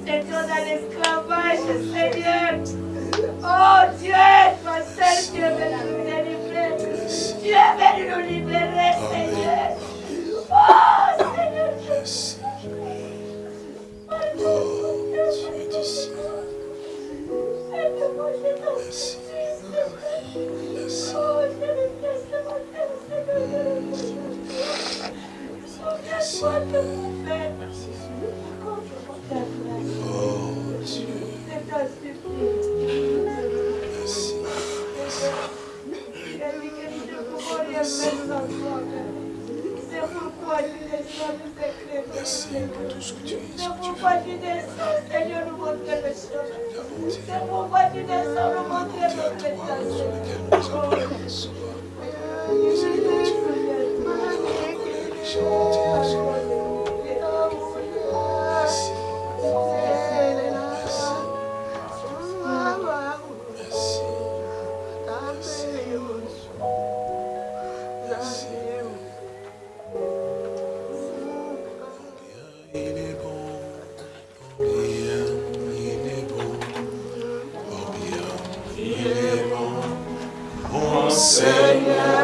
Speaker 2: quelqu'un dans l'esclavage, Seigneur. Oh Dieu, toi seul tu es venu nous délivrer. Tu es venu nous libérer, Seigneur. Oh Seigneur,
Speaker 1: Oh Dieu du ciel. Merci. Merci.
Speaker 2: Oh,
Speaker 1: Merci.
Speaker 2: Merci. Merci.
Speaker 1: Oh Dieu. Merci.
Speaker 2: Merci.
Speaker 1: Merci pour tout ce que tu es.
Speaker 2: C'est pourquoi tu descends, Seigneur, nous montrer le chemin. C'est pourquoi tu descends, nous montrer notre
Speaker 1: présence. Merci. Seigneur.